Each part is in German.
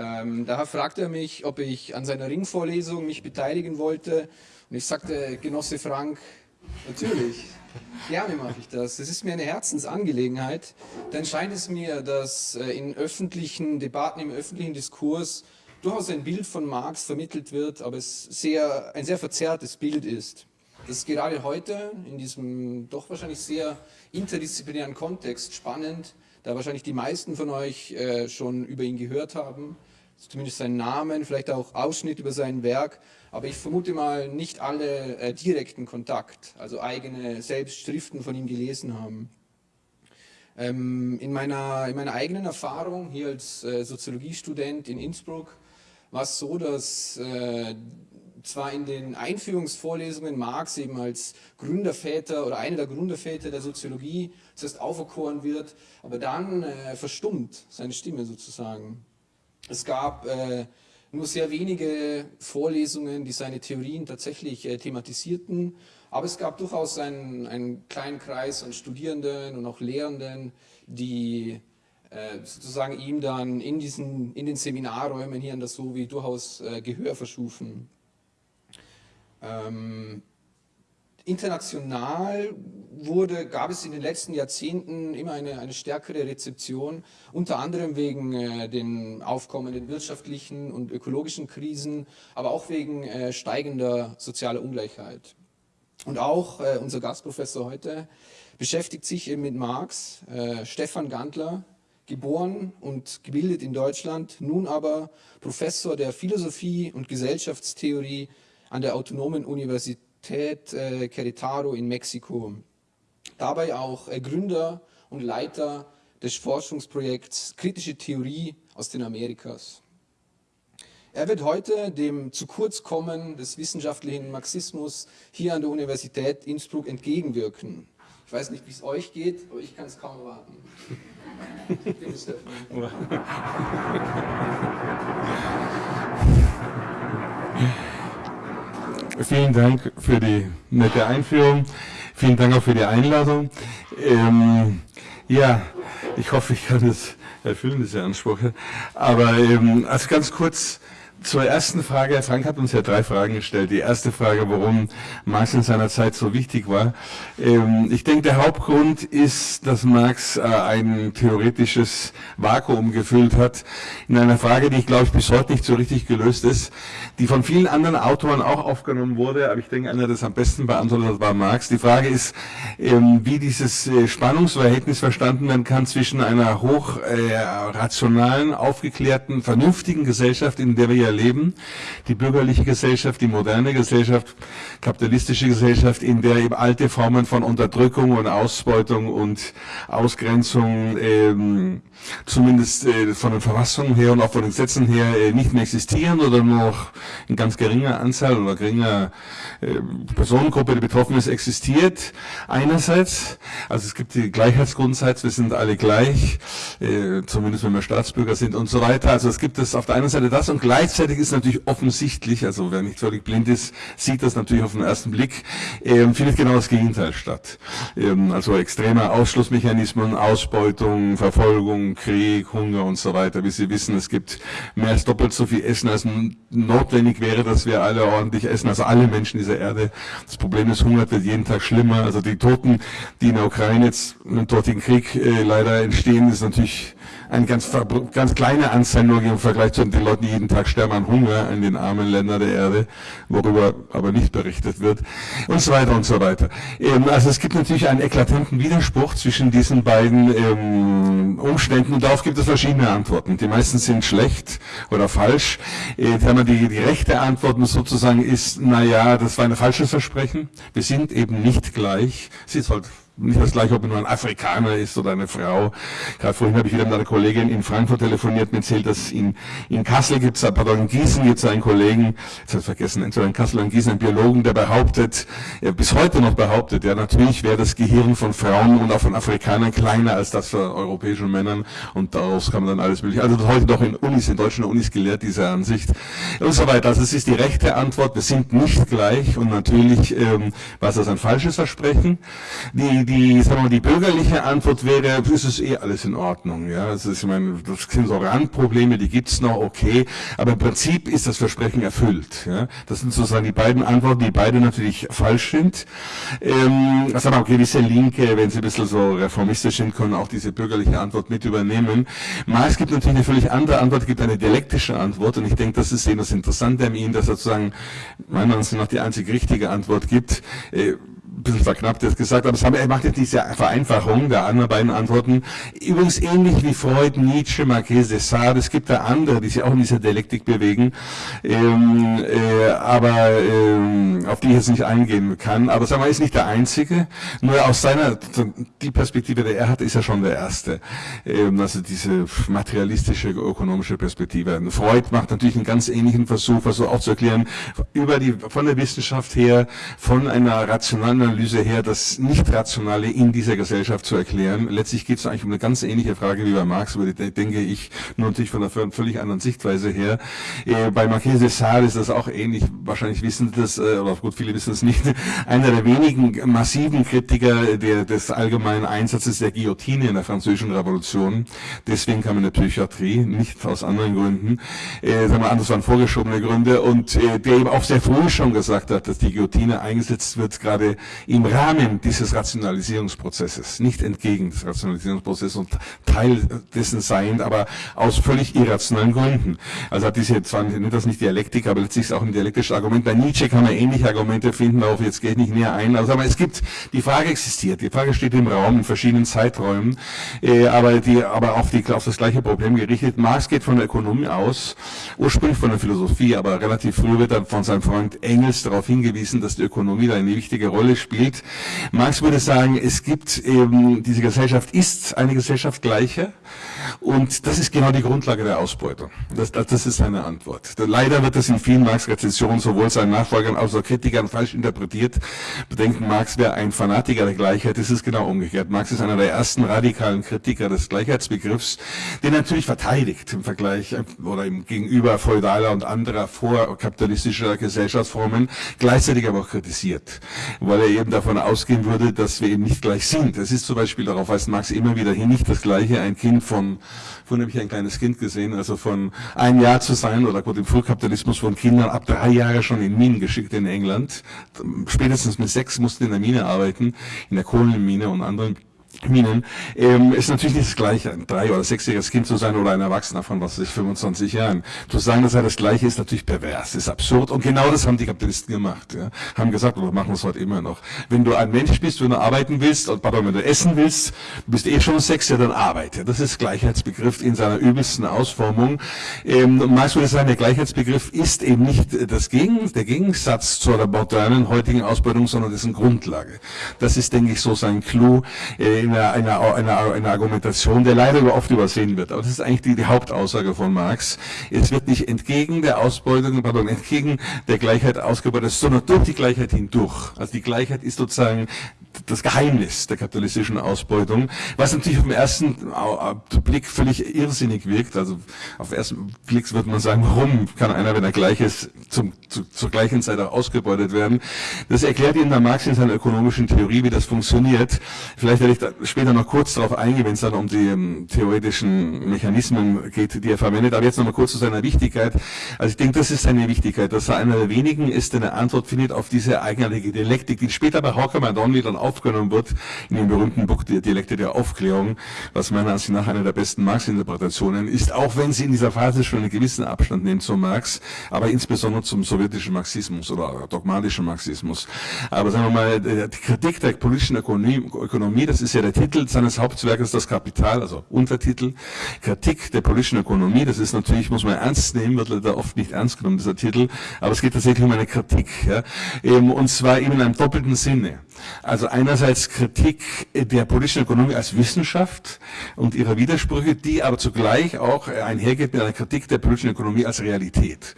Ähm, daher fragte er mich, ob ich an seiner Ringvorlesung mich beteiligen wollte. Und ich sagte, Genosse Frank, natürlich, gerne mache ich das. Es ist mir eine Herzensangelegenheit. Dann scheint es mir, dass äh, in öffentlichen Debatten, im öffentlichen Diskurs durchaus ein Bild von Marx vermittelt wird, aber es sehr, ein sehr verzerrtes Bild ist. Das ist gerade heute in diesem doch wahrscheinlich sehr interdisziplinären Kontext spannend, da wahrscheinlich die meisten von euch äh, schon über ihn gehört haben, zumindest seinen Namen, vielleicht auch Ausschnitt über sein Werk, aber ich vermute mal nicht alle äh, direkten Kontakt, also eigene Selbstschriften von ihm gelesen haben. Ähm, in, meiner, in meiner eigenen Erfahrung hier als äh, Soziologiestudent in Innsbruck war es so, dass äh, zwar in den Einführungsvorlesungen Marx eben als Gründerväter oder einer der Gründerväter der Soziologie zuerst auferkoren wird, aber dann äh, verstummt seine Stimme sozusagen. Es gab äh, nur sehr wenige Vorlesungen, die seine Theorien tatsächlich äh, thematisierten, aber es gab durchaus einen, einen kleinen Kreis an Studierenden und auch Lehrenden, die äh, sozusagen ihm dann in, diesen, in den Seminarräumen hier an der SOVI durchaus äh, Gehör verschufen. Ähm, international wurde, gab es in den letzten Jahrzehnten immer eine, eine stärkere Rezeption, unter anderem wegen äh, den aufkommenden wirtschaftlichen und ökologischen Krisen, aber auch wegen äh, steigender sozialer Ungleichheit. Und auch äh, unser Gastprofessor heute beschäftigt sich eben mit Marx, äh, Stefan Gantler, geboren und gebildet in Deutschland, nun aber Professor der Philosophie und Gesellschaftstheorie an der Autonomen Universität äh, Querétaro in Mexiko. Dabei auch äh, Gründer und Leiter des Forschungsprojekts Kritische Theorie aus den Amerikas. Er wird heute dem Zukurzkommen des wissenschaftlichen Marxismus hier an der Universität Innsbruck entgegenwirken. Ich weiß nicht, wie es euch geht, aber ich kann es kaum erwarten. Bitte, Stefan. Vielen Dank für die nette Einführung. Vielen Dank auch für die Einladung. Ähm, ja, ich hoffe, ich kann es erfüllen, diese Ansprüche. Aber ähm, also ganz kurz zur ersten Frage, Herr Frank hat uns ja drei Fragen gestellt. Die erste Frage, warum Marx in seiner Zeit so wichtig war. Ähm, ich denke, der Hauptgrund ist, dass Marx äh, ein theoretisches Vakuum gefüllt hat, in einer Frage, die ich glaube ich bis heute nicht so richtig gelöst ist, die von vielen anderen Autoren auch aufgenommen wurde, aber ich denke, einer, der das am besten beantwortet hat, war Marx. Die Frage ist, ähm, wie dieses äh, Spannungsverhältnis verstanden werden kann zwischen einer hoch äh, aufgeklärten, vernünftigen Gesellschaft, in der wir ja erleben. Die bürgerliche Gesellschaft, die moderne Gesellschaft, kapitalistische Gesellschaft, in der eben alte Formen von Unterdrückung und Ausbeutung und Ausgrenzung ähm, zumindest äh, von den Verfassungen her und auch von den Gesetzen her äh, nicht mehr existieren oder nur noch in ganz geringer Anzahl oder geringer äh, Personengruppe, die betroffen ist, existiert. Einerseits, also es gibt die Gleichheitsgrundsatz, wir sind alle gleich, äh, zumindest wenn wir Staatsbürger sind und so weiter. Also es gibt es auf der einen Seite das und gleichzeitig ist natürlich offensichtlich, also wer nicht völlig blind ist, sieht das natürlich auf den ersten Blick, äh, findet genau das Gegenteil statt. Ähm, also extreme Ausschlussmechanismen, Ausbeutung, Verfolgung, Krieg, Hunger und so weiter. Wie Sie wissen, es gibt mehr als doppelt so viel Essen, als notwendig wäre, dass wir alle ordentlich essen, also alle Menschen dieser Erde. Das Problem ist, Hunger wird jeden Tag schlimmer. Also die Toten, die in der Ukraine jetzt im dortigen Krieg äh, leider entstehen, ist natürlich eine ganz, ganz kleine Anzahl nur im Vergleich zu den Leuten, die jeden Tag sterben an Hunger in den armen Ländern der Erde, worüber aber nicht berichtet wird und so weiter und so weiter. Ähm, also es gibt natürlich einen eklatanten Widerspruch zwischen diesen beiden ähm, Umständen und darauf gibt es verschiedene Antworten. Die meisten sind schlecht oder falsch. Äh, die, die rechte Antwort sozusagen ist, naja, das war ein falsches Versprechen. Wir sind eben nicht gleich. Sie soll nicht das gleiche, ob man nur ein Afrikaner ist oder eine Frau. Gerade vorhin habe ich wieder mit einer Kollegin in Frankfurt telefoniert, mir erzählt, dass in, in Kassel gibt es, pardon, in Gießen gibt es einen Kollegen, jetzt habe ich vergessen, in Kassel oder in Gießen, einen Biologen, der behauptet, er bis heute noch behauptet, ja natürlich wäre das Gehirn von Frauen und auch von Afrikanern kleiner als das von europäischen Männern und daraus kann man dann alles mögliche. Also heute noch in Unis, in deutschen Unis gelehrt, diese Ansicht und so weiter. Also es ist die rechte Antwort, wir sind nicht gleich und natürlich ähm, war das ein falsches Versprechen. Die, die, sagen wir die bürgerliche Antwort wäre, ist es eh alles in Ordnung. Ja, das, ist, ich meine, das sind so Randprobleme, die gibt's noch, okay, aber im Prinzip ist das Versprechen erfüllt. Ja, das sind sozusagen die beiden Antworten, die beide natürlich falsch sind. Ähm, wir, okay, diese Linke, wenn sie ein bisschen so reformistisch sind, können auch diese bürgerliche Antwort mit übernehmen. Marx gibt natürlich eine völlig andere Antwort, gibt eine dialektische Antwort und ich denke, das ist eben das Interessante an ihm, dass er sozusagen meiner Meinung nach die einzig richtige Antwort gibt. Äh, bisschen verknappt jetzt gesagt, aber haben, er macht jetzt diese Vereinfachung der anderen beiden Antworten. Übrigens ähnlich wie Freud, Nietzsche, Marquez de Sade, es gibt da andere, die sich auch in dieser Dialektik bewegen, ähm, äh, aber ähm, auf die ich jetzt nicht eingehen kann. Aber sagen wir, er ist nicht der Einzige, nur aus seiner, die Perspektive, die er hat, ist er schon der Erste. Ähm, also diese materialistische, ökonomische Perspektive. Freud macht natürlich einen ganz ähnlichen Versuch, also auch zu erklären, über die, von der Wissenschaft her, von einer rationalen Analyse her, das Nicht-Rationale in dieser Gesellschaft zu erklären. Letztlich geht es eigentlich um eine ganz ähnliche Frage wie bei Marx, über die denke ich, nur natürlich von einer völlig anderen Sichtweise her. Äh, bei Marquis de Sade ist das auch ähnlich, wahrscheinlich wissen das, äh, oder gut, viele wissen es nicht, einer der wenigen massiven Kritiker der, des allgemeinen Einsatzes der Guillotine in der französischen Revolution. Deswegen kam in der Psychiatrie, nicht aus anderen Gründen. Äh, sagen wir, das waren vorgeschobene Gründe und äh, der eben auch sehr früh schon gesagt hat, dass die Guillotine eingesetzt wird, gerade im Rahmen dieses Rationalisierungsprozesses, nicht entgegen des Rationalisierungsprozesses und Teil dessen seiend, aber aus völlig irrationalen Gründen. Also hat diese, zwar nicht das nicht Dialektik, aber letztlich ist auch ein dialektisches Argument. Bei Nietzsche kann man ähnliche Argumente finden, darauf jetzt gehe ich nicht näher ein. Also, aber es gibt, die Frage existiert, die Frage steht im Raum in verschiedenen Zeiträumen, äh, aber die, aber auf, die, auf das gleiche Problem gerichtet. Marx geht von der Ökonomie aus, ursprünglich von der Philosophie, aber relativ früh wird er von seinem Freund Engels darauf hingewiesen, dass die Ökonomie da eine wichtige Rolle spielt. Marx würde sagen, es gibt eben, diese Gesellschaft ist eine Gesellschaft gleicher und das ist genau die Grundlage der Ausbeutung. Das, das, das ist seine Antwort. Leider wird das in vielen Marx-Rezensionen sowohl seinen Nachfolgern als auch Kritikern falsch interpretiert. Bedenken, Marx wäre ein Fanatiker der Gleichheit. Das ist genau umgekehrt. Marx ist einer der ersten radikalen Kritiker des Gleichheitsbegriffs, den er natürlich verteidigt im Vergleich oder im Gegenüber feudaler und anderer vorkapitalistischer Gesellschaftsformen, gleichzeitig aber auch kritisiert, weil er eben davon ausgehen würde, dass wir eben nicht gleich sind. Es ist zum Beispiel, darauf weist Marx immer wieder hin, nicht das Gleiche, ein Kind von, von habe ich ein kleines Kind gesehen, also von ein Jahr zu sein, oder gut, im Frühkapitalismus von Kindern ab drei Jahre schon in Minen geschickt in England. Spätestens mit sechs mussten in der Mine arbeiten, in der Kohlenmine und anderen Minen, ähm, ist natürlich nicht das Gleiche, ein drei- oder sechsjähriges Kind zu sein oder ein Erwachsener von, was weiß ich, 25 Jahren. Zu sagen, dass er das Gleiche ist, natürlich pervers, ist absurd. Und genau das haben die Kapitalisten gemacht. Ja. Haben gesagt, oder machen es heute immer noch. Wenn du ein Mensch bist, wenn du arbeiten willst, und pardon, wenn du essen willst, bist eh schon sechs, ja, dann arbeite. Das ist Gleichheitsbegriff in seiner übelsten Ausformung. Ähm, und meist würde sagen, der Gleichheitsbegriff ist eben nicht das Gegen, der Gegensatz zur modernen heutigen Ausbeutung, sondern dessen Grundlage. Das ist, denke ich, so sein Clou. Äh, einer, einer, einer, einer Argumentation, der leider oft übersehen wird. Aber das ist eigentlich die, die Hauptaussage von Marx. Es wird nicht entgegen der Ausbeutung, pardon, entgegen der Gleichheit ausgebeutet, sondern durch die Gleichheit hindurch. Also die Gleichheit ist sozusagen das Geheimnis der kapitalistischen Ausbeutung, was natürlich auf den ersten Blick völlig irrsinnig wirkt. Also auf den ersten Blick würde man sagen, warum kann einer, wenn er gleich ist, zum, zu, zur gleichen Zeit auch ausgebeutet werden? Das erklärt Ihnen der Marx in seiner ökonomischen Theorie, wie das funktioniert. Vielleicht werde ich da später noch kurz darauf eingehen, wenn es dann um die um, theoretischen Mechanismen geht, die er verwendet. Aber jetzt noch mal kurz zu seiner Wichtigkeit. Also ich denke, das ist seine Wichtigkeit, dass er einer der wenigen ist, der eine Antwort findet auf diese eigenartige Dialektik, die später bei Hawker Madonna dann aufgenommen wird, in dem berühmten Buch Die Dialekte der Aufklärung, was meiner Ansicht nach eine der besten Marx-Interpretationen ist, auch wenn sie in dieser Phase schon einen gewissen Abstand nimmt zu Marx, aber insbesondere zum sowjetischen Marxismus oder dogmatischen Marxismus. Aber sagen wir mal, die Kritik der politischen Ökonomie, das ist ja der Titel seines Hauptwerkes, das Kapital, also Untertitel, Kritik der politischen Ökonomie, das ist natürlich, muss man ernst nehmen, wird leider oft nicht ernst genommen, dieser Titel, aber es geht tatsächlich um eine Kritik, ja, und zwar eben in einem doppelten Sinne. Also einerseits Kritik der politischen Ökonomie als Wissenschaft und ihrer Widersprüche, die aber zugleich auch einhergeht mit einer Kritik der politischen Ökonomie als Realität.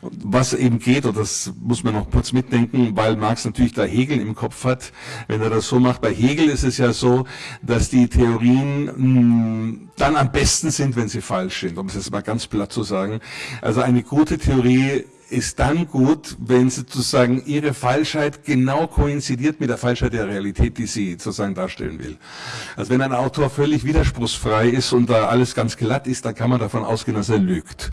Und was eben geht, und das muss man noch kurz mitdenken, weil Marx natürlich da Hegel im Kopf hat, wenn er das so macht. Bei Hegel ist es ja so, dass die Theorien mh, hm, dann am besten sind, wenn sie falsch sind, um es jetzt mal ganz platt zu sagen. Also eine gute Theorie ist dann gut, wenn sozusagen ihre Falschheit genau koinzidiert mit der Falschheit der Realität, die sie sozusagen darstellen will. Also wenn ein Autor völlig widerspruchsfrei ist und da alles ganz glatt ist, dann kann man davon ausgehen, dass er lügt,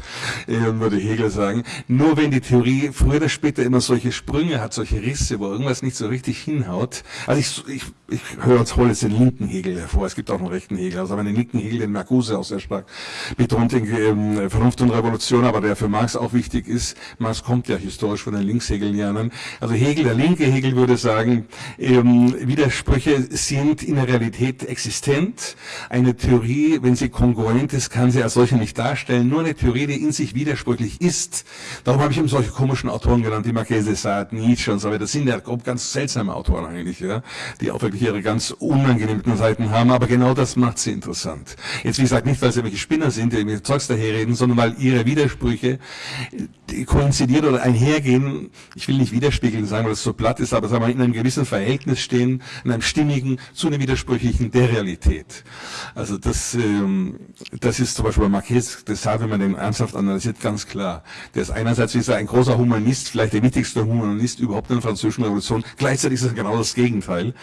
äh, würde Hegel sagen. Nur wenn die Theorie früher oder später immer solche Sprünge hat, solche Risse, wo irgendwas nicht so richtig hinhaut. Also ich, ich, ich höre uns hole jetzt den linken Hegel hervor. Es gibt auch einen rechten Hegel. Also den linken Hegel, den Marcuse auch sehr stark betont in ähm, Vernunft und Revolution, aber der für Marx auch wichtig ist. Marx kommt ja historisch von den Linkshegelianern. Also Hegel, der linke Hegel würde sagen, ähm, Widersprüche sind in der Realität existent. Eine Theorie, wenn sie kongruent ist, kann sie als solche nicht darstellen. Nur eine Theorie, die in sich widersprüchlich ist. Darum habe ich eben solche komischen Autoren genannt, die Marchese Sade, Nietzsche und so weiter. Das sind ja ganz seltsame Autoren eigentlich, ja, die auch wirklich ihre ganz unangenehmen Seiten haben. Aber genau das macht sie interessant. Jetzt, wie gesagt, nicht, weil sie welche Spinner sind, die mit Zeugs daherreden, sondern weil ihre Widersprüche koinzidieren oder einhergehen. Ich will nicht widerspiegeln sagen, weil das so platt ist, aber sagen wir, in einem gewissen Verhältnis stehen, in einem stimmigen zu einem widersprüchlichen der Realität. Also das, ähm, das ist zum Beispiel bei Marquez de Sade, wenn man den ernsthaft analysiert, ganz klar. Der ist einerseits wie gesagt, ein großer Humanist, vielleicht der wichtigste Humanist überhaupt in der französischen Revolution. Gleichzeitig ist er genau das Gegenteil.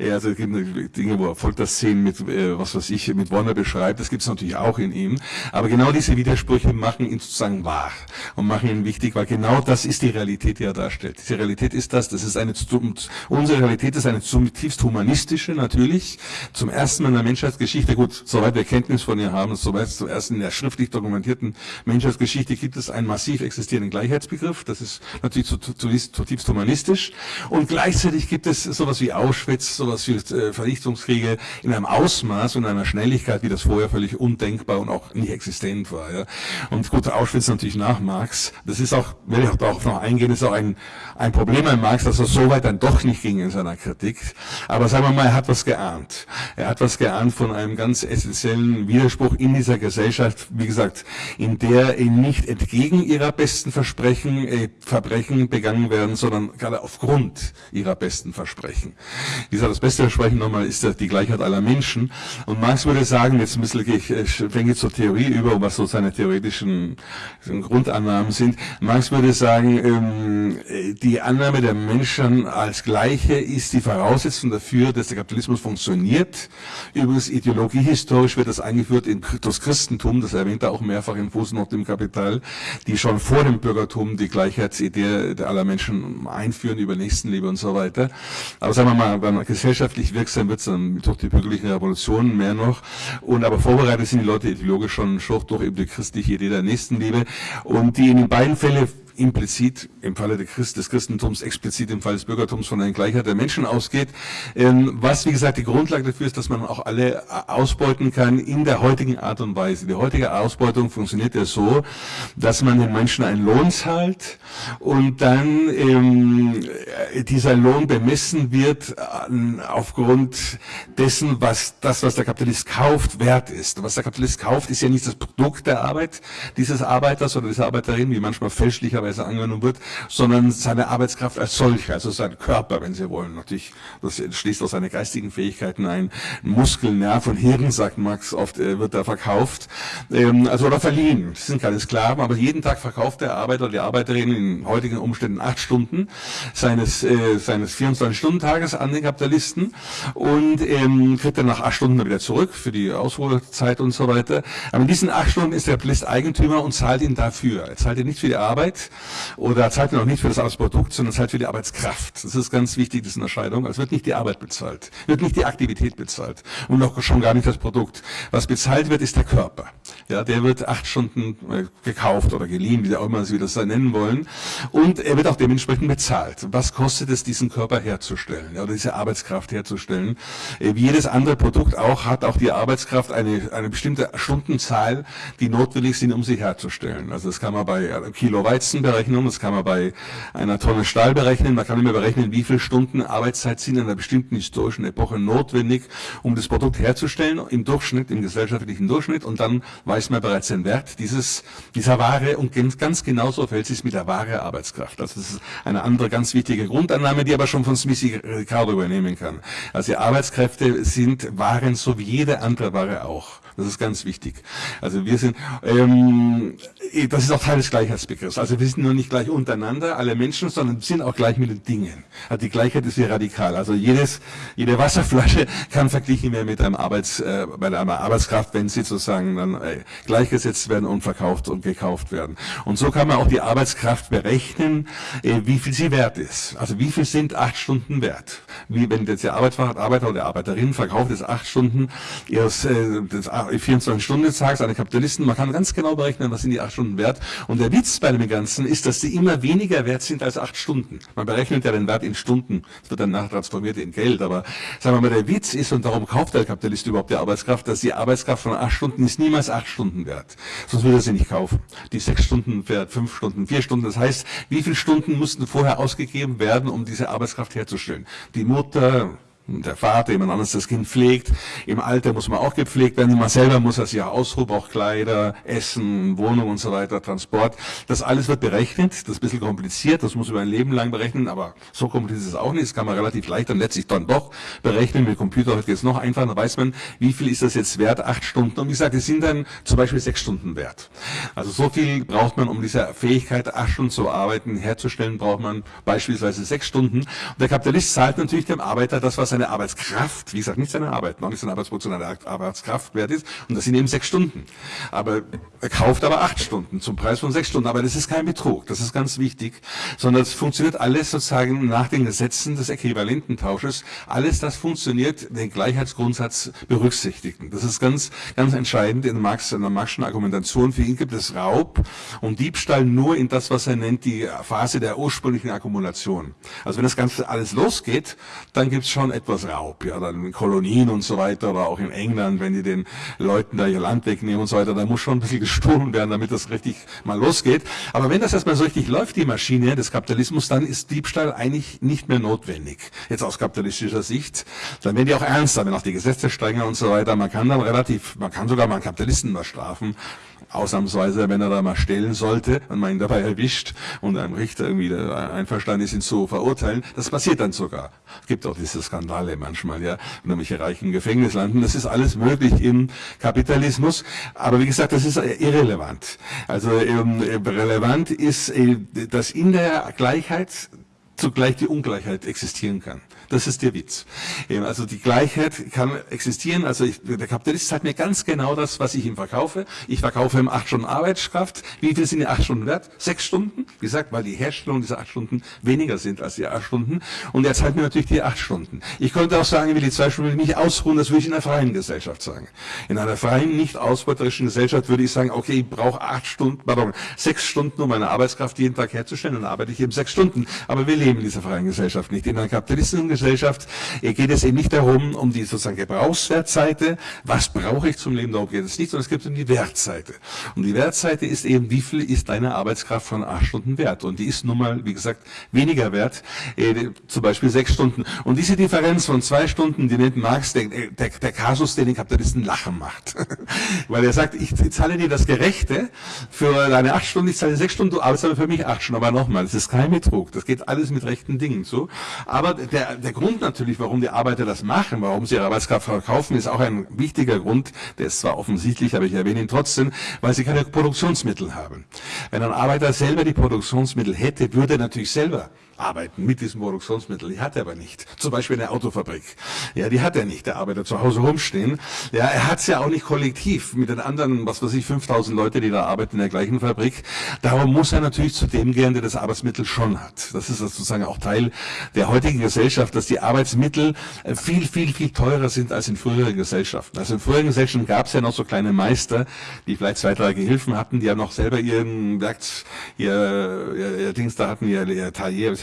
Also es gibt Dinge, wo er Folterszenen mit, äh, was weiß ich, mit Wonne beschreibt, das gibt es natürlich auch in ihm. Aber genau diese Widersprüche machen ihn sozusagen wahr und machen ihn wichtig, weil genau das ist die Realität, die er darstellt. Diese Realität ist das, das ist eine, unsere Realität ist eine zutiefst humanistische natürlich. Zum ersten Mal in der Menschheitsgeschichte, gut, soweit wir Kenntnis von ihr haben, soweit zuerst in der schriftlich dokumentierten Menschheitsgeschichte gibt es einen massiv existierenden Gleichheitsbegriff. Das ist natürlich zutiefst humanistisch. Und gleichzeitig gibt es sowas wie Auschwitz, sowas wie äh, Vernichtungskriege in einem Ausmaß und einer Schnelligkeit, wie das vorher völlig undenkbar und auch nicht existent war. Ja. Und gut, Auschwitz natürlich nach Marx. Das ist auch, werde ich auch darauf noch eingehen, ist auch ein, ein Problem an Marx, dass er so weit dann doch nicht ging in seiner Kritik. Aber sagen wir mal, er hat was geahnt. Er hat was geahnt von einem ganz essentiellen Widerspruch in dieser Gesellschaft, wie gesagt, in der nicht entgegen ihrer besten Versprechen äh, Verbrechen begangen werden, sondern gerade aufgrund ihrer besten Versprechen. Wie gesagt, das beste Versprechen nochmal ist die Gleichheit aller Menschen. Und Marx würde sagen, jetzt ein bisschen, ich schwenke zur Theorie über, was so seine theoretischen Grundannahmen sind. Marx würde sagen, ähm, die Annahme der Menschen als Gleiche ist die Voraussetzung dafür, dass der Kapitalismus funktioniert. Übrigens, ideologiehistorisch wird das eingeführt in das Christentum, das erwähnt er auch mehrfach in Fußnote im Kapital, die schon vor dem Bürgertum die Gleichheitsidee aller Menschen einführen über Nächstenliebe und so weiter. Aber sagen wir mal, wenn man gesellschaftlich wirksam wird, dann durch die bürgerlichen Revolutionen mehr noch. Und aber vorbereitet sind die Leute ideologisch schon durch eben die christliche Idee der Nächstenliebe. Und die in den beiden Fällen implizit im Falle des Christentums, explizit im Fall des Bürgertums von einer Gleichheit der Menschen ausgeht. Ähm, was, wie gesagt, die Grundlage dafür ist, dass man auch alle ausbeuten kann in der heutigen Art und Weise. Die heutige Ausbeutung funktioniert ja so, dass man den Menschen einen Lohn zahlt und dann ähm, dieser Lohn bemessen wird äh, aufgrund dessen, was das, was der Kapitalist kauft, wert ist. Was der Kapitalist kauft, ist ja nicht das Produkt der Arbeit dieses Arbeiters oder dieser Arbeiterin, wie manchmal fälschlicherweise Weise angenommen wird, sondern seine Arbeitskraft als solche, also sein Körper, wenn Sie wollen. Natürlich, das schließt aus seine geistigen Fähigkeiten ein. Muskel, Nerv und Hirn, sagt Max oft, äh, wird da verkauft, ähm, also oder verliehen. Das sind keine Sklaven, aber jeden Tag verkauft der Arbeiter oder die Arbeiterin in heutigen Umständen acht Stunden seines, äh, seines 24-Stunden-Tages an den Kapitalisten und ähm, kriegt dann nach acht Stunden wieder zurück für die Ausruhezeit und so weiter. Aber in diesen acht Stunden ist der Kapitalist Eigentümer und zahlt ihn dafür. Er zahlt ihn nicht für die Arbeit, oder zahlt auch nicht für das Arbeitsprodukt, sondern zahlt für die Arbeitskraft. Das ist ganz wichtig, diese Unterscheidung. Also wird nicht die Arbeit bezahlt, wird nicht die Aktivität bezahlt und auch schon gar nicht das Produkt. Was bezahlt wird, ist der Körper. Ja, der wird acht Stunden äh, gekauft oder geliehen, wie auch immer Sie das nennen wollen. Und er wird auch dementsprechend bezahlt. Was kostet es, diesen Körper herzustellen, oder diese Arbeitskraft herzustellen? Äh, wie jedes andere Produkt auch, hat auch die Arbeitskraft eine, eine bestimmte Stundenzahl, die notwendig sind, um sie herzustellen. Also das kann man bei Kilo Weizen berechnen, das kann man bei einer Tonne Stahl berechnen, man kann immer berechnen, wie viele Stunden Arbeitszeit sind in einer bestimmten historischen Epoche notwendig, um das Produkt herzustellen, im Durchschnitt, im gesellschaftlichen Durchschnitt, und dann weiß man bereits den Wert dieses, dieser Ware. Und ganz genauso fällt es mit der Ware Arbeitskraft. Also das ist eine andere ganz wichtige Grundannahme, die aber schon von Smithy Ricardo übernehmen kann. Also die Arbeitskräfte sind Waren so wie jede andere Ware auch Das ist ganz wichtig. Also wir sind, ähm, das ist auch Teil des Gleichheitsbegriffs. Also wir sind nur nicht gleich untereinander, alle Menschen, sondern sind auch gleich mit den Dingen. Also die Gleichheit ist sehr radikal. Also jedes, jede Wasserflasche kann verglichen werden mit einem Arbeits, äh, bei einer Arbeitskraft, wenn sie sozusagen dann äh, gleichgesetzt werden und verkauft und gekauft werden. Und so kann man auch die Arbeitskraft berechnen, äh, wie viel sie wert ist. Also wie viel sind acht Stunden wert? Wie wenn jetzt der Arbeiter oder Arbeiterin verkauft ist acht Stunden ihres äh, des 24-Stunden-Tags an Kapitalisten. Man kann ganz genau berechnen, was sind die acht Stunden wert. Und der Witz bei dem Ganzen ist, dass sie immer weniger wert sind als acht Stunden. Man berechnet ja den Wert in Stunden. Das wird dann nachher transformiert in Geld. Aber sagen wir mal, der Witz ist, und darum kauft der Kapitalist überhaupt die Arbeitskraft, dass die Arbeitskraft von acht Stunden ist niemals acht Stunden wert. Sonst würde er sie nicht kaufen. Die sechs Stunden wert, fünf Stunden, vier Stunden. Das heißt, wie viele Stunden mussten vorher ausgegeben werden, um diese Arbeitskraft herzustellen? Die Mutter, der Vater, jemand anderes das Kind pflegt. Im Alter muss man auch gepflegt werden. Man selber muss das ja Ausruf, auch Kleider, Essen, Wohnung und so weiter, Transport. Das alles wird berechnet. Das ist ein bisschen kompliziert. Das muss über ein Leben lang berechnen. Aber so kompliziert ist es auch nicht. Das kann man relativ leicht dann letztlich dann doch berechnen. Mit Computer heute geht es noch einfacher. Da weiß man, wie viel ist das jetzt wert? Acht Stunden. Und wie gesagt, die sind dann zum Beispiel sechs Stunden wert. Also so viel braucht man, um diese Fähigkeit, acht Stunden zu arbeiten, herzustellen, braucht man beispielsweise sechs Stunden. Und der Kapitalist zahlt natürlich dem Arbeiter das, was er seine Arbeitskraft, wie gesagt, nicht seine Arbeit, noch nicht seine Arbeitsproduktion, seine Arbeitskraft wert ist. Und das sind eben sechs Stunden. Aber er kauft aber acht Stunden zum Preis von sechs Stunden. Aber das ist kein Betrug, das ist ganz wichtig, sondern es funktioniert alles sozusagen nach den Gesetzen des Äquivalententausches. Alles das funktioniert den Gleichheitsgrundsatz berücksichtigen. Das ist ganz, ganz entscheidend in, Marx, in der Marxischen Argumentation. Für ihn gibt es Raub und Diebstahl nur in das, was er nennt, die Phase der ursprünglichen Akkumulation. Also wenn das Ganze alles losgeht, dann gibt es schon etwas Raub, ja, dann Kolonien und so weiter, oder auch in England, wenn die den Leuten da ihr Land wegnehmen und so weiter, da muss schon ein bisschen gestohlen werden, damit das richtig mal losgeht. Aber wenn das erstmal so richtig läuft, die Maschine des Kapitalismus, dann ist Diebstahl eigentlich nicht mehr notwendig. Jetzt aus kapitalistischer Sicht. Dann werden die auch ernster, wenn auch die Gesetze strenger und so weiter. Man kann dann relativ, man kann sogar mal einen Kapitalisten mal strafen ausnahmsweise, wenn er da mal stellen sollte und man ihn dabei erwischt und ein Richter irgendwie einverstanden ist, ihn zu verurteilen, das passiert dann sogar. Es gibt auch diese Skandale manchmal, ja, wenn nämlich Reichen Gefängnis landen. Das ist alles möglich im Kapitalismus, aber wie gesagt, das ist irrelevant. Also ähm, relevant ist, äh, dass in der Gleichheit zugleich die Ungleichheit existieren kann. Das ist der Witz. Also die Gleichheit kann existieren. Also ich, der Kapitalist sagt mir ganz genau das, was ich ihm verkaufe. Ich verkaufe ihm acht Stunden Arbeitskraft. Wie viel sind die acht Stunden wert? Sechs Stunden. Wie gesagt, weil die Herstellung dieser acht Stunden weniger sind als die acht Stunden. Und er zahlt mir natürlich die acht Stunden. Ich könnte auch sagen, ich will die zwei Stunden nicht ausruhen. Das würde ich in einer freien Gesellschaft sagen. In einer freien, nicht ausbeuterischen Gesellschaft würde ich sagen, okay, ich brauche acht Stunden, pardon, sechs Stunden, um meine Arbeitskraft jeden Tag herzustellen. Dann arbeite ich eben sechs Stunden. Aber wir leben in dieser freien Gesellschaft nicht. In einer kapitalistischen Gesellschaft geht es eben nicht darum, um die sozusagen Gebrauchswertseite, was brauche ich zum Leben, darum geht es nicht, sondern es geht um die Wertseite. Und die Wertseite ist eben, wie viel ist deine Arbeitskraft von acht Stunden wert? Und die ist nun mal, wie gesagt, weniger wert, äh, zum Beispiel sechs Stunden. Und diese Differenz von zwei Stunden, die nennt Marx der, der, der Kasus, der den Kapitalisten lachen macht. Weil er sagt, ich zahle dir das Gerechte für deine acht Stunden, ich zahle sechs Stunden, du arbeitest aber für mich acht Stunden. Aber nochmal, das ist kein Betrug, das geht alles mit rechten Dingen zu. Aber der, der Grund natürlich, warum die Arbeiter das machen, warum sie ihre Arbeitskraft verkaufen, ist auch ein wichtiger Grund, der ist zwar offensichtlich, aber ich erwähne ihn trotzdem, weil sie keine Produktionsmittel haben. Wenn ein Arbeiter selber die Produktionsmittel hätte, würde er natürlich selber arbeiten mit diesem Produktionsmittel. Die hat er aber nicht. Zum Beispiel eine Autofabrik. Ja, die hat er nicht. Der Arbeiter zu Hause rumstehen. Ja, er hat es ja auch nicht kollektiv mit den anderen, was weiß ich, 5000 Leute, die da arbeiten in der gleichen Fabrik. Darum muss er natürlich zu dem gehen, der das Arbeitsmittel schon hat. Das ist sozusagen auch Teil der heutigen Gesellschaft, dass die Arbeitsmittel äh, viel, viel, viel teurer sind als in früheren Gesellschaften. Also in früheren Gesellschaften gab es ja noch so kleine Meister, die vielleicht zwei, drei Gehilfen hatten, die ja noch selber ihren Werk, ihr, ihr, ihr Dings da hatten, ihr, ihr Tailleur,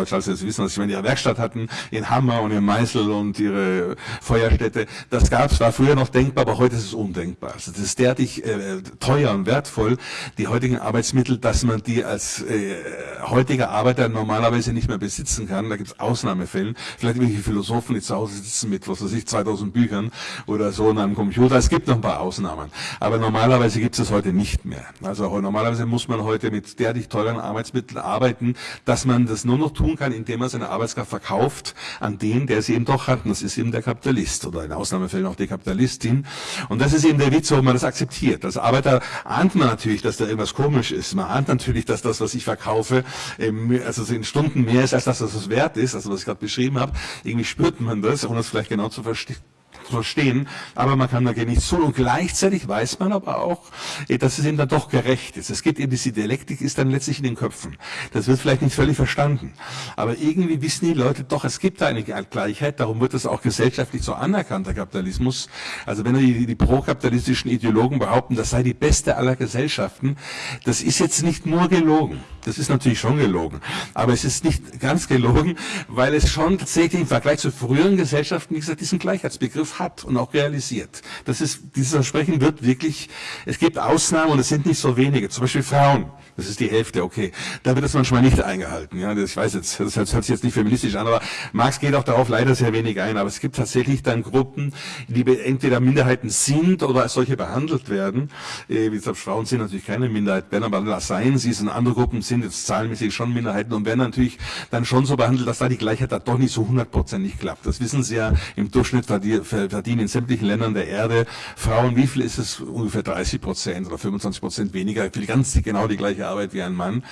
Deutsch, also Sie wissen, was ich meine, ihre Werkstatt hatten, ihren Hammer und ihren Meißel und ihre Feuerstätte. Das gab es, war früher noch denkbar, aber heute ist es undenkbar. Also das ist derartig äh, teuer und wertvoll, die heutigen Arbeitsmittel, dass man die als äh, heutiger Arbeiter normalerweise nicht mehr besitzen kann. Da gibt es Ausnahmefälle. Vielleicht irgendwelche Philosophen, die zu Hause sitzen mit, was weiß ich, 2000 Büchern oder so in einem Computer. Es gibt noch ein paar Ausnahmen. Aber normalerweise gibt es heute nicht mehr. Also normalerweise muss man heute mit derartig teuren Arbeitsmitteln arbeiten, dass man das nur noch tun kann, indem er seine Arbeitskraft verkauft an den, der sie eben doch hat. Und das ist eben der Kapitalist oder in Ausnahmefällen auch die Kapitalistin. Und das ist eben der Witz, warum man das akzeptiert. Als Arbeiter ahnt man natürlich, dass da irgendwas komisch ist. Man ahnt natürlich, dass das, was ich verkaufe, also in Stunden mehr ist, als das, was es wert ist. Also was ich gerade beschrieben habe. Irgendwie spürt man das, ohne es vielleicht genau zu verstehen verstehen, aber man kann dagegen nicht so. Und gleichzeitig weiß man aber auch, eh, dass es eben dann doch gerecht ist. Es geht eben, diese Dialektik ist dann letztlich in den Köpfen. Das wird vielleicht nicht völlig verstanden. Aber irgendwie wissen die Leute doch, es gibt da eine Gleichheit, darum wird das auch gesellschaftlich so anerkannt, der Kapitalismus. Also wenn die, die prokapitalistischen Ideologen behaupten, das sei die beste aller Gesellschaften, das ist jetzt nicht nur gelogen. Das ist natürlich schon gelogen. Aber es ist nicht ganz gelogen, weil es schon tatsächlich im Vergleich zu früheren Gesellschaften, wie gesagt, diesen Gleichheitsbegriff hat und auch realisiert. Das ist, dieses Versprechen wird wirklich, es gibt Ausnahmen und es sind nicht so wenige. Zum Beispiel Frauen. Das ist die Hälfte, okay. Da wird es manchmal nicht eingehalten. Ja, ich weiß jetzt, das hört sich jetzt nicht feministisch an, aber Marx geht auch darauf leider sehr wenig ein. Aber es gibt tatsächlich dann Gruppen, die entweder Minderheiten sind oder als solche behandelt werden. Äh, wie gesagt, Frauen sind natürlich keine Minderheit, werden aber seien sie, sind andere Gruppen sind jetzt zahlenmäßig schon Minderheiten und werden natürlich dann schon so behandelt, dass da die Gleichheit da doch nicht so hundertprozentig klappt. Das wissen Sie ja, im Durchschnitt verdienen in sämtlichen Ländern der Erde Frauen, wie viel ist es? Ungefähr 30 Prozent oder 25 Prozent weniger, für ganz genau die gleiche Arbeit wie ein Mann.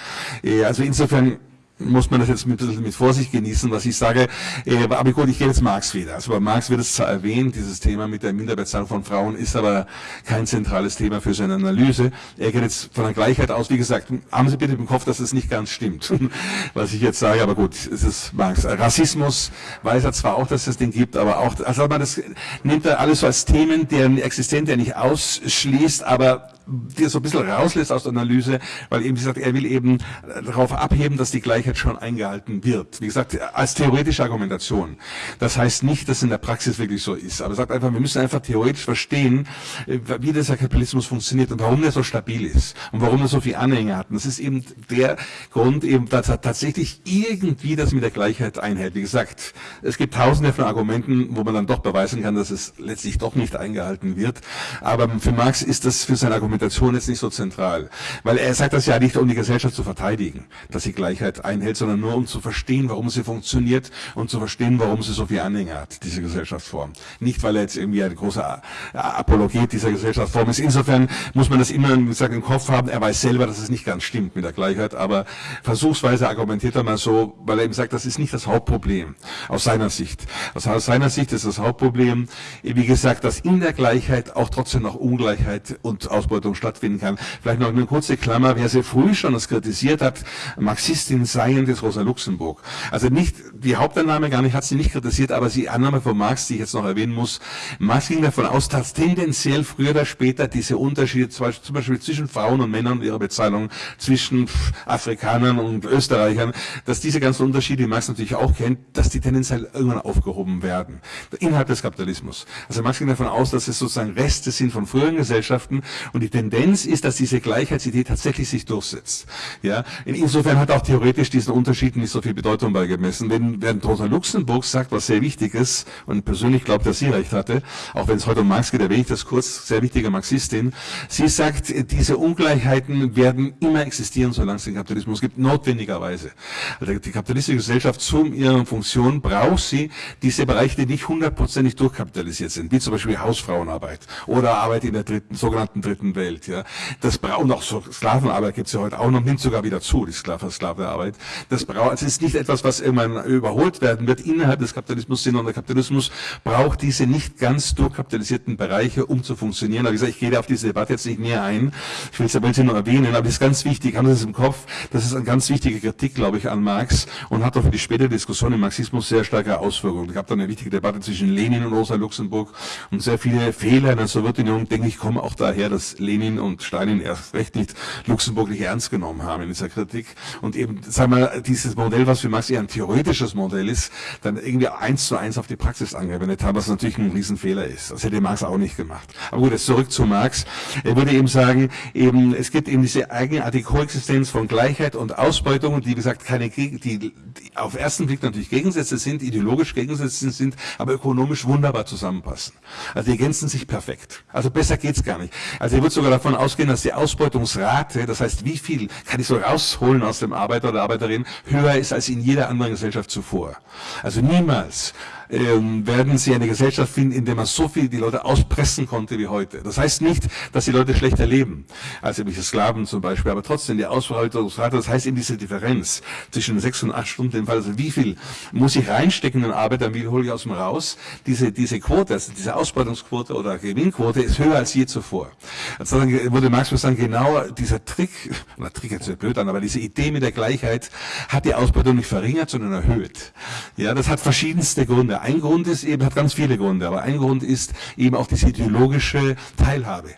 Äh, also insofern muss man das jetzt mit, mit Vorsicht genießen, was ich sage. Äh, aber gut, ich gehe jetzt Marx wieder. Also bei Marx wird es zwar erwähnt, dieses Thema mit der Minderbezahlung von Frauen ist aber kein zentrales Thema für seine Analyse. Er geht jetzt von der Gleichheit aus. Wie gesagt, haben Sie bitte im Kopf, dass es nicht ganz stimmt, was ich jetzt sage. Aber gut, es ist Marx. Rassismus weiß er zwar auch, dass es den gibt, aber auch, also man das nimmt er alles so als Themen, deren Existenz er nicht ausschließt, aber dir so ein bisschen rauslässt aus der Analyse, weil eben, wie gesagt, er will eben darauf abheben, dass die Gleichheit schon eingehalten wird. Wie gesagt, als theoretische Argumentation. Das heißt nicht, dass in der Praxis wirklich so ist, aber er sagt einfach, wir müssen einfach theoretisch verstehen, wie dieser Kapitalismus funktioniert und warum der so stabil ist und warum er so viel Anhänger hat. Und das ist eben der Grund, eben, dass er tatsächlich irgendwie das mit der Gleichheit einhält. Wie gesagt, es gibt tausende von Argumenten, wo man dann doch beweisen kann, dass es letztlich doch nicht eingehalten wird. Aber für Marx ist das für sein Argument Argumentation ist nicht so zentral. Weil er sagt das ja nicht, um die Gesellschaft zu verteidigen, dass sie Gleichheit einhält, sondern nur um zu verstehen, warum sie funktioniert und zu verstehen, warum sie so viel Anhänger hat, diese Gesellschaftsform. Nicht, weil er jetzt irgendwie ein großer Apologet dieser Gesellschaftsform ist. Insofern muss man das immer gesagt, im Kopf haben. Er weiß selber, dass es nicht ganz stimmt mit der Gleichheit, aber versuchsweise argumentiert er mal so, weil er eben sagt, das ist nicht das Hauptproblem aus seiner Sicht. Aus seiner Sicht ist das Hauptproblem, wie gesagt, dass in der Gleichheit auch trotzdem noch Ungleichheit und Ausbeutung Ausbeutung stattfinden kann. Vielleicht noch eine kurze Klammer, wer sehr früh schon das kritisiert hat, Marxistin seien des Rosa Luxemburg. Also nicht, die Hauptannahme gar nicht, hat sie nicht kritisiert, aber die Annahme von Marx, die ich jetzt noch erwähnen muss, Marx ging davon aus, dass tendenziell früher oder später diese Unterschiede zum Beispiel zwischen Frauen und Männern und ihrer Bezahlung, zwischen Afrikanern und Österreichern, dass diese ganzen Unterschiede, die Marx natürlich auch kennt, dass die tendenziell irgendwann aufgehoben werden. Innerhalb des Kapitalismus. Also Marx ging davon aus, dass es sozusagen Reste sind von früheren Gesellschaften und die Tendenz ist, dass diese Gleichheitsidee tatsächlich sich durchsetzt. Ja, insofern hat auch theoretisch diesen Unterschieden nicht so viel Bedeutung beigemessen. Wenn, wenn Rosa Luxemburg sagt, was sehr wichtig ist, und persönlich glaubt, dass sie recht hatte, auch wenn es heute um Marx geht, erwähne ich das kurz, sehr wichtige Marxistin, sie sagt, diese Ungleichheiten werden immer existieren, solange es den Kapitalismus gibt, notwendigerweise. Also die kapitalistische Gesellschaft zu ihrer Funktion braucht sie diese Bereiche, die nicht hundertprozentig durchkapitalisiert sind, wie zum Beispiel Hausfrauenarbeit oder Arbeit in der dritten, sogenannten dritten Welt. Ja. Das braucht auch so Sklavenarbeit gibt es ja heute auch noch, nimmt sogar wieder zu, die Sklavenarbeit. Das braucht, es ist nicht etwas, was irgendwann überholt werden wird innerhalb des Kapitalismus, sondern der Kapitalismus braucht diese nicht ganz durchkapitalisierten Bereiche, um zu funktionieren. Aber wie gesagt, ich gehe auf diese Debatte jetzt nicht näher ein. Ich will es aber nur erwähnen, aber das ist ganz wichtig, haben Sie das im Kopf. Das ist eine ganz wichtige Kritik, glaube ich, an Marx und hat auch für die spätere Diskussion im Marxismus sehr starke Auswirkungen. Es gab da eine wichtige Debatte zwischen Lenin und Rosa Luxemburg und sehr viele Fehler in der Sowjetunion, denke ich, kommen auch daher, dass Lenin und Stalin erst recht nicht Luxemburg nicht ernst genommen haben in dieser Kritik. Und eben, sagen wir, dieses Modell, was für Marx eher ein theoretisches Modell ist, dann irgendwie eins zu eins auf die Praxis angewendet haben, was natürlich ein Riesenfehler ist. Das hätte Marx auch nicht gemacht. Aber gut, jetzt zurück zu Marx. Er würde eben sagen, eben, es gibt eben diese eigenartige Koexistenz von Gleichheit und Ausbeutung, die, wie gesagt, keine, die, die auf ersten Blick natürlich Gegensätze sind, ideologisch Gegensätze sind, aber ökonomisch wunderbar zusammenpassen. Also die ergänzen sich perfekt. Also besser geht's gar nicht. Also er wird sogar davon ausgehen, dass die Ausbeutungsrate, das heißt, wie viel kann ich so rausholen aus dem Arbeiter oder Arbeiterin, höher ist als in jeder anderen Gesellschaft zuvor. Also niemals ähm, werden sie eine Gesellschaft finden, in der man so viel die Leute auspressen konnte wie heute. Das heißt nicht, dass die Leute schlechter leben als irgendwelche Sklaven zum Beispiel, aber trotzdem die Ausbeutungsrate, das heißt eben diese Differenz zwischen sechs und acht Stunden im Fall, also wie viel muss ich reinstecken in Arbeit, dann wie hole ich aus dem raus, diese, diese Quote, also diese Ausbeutungsquote oder Gewinnquote ist höher als je zuvor. Also dann würde Marx sagen, genau dieser Trick, oder Trick jetzt blöd an, aber diese Idee mit der Gleichheit hat die Ausbeutung nicht verringert, sondern erhöht. Ja, das hat verschiedenste Gründe. Ein Grund ist eben, hat ganz viele Gründe, aber ein Grund ist eben auch diese ideologische Teilhabe.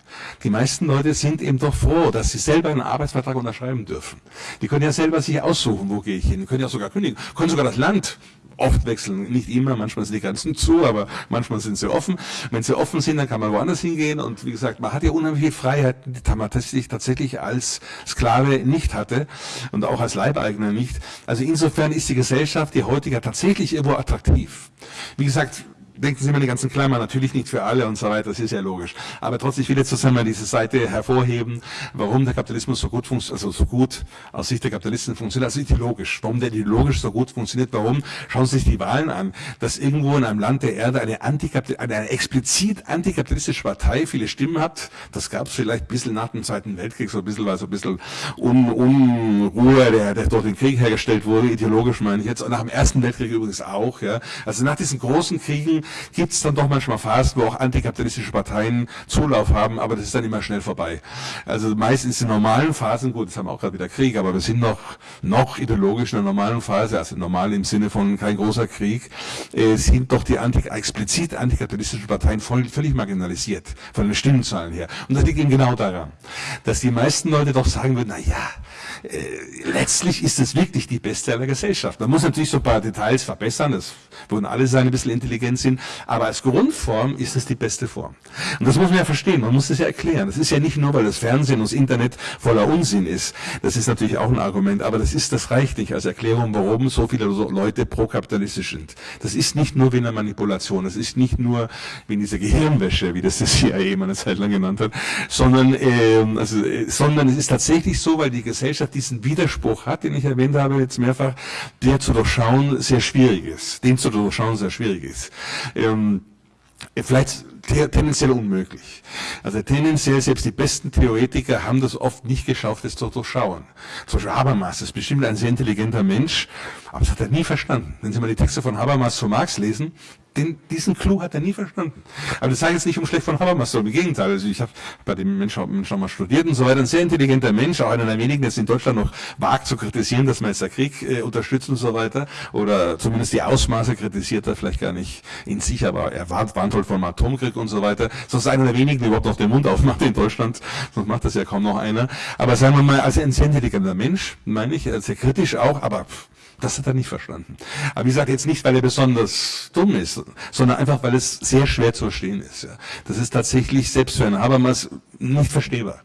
Die meisten Leute sind eben doch froh, dass sie selber einen Arbeitsvertrag unterschreiben dürfen. Die können ja selber sich aussuchen, wo gehe ich hin, die können ja sogar kündigen, können sogar das Land oft wechseln, nicht immer, manchmal sind die Grenzen zu, aber manchmal sind sie offen. Wenn sie offen sind, dann kann man woanders hingehen und wie gesagt, man hat ja unheimliche Freiheiten, die man tatsächlich als Sklave nicht hatte und auch als Leibeigner nicht. Also insofern ist die Gesellschaft, die heutige, tatsächlich irgendwo attraktiv. Wie gesagt, denken Sie mal die ganzen Klammer, natürlich nicht für alle und so weiter, das ist ja logisch. Aber trotzdem, ich will jetzt zusammen diese Seite hervorheben, warum der Kapitalismus so gut funktioniert, also so gut aus Sicht der Kapitalisten funktioniert, also ideologisch. Warum der ideologisch so gut funktioniert, warum? Schauen Sie sich die Wahlen an, dass irgendwo in einem Land der Erde eine, eine, eine explizit antikapitalistische Partei viele Stimmen hat, das gab es vielleicht ein bisschen nach dem Zweiten Weltkrieg, so ein bisschen, weil so ein bisschen Un Unruhe, der, der durch den Krieg hergestellt wurde, ideologisch meine ich jetzt, und nach dem Ersten Weltkrieg übrigens auch, ja. Also nach diesen großen Kriegen gibt es dann doch manchmal Phasen, wo auch antikapitalistische Parteien Zulauf haben, aber das ist dann immer schnell vorbei. Also meistens in normalen Phasen, gut, jetzt haben wir auch gerade wieder Krieg, aber wir sind noch, noch ideologisch in der normalen Phase, also normal im Sinne von kein großer Krieg, äh, sind doch die anti explizit antikapitalistischen Parteien voll, völlig marginalisiert, von den Stimmenzahlen her. Und das liegt eben genau daran, dass die meisten Leute doch sagen würden, na ja, äh, letztlich ist es wirklich die beste aller Gesellschaft. Man muss natürlich so ein paar Details verbessern, das würden alle sein, ein bisschen intelligent sind, aber als Grundform ist es die beste Form. Und das muss man ja verstehen, man muss das ja erklären. Das ist ja nicht nur, weil das Fernsehen und das Internet voller Unsinn ist. Das ist natürlich auch ein Argument, aber das ist, das reicht nicht als Erklärung, warum so viele Leute prokapitalistisch sind. Das ist nicht nur wie eine Manipulation, das ist nicht nur wie diese Gehirnwäsche, wie das das CIA mal eine Zeit lang genannt hat, sondern, äh, also, äh, sondern es ist tatsächlich so, weil die Gesellschaft diesen Widerspruch hat, den ich erwähnt habe jetzt mehrfach, der zu durchschauen sehr schwierig ist, den zu durchschauen sehr schwierig ist. Ähm, vielleicht tendenziell unmöglich. Also tendenziell, selbst die besten Theoretiker haben das oft nicht geschafft, es zu durchschauen. Zum Beispiel Habermas ist bestimmt ein sehr intelligenter Mensch, aber das hat er nie verstanden. Wenn Sie mal die Texte von Habermas zu Marx lesen, den, diesen Clou hat er nie verstanden. Aber das sage ich jetzt nicht um schlecht von Habermas, sondern im Gegenteil. Also ich habe bei dem Menschen schon mal studiert und so weiter. Ein sehr intelligenter Mensch, auch einer der wenigen, der es in Deutschland noch wagt zu kritisieren, dass man jetzt der Krieg äh, unterstützt und so weiter. Oder zumindest die Ausmaße kritisiert er vielleicht gar nicht in sich, aber er warnt, warnt halt vom Atomkrieg und so weiter. Ist einer der wenigen, der überhaupt noch den Mund aufmacht in Deutschland. Sonst macht das ja kaum noch einer. Aber sagen wir mal, als ein sehr intelligenter Mensch, meine ich, sehr kritisch auch, aber pff, das hat er nicht verstanden. Aber wie gesagt, jetzt nicht, weil er besonders dumm ist, sondern einfach, weil es sehr schwer zu verstehen ist. Ja. Das ist tatsächlich selbst für einen Habermas nicht verstehbar.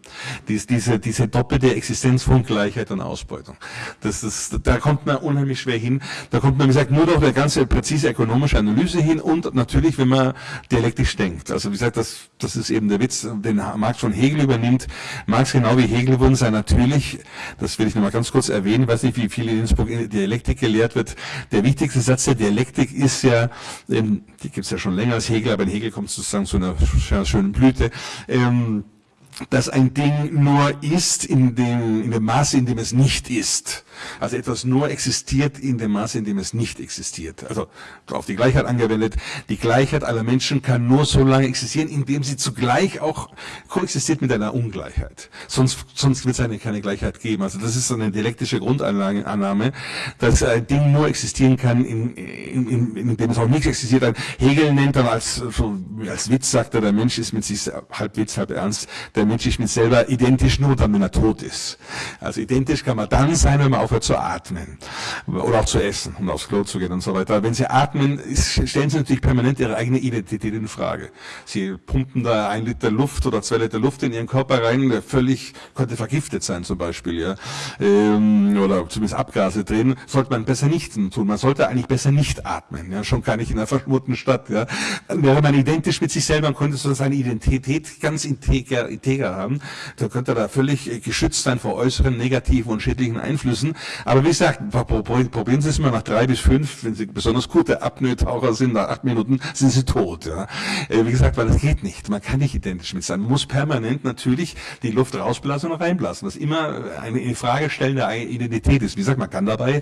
Dies, diese, diese doppelte Existenz von Gleichheit und Ausbeutung. Das ist, da kommt man unheimlich schwer hin. Da kommt man, wie gesagt, nur durch eine ganze präzise ökonomische Analyse hin und natürlich, wenn man dialektisch denkt. Also wie gesagt, das, das ist eben der Witz, den Marx von Hegel übernimmt. Marx genau wie Hegel wurden sei natürlich, das will ich nochmal ganz kurz erwähnen, ich weiß nicht, wie viele in Innsbruck Dialektik gelehrt wird. Der wichtigste Satz der Dialektik ist ja, ähm, die gibt es ja schon länger als Hegel, aber in Hegel kommt es sozusagen zu einer schönen Blüte. Dass ein Ding nur ist in dem, in dem Maße, in dem es nicht ist. Also etwas nur existiert in dem Maße, in dem es nicht existiert. Also auf die Gleichheit angewendet. Die Gleichheit aller Menschen kann nur so lange existieren, indem sie zugleich auch koexistiert mit einer Ungleichheit. Sonst, sonst wird es eine keine Gleichheit geben. Also das ist so eine dialektische Grundannahme, dass ein Ding nur existieren kann, in, in, in, in dem es auch nicht existiert. Hegel nennt dann als, als Witz, sagt er, der Mensch ist mit sich halb Witz, halb ernst, der Mensch ist mit selber identisch nur dann, wenn er tot ist. Also identisch kann man dann sein, wenn man aufhört zu atmen oder auch zu essen und aufs Klo zu gehen und so weiter. Wenn Sie atmen, stellen Sie natürlich permanent Ihre eigene Identität in Frage. Sie pumpen da ein Liter Luft oder zwei Liter Luft in Ihren Körper rein, der völlig könnte vergiftet sein zum Beispiel, ja, ähm, oder zumindest Abgase drin. Sollte man besser nicht tun. Man sollte eigentlich besser nicht atmen, ja, schon gar nicht in einer verschmurten Stadt. Ja. Wäre man identisch mit sich selber, könnte so seine Identität ganz integer, integer integer haben, dann könnte er da völlig geschützt sein vor äußeren negativen und schädlichen Einflüssen. Aber wie gesagt, probieren Sie es mal nach drei bis fünf, wenn Sie besonders gute Apnoe-Taucher sind, nach acht Minuten sind Sie tot. Ja. Äh, wie gesagt, weil das geht nicht. Man kann nicht identisch mit sein. Man muss permanent natürlich die Luft rausblasen und reinblasen. Das immer eine Frage stellen der Identität ist. Wie gesagt, man kann dabei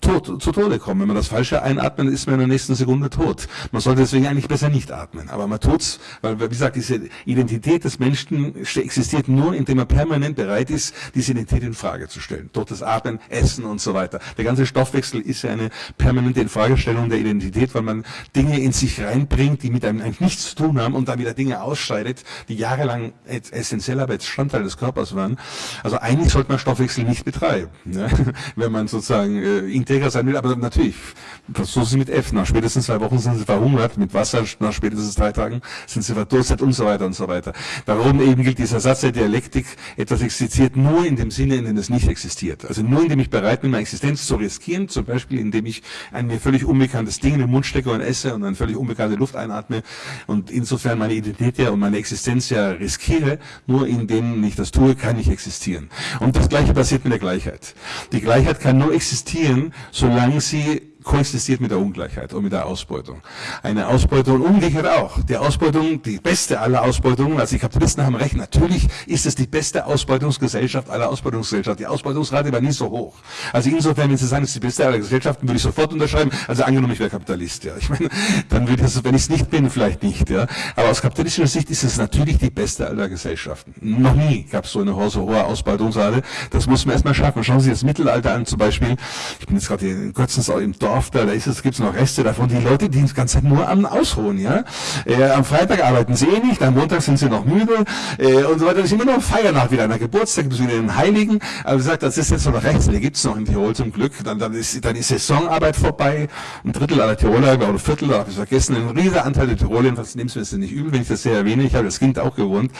tot, zu Tode kommen. Wenn man das Falsche einatmet, ist man in der nächsten Sekunde tot. Man sollte deswegen eigentlich besser nicht atmen. Aber man tut's, weil, wie gesagt, diese Identität des Menschen existiert nur, indem man permanent bereit ist, diese Identität in Frage zu stellen. Das Atmen, Essen und so weiter. Der ganze Stoffwechsel ist ja eine permanente Infragestellung der Identität, weil man Dinge in sich reinbringt, die mit einem eigentlich nichts zu tun haben und dann wieder Dinge ausscheidet, die jahrelang essentieller Bestandteil des Körpers waren. Also eigentlich sollte man Stoffwechsel nicht betreiben, ne? wenn man sozusagen äh, integer sein will. Aber natürlich, so sie mit F. Nach spätestens zwei Wochen sind sie verhungert, mit Wasser nach spätestens drei Tagen sind sie verdurstet und so weiter und so weiter. Darum eben gilt dieser Satz der Dialektik, etwas existiert nur in dem Sinne, in dem es nicht existiert. Also nur indem ich bereit bin, meine Existenz zu riskieren, zum Beispiel indem ich ein mir völlig unbekanntes Ding in den Mund stecke und esse und eine völlig unbekannte Luft einatme und insofern meine Identität ja und meine Existenz ja riskiere, nur indem ich das tue, kann ich existieren. Und das Gleiche passiert mit der Gleichheit. Die Gleichheit kann nur existieren, solange sie koexistiert mit der Ungleichheit und mit der Ausbeutung. Eine Ausbeutung und Ungleichheit auch. Die Ausbeutung, die beste aller Ausbeutungen, also die Kapitalisten haben recht, natürlich ist es die beste Ausbeutungsgesellschaft aller Ausbeutungsgesellschaften. Die Ausbeutungsrate war nie so hoch. Also insofern, wenn Sie sagen, es ist die beste aller Gesellschaften, würde ich sofort unterschreiben. Also angenommen, ich wäre Kapitalist, ja. Ich meine, dann würde das, wenn ich es nicht bin, vielleicht nicht, ja. Aber aus kapitalistischer Sicht ist es natürlich die beste aller Gesellschaften. Noch nie gab es so eine so hohe Ausbeutungsrate. Das muss man erstmal schaffen. Schauen Sie das Mittelalter an, zum Beispiel. Ich bin jetzt gerade in Kürzens im Dorf Dorf, da, ist es, gibt's noch Reste davon, die Leute, die die ganze Zeit nur am Ausruhen, ja. Äh, am Freitag arbeiten sie eh nicht, am Montag sind sie noch müde, äh, und so weiter. Das ist immer noch Feiernacht, wieder einer Geburtstag, bis wieder den Heiligen. Aber wie gesagt, das ist jetzt noch rechts, die gibt's noch in Tirol zum Glück. Dann, dann ist, dann ist Saisonarbeit vorbei. Ein Drittel aller Tiroler, oder ein Viertel, habe ich vergessen, ein riesiger Anteil der Tiroler, was nehmen Sie mir nicht übel, wenn ich das sehr erwähne. Ich habe das Kind auch gewohnt.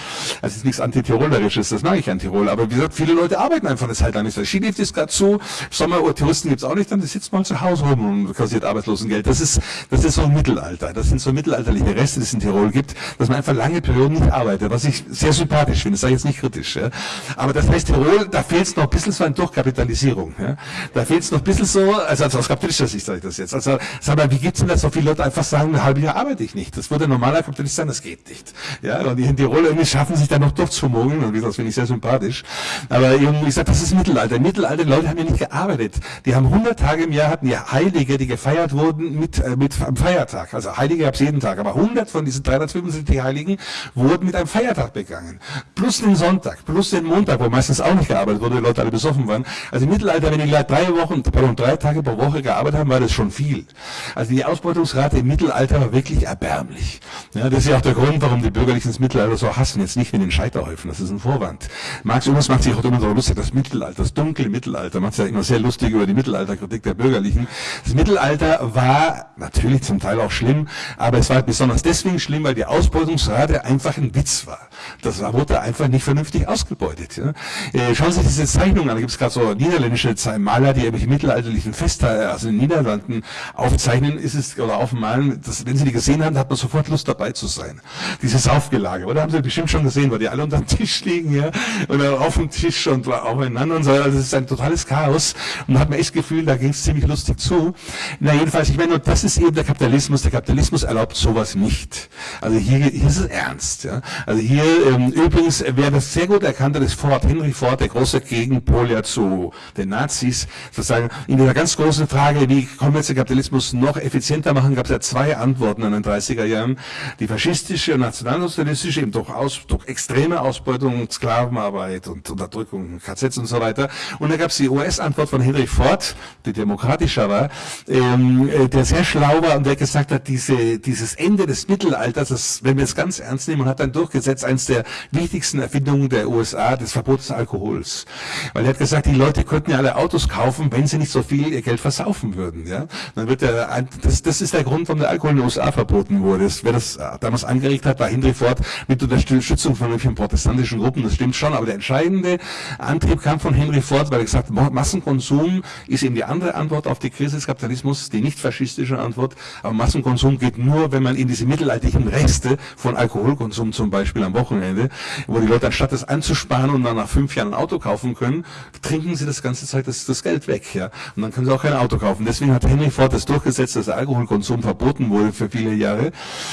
Es ist nichts Antitirolerisches, das mag ich an Tirol. Aber wie gesagt, viele Leute arbeiten einfach eine Zeit lang nicht. Skilift ist gerade zu, Sommertouristen gibt's auch nicht, dann sitzt mal zu Hause rum und kassiert Arbeitslosengeld. Das ist, das ist so ein Mittelalter. Das sind so mittelalterliche Reste, die es in Tirol gibt, dass man einfach lange Perioden nicht arbeitet, was ich sehr sympathisch finde. Das sage ich jetzt nicht kritisch. Ja. Aber das heißt, Tirol, da fehlt es noch ein bisschen so an Durchkapitalisierung. Ja. Da fehlt es noch ein bisschen so, also, also aus kapitalistischer Sicht sage ich das jetzt. Also, sag mal, wie gibt's denn, dass so viele Leute einfach sagen, ein halbes Jahr arbeite ich nicht? Das würde normaler Kapitalist sagen, das geht nicht. Ja, und die in Tirol irgendwie schaffen sich da noch durchzumogeln, und das finde ich sehr sympathisch. Aber irgendwie, ich sage, das ist Mittelalter. Mittelalter, die Leute haben ja nicht gearbeitet. Die haben 100 Tage im Jahr, hatten ja Heilige, die gefeiert wurden mit, äh, mit am Feiertag. Also Heilige gab es jeden Tag, aber 100 von diesen 375 Heiligen wurden mit einem Feiertag begangen. Plus den Sonntag, plus den Montag, wo meistens auch nicht gearbeitet wurde, die Leute alle besoffen waren. Also im Mittelalter, wenn die drei Wochen, pardon, drei Tage pro Woche gearbeitet haben, war das schon viel. Also die Ausbeutungsrate im Mittelalter war wirklich erbärmlich. Ja, das ist ja auch der Grund, warum die Bürgerlichen das Mittelalter so hassen. Jetzt nicht mit den Scheiterhäufen, das ist ein Vorwand. Marx Jonas macht sich auch immer so lustig, das Mittelalter, das dunkle Mittelalter, macht sich ja immer sehr lustig über die Mittelalterkritik der Bürgerlichen. Das Mittelalter war natürlich zum Teil auch schlimm, aber es war besonders deswegen schlimm, weil die Ausbeutungsrate einfach ein Witz war. Das wurde einfach nicht vernünftig ausgebeutet. Ja. Äh, schauen Sie sich diese Zeichnung an, da gibt es gerade so niederländische Maler, die irgendwelche mittelalterlichen Feste, also in den Niederlanden aufzeichnen, ist es, oder aufmalen, das, wenn Sie die gesehen haben, hat man sofort Lust dabei zu sein. Dieses Aufgelage, oder? Haben Sie bestimmt schon gesehen, weil die alle unter dem Tisch liegen, ja, oder auf dem Tisch und aufeinander und so, also es ist ein totales Chaos und hat man echt das Gefühl, da ging es ziemlich lustig zu. Na jedenfalls, ich meine, das ist eben der Kapitalismus. Der Kapitalismus erlaubt sowas nicht. Also hier, hier ist es ernst. Ja? Also hier ähm, übrigens, wer das sehr gut erkannt hat, ist Ford, Henry Ford, der große Gegenpol ja zu den Nazis. Sozusagen in dieser ganz großen Frage, wie können wir jetzt den Kapitalismus noch effizienter machen, gab es ja zwei Antworten in den 30er Jahren. Die faschistische und nationalsozialistische, eben durch, aus, durch extreme Ausbeutung, Sklavenarbeit und Unterdrückung, KZs und so weiter. Und da gab es die US-Antwort von Henry Ford, die demokratischer war, ähm, äh, der sehr schlau war und der gesagt hat, diese, dieses Ende des Mittelalters, das, wenn wir es ganz ernst nehmen, und hat dann durchgesetzt, eines der wichtigsten Erfindungen der USA, des Verbots des Alkohols. Weil er hat gesagt, die Leute könnten ja alle Autos kaufen, wenn sie nicht so viel ihr Geld versaufen würden. Ja? Dann wird der, das, das ist der Grund, warum der Alkohol in den USA verboten wurde. Das, wer das damals angeregt hat, war Henry Ford mit Unterstützung von irgendwelchen protestantischen Gruppen, das stimmt schon, aber der entscheidende Antrieb kam von Henry Ford, weil er gesagt hat, Massenkonsum ist eben die andere Antwort auf die Krise des Kapitalismus, die nicht faschistische Antwort, aber Massenkonsum geht nur, wenn man in diese mittelalterlichen Reste von Alkoholkonsum zum Beispiel am Wochenende, wo die Leute anstatt das anzusparen und dann nach fünf Jahren ein Auto kaufen können, trinken sie das ganze Zeit das, das Geld weg, ja. Und dann können sie auch kein Auto kaufen. Deswegen hat Henry Ford das durchgesetzt, dass Alkoholkonsum verboten wurde für viele Jahre.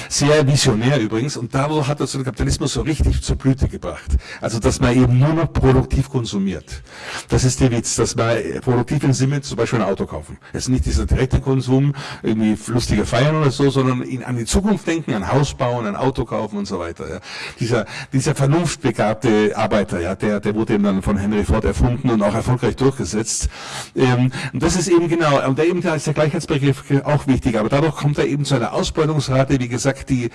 Sehr visionär übrigens. Und dadurch hat das den Kapitalismus so richtig zur Blüte gebracht. Also, dass man eben nur noch produktiv konsumiert. Das ist der Witz, dass man produktiv im Sinne zum Beispiel ein Auto kaufen. Es ist nicht dieser direkte Konsum, irgendwie lustige Feiern oder so, sondern in, an die Zukunft denken, ein Haus bauen, ein Auto kaufen und so weiter. Ja. Dieser, dieser vernunftbegabte Arbeiter, ja, der, der wurde eben dann von Henry Ford erfunden und auch erfolgreich durchgesetzt. Ähm, und das ist eben genau, und der eben da ist der Gleichheitsbegriff auch wichtig, aber dadurch kommt er eben zu einer Ausbeutungsrate, wie gesagt, die,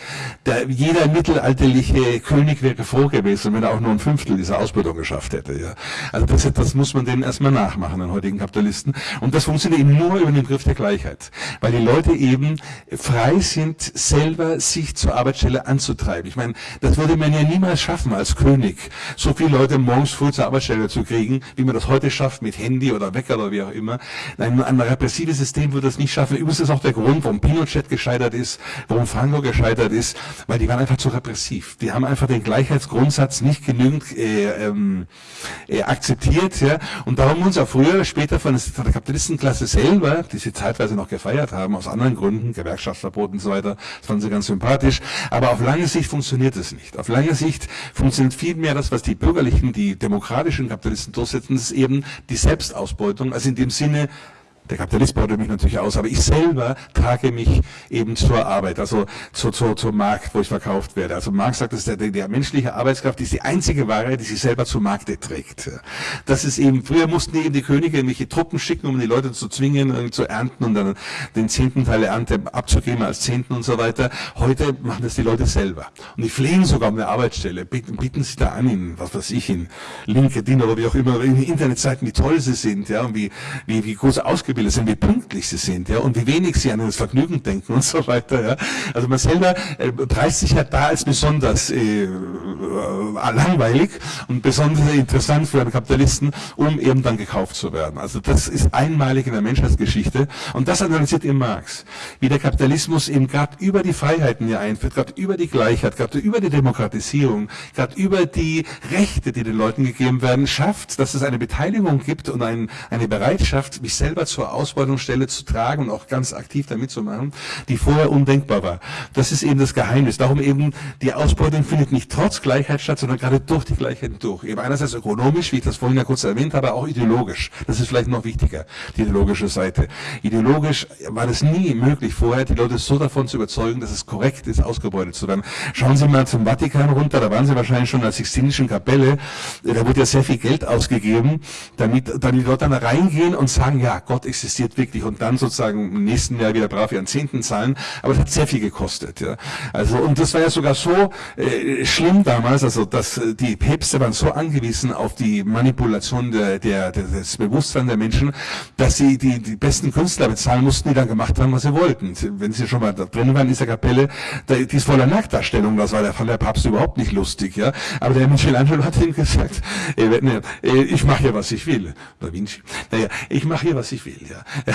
der, jeder mittelalterliche König wäre froh gewesen, wenn er auch nur ein Fünftel dieser Ausbeutung geschafft hätte. Ja. Also das, das muss man denen erstmal nachmachen, den heutigen Kapitalisten. Und das funktioniert eben nur über den Begriff der Gleichheit, weil die Leute eben frei sind, selber sich zur Arbeitsstelle anzutreiben. Ich meine, das würde man ja niemals schaffen als König, so viele Leute morgens früh zur Arbeitsstelle zu kriegen, wie man das heute schafft mit Handy oder Wecker oder wie auch immer. Ein, ein repressives System würde das nicht schaffen. Übrigens ist auch der Grund, warum Pinochet gescheitert ist, warum Franco gescheitert ist, weil die waren einfach zu repressiv. Die haben einfach den Gleichheitsgrundsatz nicht genügend äh, ähm, äh, akzeptiert. Ja? Und darum uns auch früher, später von, von der Kapitalistenklasse selber, die sie zeitweise noch gefeiert haben, aus anderen Gründen, Gewerkschaftsverbot und so weiter, das fanden sie ganz sympathisch. Aber auf lange Sicht funktioniert es nicht. Auf lange Sicht funktioniert vielmehr das, was die bürgerlichen, die demokratischen Kapitalisten durchsetzen, ist eben die Selbstausbeutung, also in dem Sinne, der Kapitalist beutet mich natürlich aus, aber ich selber trage mich eben zur Arbeit, also zu, zu, zum Markt, wo ich verkauft werde. Also Marx sagt, dass der, der menschliche Arbeitskraft ist die einzige Ware, die sich selber zum Markte trägt. Das ist eben, früher mussten eben die Könige irgendwelche Truppen schicken, um die Leute zu zwingen, zu ernten und dann den zehnten Teil der Ernte abzugeben als Zehnten und so weiter. Heute machen das die Leute selber. Und die flehen sogar um eine Arbeitsstelle, bieten, bieten sich da an, in, was weiß ich, in LinkedIn oder wie auch immer, in Internetseiten, wie toll sie sind, ja, und wie, wie, wie groß ausgebildet ausgebildet sind, wie pünktlich sie sind, ja, und wie wenig sie an das Vergnügen denken und so weiter, ja. Also man selber äh, preist sich ja da als besonders äh, äh, langweilig und besonders interessant für einen Kapitalisten, um eben dann gekauft zu werden. Also das ist einmalig in der Menschheitsgeschichte und das analysiert eben Marx, wie der Kapitalismus eben gerade über die Freiheiten hier einführt, gerade über die Gleichheit, gerade über die Demokratisierung, gerade über die Rechte, die den Leuten gegeben werden, schafft, dass es eine Beteiligung gibt und ein, eine Bereitschaft, mich selber zu zur Ausbeutungsstelle zu tragen und auch ganz aktiv damit zu machen, die vorher undenkbar war. Das ist eben das Geheimnis. Darum eben, die Ausbeutung findet nicht trotz Gleichheit statt, sondern gerade durch die Gleichheit durch. Eben einerseits ökonomisch, wie ich das vorhin ja kurz erwähnt habe, aber auch ideologisch. Das ist vielleicht noch wichtiger, die ideologische Seite. Ideologisch war es nie möglich vorher, die Leute so davon zu überzeugen, dass es korrekt ist, ausgebeutet zu werden. Schauen Sie mal zum Vatikan runter, da waren Sie wahrscheinlich schon in der Sixtinischen Kapelle, da wurde ja sehr viel Geld ausgegeben, damit, damit die Leute dann reingehen und sagen, ja, Gott existiert wirklich und dann sozusagen im nächsten Jahr wieder brav ihren Zehnten zahlen, aber das hat sehr viel gekostet. Ja. Also und das war ja sogar so äh, schlimm damals, also dass äh, die Päpste waren so angewiesen auf die Manipulation der, der, des Bewusstseins der Menschen, dass sie die, die besten Künstler bezahlen mussten, die dann gemacht haben, was sie wollten. Wenn sie schon mal da drin waren in dieser Kapelle, da, die ist voller Nacktdarstellung, das war der, von der Papst überhaupt nicht lustig. Ja. Aber der Michelangelo hat ihm gesagt, äh, ne, ich mache hier, was ich will. Da Vinci. Naja, ich mache hier, was ich will. Ja.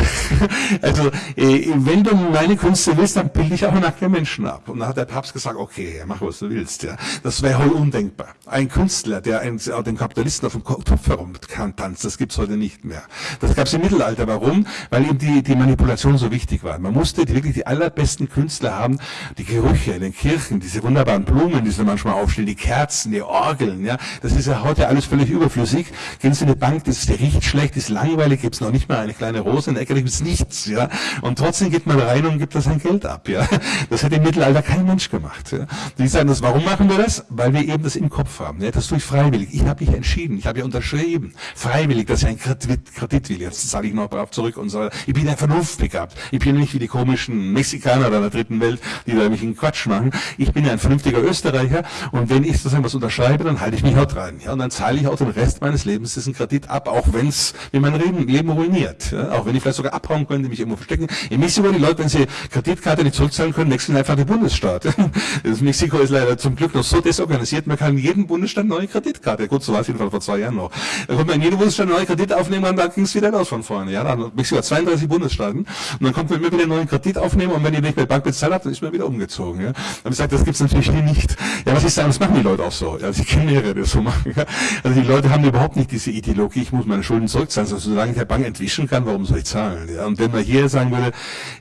Also, äh, wenn du meine Künste willst, dann bilde ich auch nackte Menschen ab. Und dann hat der Papst gesagt, okay, mach was du willst. Ja. Das wäre heute undenkbar. Ein Künstler, der einen, den Kapitalisten auf dem Kopf herum kann, tanzt, das gibt's heute nicht mehr. Das gab's im Mittelalter. Warum? Weil eben die, die Manipulation so wichtig war. Man musste wirklich die allerbesten Künstler haben, die Gerüche in den Kirchen, diese wunderbaren Blumen, die sie manchmal aufstellen, die Kerzen, die Orgeln. Ja. Das ist ja heute alles völlig überflüssig. Gehen Sie in eine Bank, das ist, der riecht schlecht, ist langweilig, gibt's noch nicht mal eine kleine eine Rose in der Ecke, da gibt es nichts, ja. Und trotzdem geht man rein und gibt da sein Geld ab, ja. Das hätte im Mittelalter kein Mensch gemacht, ja. Die sagen das, warum machen wir das? Weil wir eben das im Kopf haben, ja. Das tue ich freiwillig. Ich habe mich entschieden, ich habe ja unterschrieben, freiwillig, dass ich einen Kredit, Kredit will. Jetzt zahle ich noch brav zurück und so. Ich bin ja vernunftbegabt. Ich bin nicht wie die komischen Mexikaner der dritten Welt, die da mich in Quatsch machen. Ich bin ja ein vernünftiger Österreicher und wenn ich sozusagen was unterschreibe, dann halte ich mich auch dran, ja. Und dann zahle ich auch den Rest meines Lebens diesen Kredit ab, auch wenn es mir mein Leben ruiniert, ja. Auch wenn ich vielleicht sogar abhauen könnte, mich irgendwo verstecken. In Mexiko, die Leute, wenn sie Kreditkarte nicht zurückzahlen können, wechseln einfach den Bundesstaat. Das Mexiko ist leider zum Glück noch so desorganisiert, man kann in jedem Bundesstaat neue Kreditkarte. Gut, so war es jedenfalls vor zwei Jahren noch. Da konnte man in jedem Bundesstaat neue Kredit aufnehmen und dann ging es wieder los von vorne. Ja, dann Mexiko hat 32 Bundesstaaten und dann kommt man immer wieder einen neuen Kredit aufnehmen und wenn ihr nicht mehr Bank bezahlt habt, dann ist man wieder umgezogen. Ja. Habe ich gesagt, das gibt's natürlich nicht. Ja, was ist da? Das machen die Leute auch so. Ja, ich kenne mehrere, die das so machen. Ja. Also die Leute haben überhaupt nicht diese Ideologie, ich muss meine Schulden zurückzahlen. Also solange ich der Bank entwischen kann, warum soll ich zahlen? Ja. Und wenn man hier sagen würde,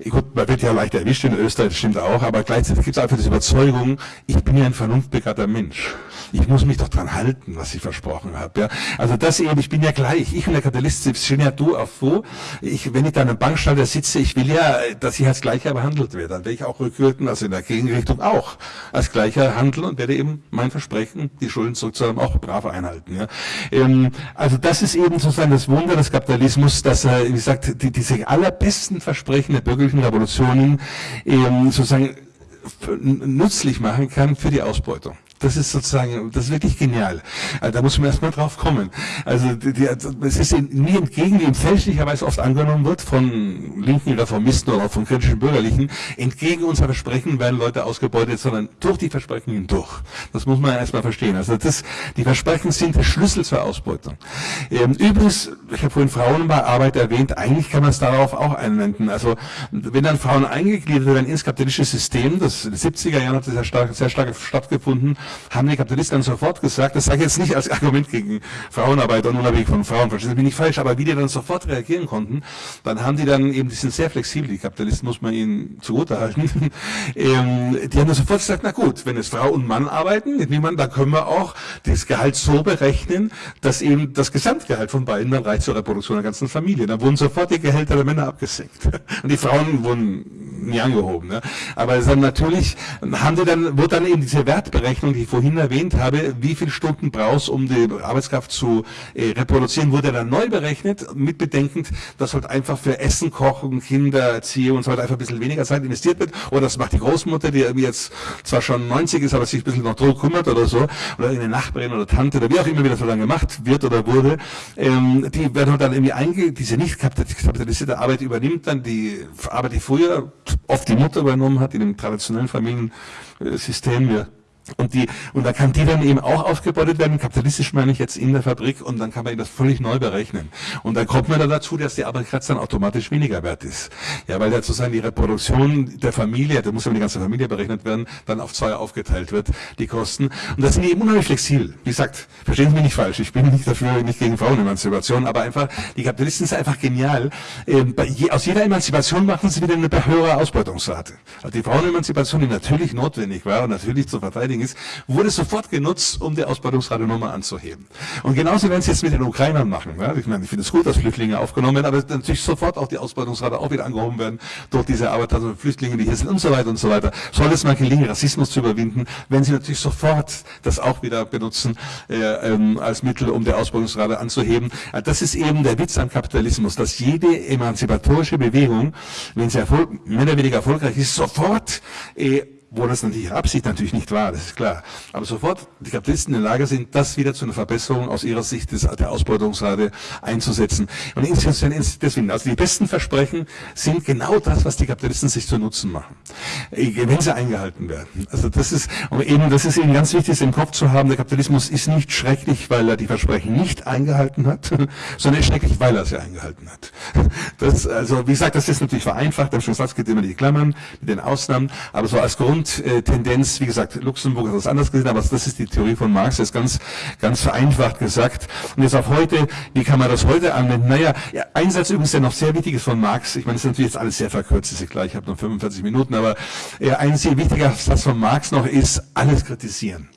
gut, man wird ja leicht erwischt in Österreich, das stimmt auch, aber gleichzeitig gibt es einfach diese Überzeugung, ich bin ja ein vernunftbegabter Mensch. Ich muss mich doch dran halten, was ich versprochen habe. Ja. Also das eben, ich bin ja gleich, ich und der Kapitalist stehen ja du auf wo. Ich, wenn ich da an einem Bankschalter sitze, ich will ja, dass ich als Gleicher behandelt werde. Dann werde ich auch rückwirken, also in der Gegenrichtung auch als Gleicher handeln und werde eben mein Versprechen, die Schulden zurückzahlen, auch brav einhalten. Ja. Ähm, also das ist eben sozusagen das Wunder des Kapitalismus, dass er, wie gesagt, die, diese allerbesten Versprechen der bürgerlichen Revolutionen ähm, sozusagen nützlich machen kann für die Ausbeutung. Das ist sozusagen, das ist wirklich genial. Also da muss man erstmal drauf kommen. Also die, es ist nie entgegen, wie fälschlicherweise oft angenommen wird von linken Reformisten oder auch von kritischen Bürgerlichen, entgegen unserer Versprechen werden Leute ausgebeutet, sondern durch die Versprechen hindurch. Das muss man erstmal verstehen. Also das, die Versprechen sind der Schlüssel zur Ausbeutung. Ähm, übrigens, ich habe vorhin Frauenarbeit erwähnt, eigentlich kann man es darauf auch anwenden. Also wenn dann Frauen eingegliedert werden ins kapitalistische System, das in den 70er Jahren hat das sehr stark, sehr stark stattgefunden, haben die Kapitalisten sofort gesagt, das sage ich jetzt nicht als Argument gegen Frauenarbeit und unabhängig von Frauen, verstehen Sie mich nicht falsch, aber wie die dann sofort reagieren konnten, dann haben die dann eben, die sind sehr flexibel, die Kapitalisten muss man ihnen zugutehalten, ähm, die haben dann sofort gesagt, na gut, wenn es Frau und Mann arbeiten, dann können wir auch das Gehalt so berechnen, dass eben das Gesamtgehalt von beiden dann reicht zur Reproduktion der ganzen Familie. Dann wurden sofort die Gehälter der Männer abgesenkt. Und die Frauen wurden nie angehoben. Ne? Aber dann natürlich haben die dann, wurde dann eben diese Wertberechnung, ich vorhin erwähnt habe, wie viele Stunden brauchst, um die Arbeitskraft zu äh, reproduzieren, wurde dann neu berechnet, mit bedenkend, dass halt einfach für Essen, Kochen, Kinder, Erziehung und so weiter einfach ein bisschen weniger Zeit investiert wird. Oder das macht die Großmutter, die jetzt zwar schon 90 ist, aber sich ein bisschen noch drum kümmert oder so. Oder eine Nachbarin oder Tante oder wie auch immer wieder so lange gemacht wird oder wurde. Ähm, die werden halt dann irgendwie einge, diese nicht kapitalisierte Arbeit übernimmt dann die Arbeit, die früher oft die Mutter übernommen hat in dem traditionellen Familiensystem. Ja. Und, die, und da kann die dann eben auch aufgebeutet werden, kapitalistisch meine ich jetzt in der Fabrik, und dann kann man das völlig neu berechnen. Und dann kommt man dann dazu, dass die Arbeitskraft dann automatisch weniger wert ist. Ja, weil ja sozusagen die Reproduktion der Familie, da muss ja die ganze Familie berechnet werden, dann auf zwei aufgeteilt wird, die Kosten. Und das sind eben unheimlich flexibel. Wie gesagt, verstehen Sie mich nicht falsch, ich bin nicht dafür, nicht gegen Frauenemanzipation, aber einfach, die Kapitalisten sind einfach genial. Ähm, je, aus jeder Emanzipation machen sie wieder eine höhere Ausbeutungsrate. Also die Frauenemanzipation, die natürlich notwendig war und natürlich zu verteidigen, Ist, wurde sofort genutzt, um die Ausbeutungsrate anzuheben. Und genauso werden sie jetzt mit den Ukrainern machen. Ja? Ich meine, ich finde es gut, dass Flüchtlinge aufgenommen werden, aber natürlich sofort auch die Ausbeutungsrate auch wieder angehoben werden durch diese Arbeit, also Flüchtlinge, die hier sind und so weiter und so weiter. Soll es mal gelingen, Rassismus zu überwinden, wenn sie natürlich sofort das auch wieder benutzen äh, ähm, als Mittel, um die Ausbeutungsrate anzuheben. Das ist eben der Witz am Kapitalismus, dass jede emanzipatorische Bewegung, wenn sie erfolg, mehr oder weniger erfolgreich ist, sofort äh, wo das natürlich Absicht natürlich nicht war, das ist klar. Aber sofort die Kapitalisten in der Lage sind, das wieder zu einer Verbesserung aus ihrer Sicht des, der Ausbeutungsrate einzusetzen. Und deswegen, also die besten Versprechen sind genau das, was die Kapitalisten sich zu Nutzen machen, wenn sie eingehalten werden. Also das ist, und eben, das ist eben ganz wichtig, im Kopf zu haben, der Kapitalismus ist nicht schrecklich, weil er die Versprechen nicht eingehalten hat, sondern schrecklich, weil er sie eingehalten hat. Das, also, wie gesagt, das ist natürlich vereinfacht, am Schluss gibt immer die Klammern mit den Ausnahmen, aber so als Grund Grundtendenz, wie gesagt, Luxemburg hat das anders gesehen, aber das ist die Theorie von Marx, das ist ganz, ganz vereinfacht gesagt. Und jetzt auf heute, wie kann man das heute anwenden? Naja, ja, ein Satz übrigens, der noch sehr wichtig ist von Marx, ich meine, das ist natürlich jetzt alles sehr verkürzt, ist klar, ich habe noch 45 Minuten, aber ein sehr wichtiger Satz von Marx noch ist, alles kritisieren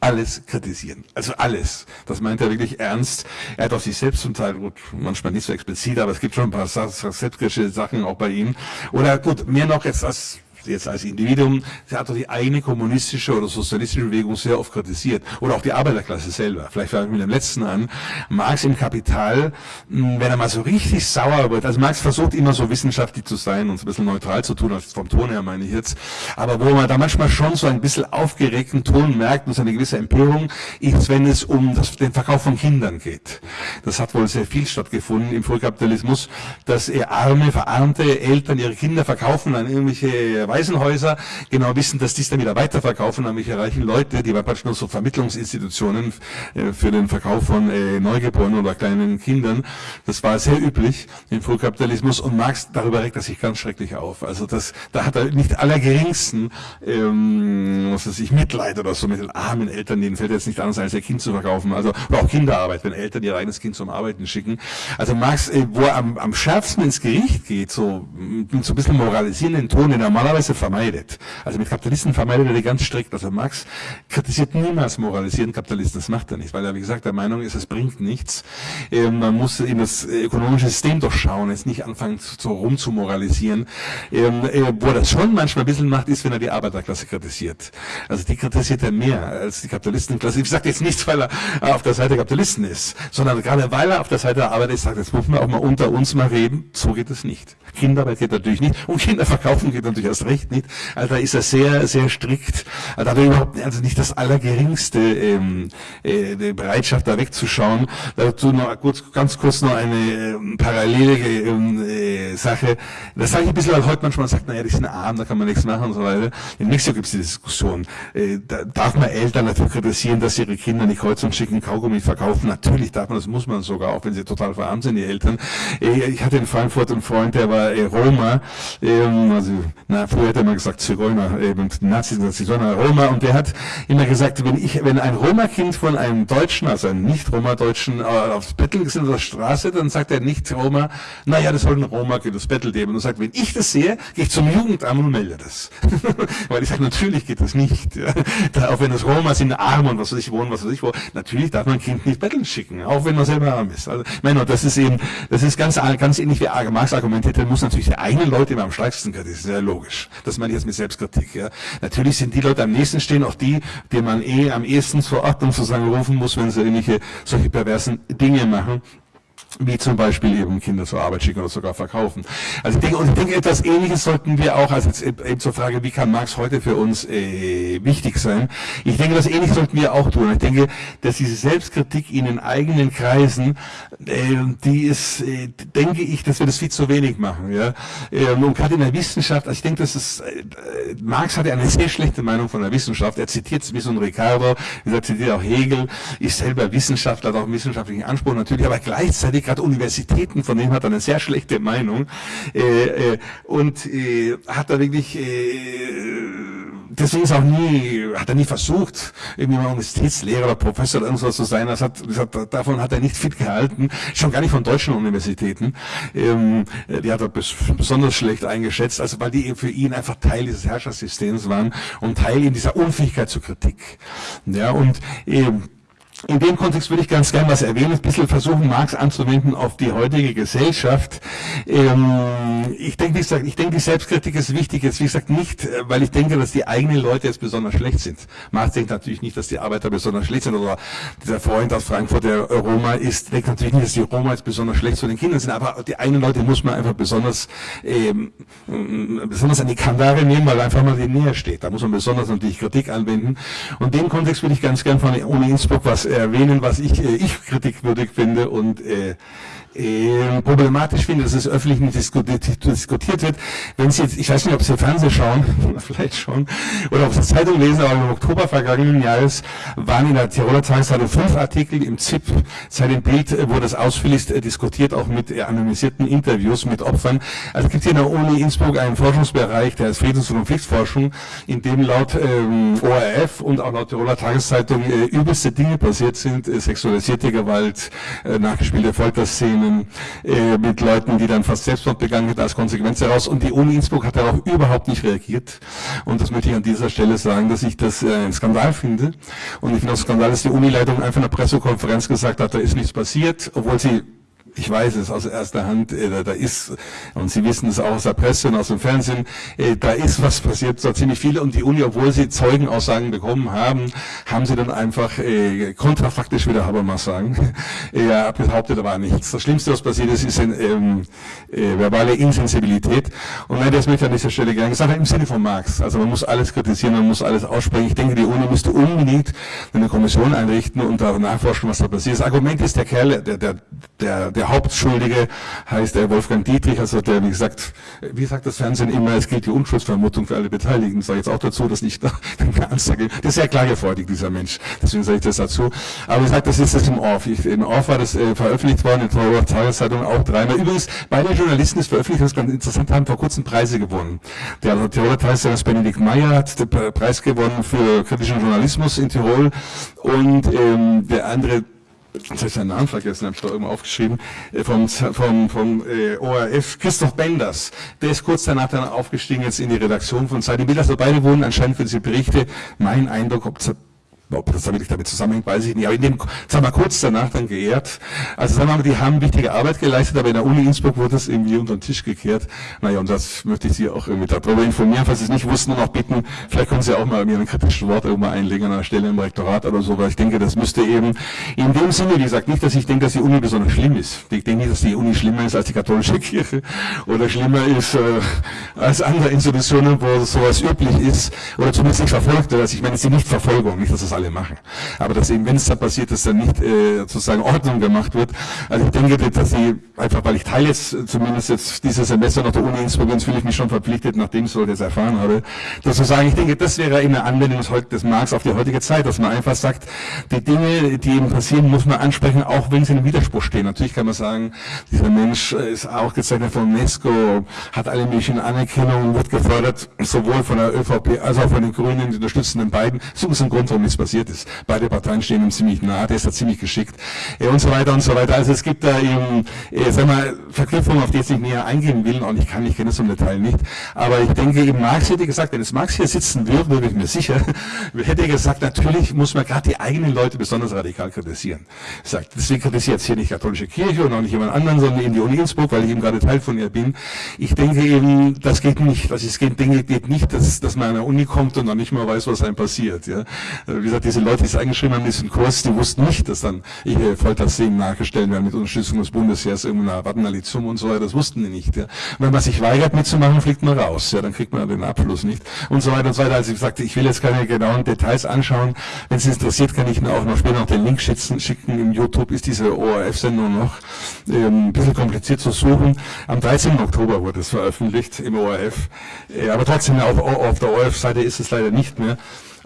alles kritisieren. Also alles. Das meint er wirklich ernst. Er hat auch sich selbst zum Teil, gut, manchmal nicht so explizit, aber es gibt schon ein paar selbstkritische Sachen auch bei ihm. Oder gut, mehr noch jetzt als jetzt als Individuum, hat doch die eigene kommunistische oder sozialistische Bewegung sehr oft kritisiert. Oder auch die Arbeiterklasse selber. Vielleicht fange ich mit dem letzten an. Marx im Kapital, hm, wenn er mal so richtig sauer wird, also Marx versucht immer so wissenschaftlich zu sein und so ein bisschen neutral zu tun, also vom Ton her meine ich jetzt, aber wo man da manchmal schon so ein bisschen aufgeregten Ton merkt und so eine gewisse Empörung, ist, wenn es um das, den Verkauf von Kindern geht. Das hat wohl sehr viel stattgefunden im Frühkapitalismus, dass arme, verarmte Eltern ihre Kinder verkaufen an irgendwelche Waisenhäuser, genau wissen, dass die es dann wieder weiterverkaufen an irgendwelche reichen Leute, die praktisch nur so Vermittlungsinstitutionen äh, für den Verkauf von äh, Neugeborenen oder kleinen Kindern. Das war sehr üblich im Frühkapitalismus und Marx, darüber regt er sich ganz schrecklich auf. Also das, da hat er nicht allergeringsten, ähm, was weiß ich, Mitleid oder so mit den armen Eltern, denen fällt jetzt nicht anders als ihr Kind zu verkaufen. Also, oder auch Kinderarbeit, wenn Eltern ihr eigenes Kind zum Arbeiten schicken. Also Marx, äh, wo er am, am schärfsten ins Gericht geht, so mit so ein bisschen moralisierenden Ton, den er normalerweise vermeidet. Also mit Kapitalisten vermeidet er die ganz strikt. Also Marx kritisiert niemals moralisierenden Kapitalisten, das macht er nicht, weil er, wie gesagt, der Meinung ist, es bringt nichts. Ähm, man muss in das ökonomische System durchschauen, jetzt nicht anfangen so zu moralisieren. Ähm, äh, wo er das schon manchmal ein bisschen macht, ist, wenn er die Arbeiterklasse kritisiert. Also die kritisiert er mehr als die Kapitalistenklasse. Ich sage jetzt nichts, weil er auf der Seite der Kapitalisten ist, sondern gerade weil er auf der Seite der Arbeiter ist, sagt, jetzt muss man auch mal unter uns mal reden, so geht es nicht. Kinderarbeit geht natürlich nicht und Kinder verkaufen geht natürlich erst recht nicht. Also da ist er sehr, sehr strikt. Da hat er überhaupt also nicht das allergeringste ähm, äh, Bereitschaft, da wegzuschauen. Dazu noch kurz, ganz kurz noch eine äh, parallele ähm, äh, Sache. Das sage ich ein bisschen, weil heute manchmal sagt, naja, die sind arm, da kann man nichts machen und so weiter. In Mexiko gibt es die Diskussion. Äh, da darf man Eltern dafür kritisieren, dass ihre Kinder nicht Kreuz und schicken Kaugummi verkaufen? Natürlich darf man, das muss man sogar, auch wenn sie total verarmt sind, die Eltern. Äh, ich hatte in Frankfurt einen Freund, der war äh, Roma, ähm, also na, früher hätte man gesagt Zigeuner, eben Nazis und Zigeuner, Roma, und der hat immer gesagt, wenn ich, wenn ein Roma-Kind von einem Deutschen, also einem Nicht-Roma-Deutschen, äh, aufs Bettel ist in der Straße, dann sagt er nicht Roma, naja, das soll ein Roma-Kind das Bettel geben. Und sagt, wenn ich das sehe, gehe ich zum Jugendamt und melde das. Weil ich sage, natürlich geht das nicht. Ja. Da, auch wenn das Roma sind arm und was weiß ich wohnen, was weiß ich wo, natürlich darf man ein Kind nicht betteln schicken, auch wenn man selber arm ist. Also, ich das ist eben, das ist ganz, ganz ähnlich wie Marx argumentiert, dann muss natürlich der eigene Leute immer am stärksten kritisieren, das ist ja logisch. Das meine ich jetzt mit Selbstkritik. Ja. Natürlich sind die Leute am nächsten stehen, auch die, die man eh am ehesten zur Ordnung sozusagen rufen muss, wenn sie irgendwelche solche perversen Dinge machen wie zum Beispiel eben Kinder zur Arbeit schicken oder sogar verkaufen. Also ich denke, und ich denke, etwas Ähnliches sollten wir auch, also jetzt eben zur Frage, wie kann Marx heute für uns äh, wichtig sein? Ich denke, das Ähnliches sollten wir auch tun. Ich denke, dass diese Selbstkritik in den eigenen Kreisen, äh, die ist, äh, denke ich, dass wir das viel zu wenig machen. Ja? Ähm, und gerade in der Wissenschaft, also ich denke, dass es, äh, Marx hatte eine sehr schlechte Meinung von der Wissenschaft. Er zitiert wie so ein Ricardo, er zitiert auch Hegel, ist selber Wissenschaftler, hat auch einen wissenschaftlichen Anspruch natürlich, aber gleichzeitig die gerade Universitäten, von dem hat er eine sehr schlechte Meinung äh, äh, und äh, hat da wirklich äh, deswegen ist auch nie, hat er nie versucht, irgendwie mal Universitätslehrer oder Professor oder irgendwas zu sein. Das hat, das hat, davon hat er nicht fit gehalten, schon gar nicht von deutschen Universitäten. Ähm, die hat er bes besonders schlecht eingeschätzt, also weil die für ihn einfach Teil dieses Herrschaftssystems waren und Teil in dieser Unfähigkeit zur Kritik. Ja, und ähm, in dem Kontext würde ich ganz gerne was erwähnen, ein bisschen versuchen, Marx anzuwenden auf die heutige Gesellschaft. Ähm, ich denke, wie gesagt, ich denke, die Selbstkritik ist wichtig. Jetzt, wie gesagt, nicht, äh, weil ich denke, dass die eigenen Leute jetzt besonders schlecht sind. Marx denkt natürlich nicht, dass die Arbeiter besonders schlecht sind oder dieser Freund aus Frankfurt, der Roma ist, denkt natürlich nicht, dass die Roma jetzt besonders schlecht zu den Kindern sind. Aber die eigenen Leute muss man einfach besonders, ähm, besonders an die Kandare nehmen, weil einfach mal die näher steht. Da muss man besonders natürlich Kritik anwenden. Und in dem Kontext würde ich ganz gerne von Uni Innsbruck was erwähnen, was ich, äh, ich kritikwürdig finde und äh, äh, problematisch finde, dass es öffentlich nicht diskutiert, diskutiert wird. Wenn Sie jetzt, ich weiß nicht, ob Sie Fernsehen schauen, vielleicht schon, oder ob Sie Zeitung lesen, aber im Oktober vergangenen Jahres waren in der Tiroler Tageszeitung fünf Artikel im ZIP, seit dem Bild, wo das ausführlich äh, diskutiert, auch mit äh, anonymisierten Interviews mit Opfern. Also es gibt hier in der Uni Innsbruck einen Forschungsbereich, der ist Friedens- und Konfliktforschung, in dem laut ähm, ORF und auch laut Tiroler Tageszeitung äh, übelste Dinge passiert sind, äh, sexualisierte Gewalt, äh, nachgespielte Folterszenen, Diskussionen äh, mit Leuten, die dann fast Selbstmord begangen hätten als Konsequenz daraus. Und die Uni Innsbruck hat darauf überhaupt nicht reagiert. Und das möchte ich an dieser Stelle sagen, dass ich das äh, ein Skandal finde. Und ich finde auch Skandal, dass die Unileitung einfach in einer Pressekonferenz gesagt hat, da ist nichts passiert, obwohl sie ich weiß es aus erster Hand, äh, da ist, und Sie wissen es auch aus der Presse und aus dem Fernsehen, äh, da ist was passiert, so ziemlich viel. Und die Uni, obwohl sie Zeugenaussagen bekommen haben, haben sie dann einfach äh, kontrafaktisch, wie der Habermas sagen, ja, behauptet, da war nichts. Das Schlimmste, was passiert ist, ist eine ähm, äh, verbale Insensibilität. Und nein, das möchte ich an dieser Stelle gerne sagen, im Sinne von Marx. Also man muss alles kritisieren, man muss alles aussprechen. Ich denke, die Uni müsste unbedingt eine Kommission einrichten und da nachforschen, was da passiert. Das Argument ist, der Kerl, der, der, der, der Hauptschuldige heißt Wolfgang Dietrich, also der, wie gesagt, wie sagt das Fernsehen immer, es gilt die Unschuldsvermutung für alle Beteiligten. Sage jetzt auch dazu, dass nicht eine Ansage, das ist sehr klagefreudig, dieser Mensch. Deswegen sage ich das dazu. Aber ich sage, das ist das im Off. Ich, Im Off war das äh, veröffentlicht worden, in der Tageszeitung auch dreimal. Übrigens, beide Journalisten ist veröffentlicht, das ist ganz interessant, haben vor kurzem Preise gewonnen. Der Tiroler Tageszeitung Benedikt Meyer hat den Preis gewonnen für kritischen Journalismus in Tirol und ähm, der andere jetzt habe ich seinen Namen vergessen, habe ich da irgendwo aufgeschrieben, äh, vom, vom, vom äh, ORF, Christoph Benders, der ist kurz danach dann aufgestiegen jetzt in die Redaktion von Zeit im Bild. Also beide wurden anscheinend für diese Berichte, mein Eindruck, ob ob das wirklich damit zusammenhängt, weiß ich nicht. Aber in dem, sagen wir kurz danach dann geehrt. Also sagen wir mal, die haben wichtige Arbeit geleistet, aber in der Uni Innsbruck wurde das irgendwie unter den Tisch gekehrt. Naja, und das möchte ich Sie auch irgendwie darüber informieren, falls Sie es nicht wussten und auch bitten, vielleicht können Sie auch mal mir ein kritisches Wort irgendwann einlegen an einer Stelle im Rektorat oder so, weil ich denke, das müsste eben in dem Sinne, wie gesagt, nicht, dass ich denke, dass die Uni besonders schlimm ist. Ich denke nicht, dass die Uni schlimmer ist als die katholische Kirche oder schlimmer ist äh, als andere Institutionen, wo sowas üblich ist oder zumindest nicht verfolgt wird. Also ich meine, es ist die Nichtverfolgung, nicht, dass das alle machen. Aber dass eben, wenn es da passiert, dass dann nicht äh, sozusagen Ordnung gemacht wird. Also ich denke, dass sie, einfach weil ich teile jetzt zumindest jetzt dieses Semester noch der Uni Innsbruck, fühle ich mich schon verpflichtet, nachdem ich so das erfahren habe, dass zu sagen, ich denke, das wäre eben eine Anwendung des Marx auf die heutige Zeit, dass man einfach sagt, die Dinge, die eben passieren, muss man ansprechen, auch wenn sie in Widerspruch stehen. Natürlich kann man sagen, dieser Mensch ist auch gezeichnet von UNESCO, hat alle möglichen Anerkennungen, wird gefördert, sowohl von der ÖVP als auch von den Grünen, die unterstützen den beiden. So ist ein Grund, warum nichts passiert ist. Beide Parteien stehen ihm ziemlich nah, der ist da ziemlich geschickt äh, und so weiter und so weiter. Also es gibt da eben, äh, sag mal, Verknüpfungen, auf die ich nicht näher eingehen will und ich kann, ich kenne es im Detail nicht. Aber ich denke eben, Marx hätte gesagt, wenn es Marx hier sitzen würde, bin ich mir sicher, hätte er gesagt, natürlich muss man gerade die eigenen Leute besonders radikal kritisieren. Er sagt, deswegen kritisiert jetzt hier nicht katholische Kirche und auch nicht jemand anderen, sondern eben die Uni Innsbruck, weil ich eben gerade Teil von ihr bin. Ich denke eben, das geht nicht. Also es geht, denke, geht nicht, dass, dass man an der Uni kommt und noch nicht mal weiß, was einem passiert. Ja. Wie diese Leute, die es eingeschrieben haben diesen Kurs, die wussten nicht, dass dann äh, Folterszenen nachgestellt werden mit Unterstützung des Bundesheers, irgendeiner Wattnalizum und so weiter. Das wussten die nicht. Ja. Wenn man sich weigert mitzumachen, fliegt man raus. Ja, dann kriegt man den Abschluss nicht und so weiter und so weiter. Also ich sagte, ich will jetzt keine genauen Details anschauen. Wenn es interessiert, kann ich Ihnen auch noch später noch den Link schicken. schicken. Im YouTube ist diese ORF-Sendung noch ähm, ein bisschen kompliziert zu suchen. Am 13. Oktober wurde es veröffentlicht im ORF. Äh, aber trotzdem auf, auf der ORF-Seite ist es leider nicht mehr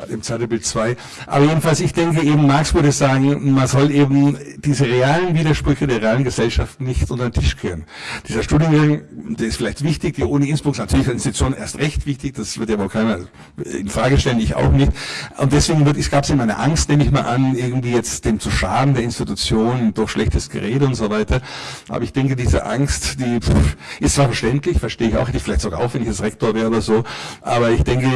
im Zeitbild 2. Aber jedenfalls, ich denke eben, Marx würde sagen, man soll eben diese realen Widersprüche der realen Gesellschaft nicht unter den Tisch kehren. Dieser Studiengang, der ist vielleicht wichtig, die Uni Innsbruck ist natürlich als Institution erst recht wichtig, das wird ja wohl keiner in Frage stellen, ich auch nicht. Und deswegen wird, es gab es immer eine Angst, nehme ich mal an, irgendwie jetzt dem zu schaden der Institution durch schlechtes Gerede und so weiter. Aber ich denke, diese Angst, die ist zwar verständlich, verstehe ich auch, hätte ich vielleicht sogar auch, wenn ich jetzt Rektor wäre oder so, aber ich denke,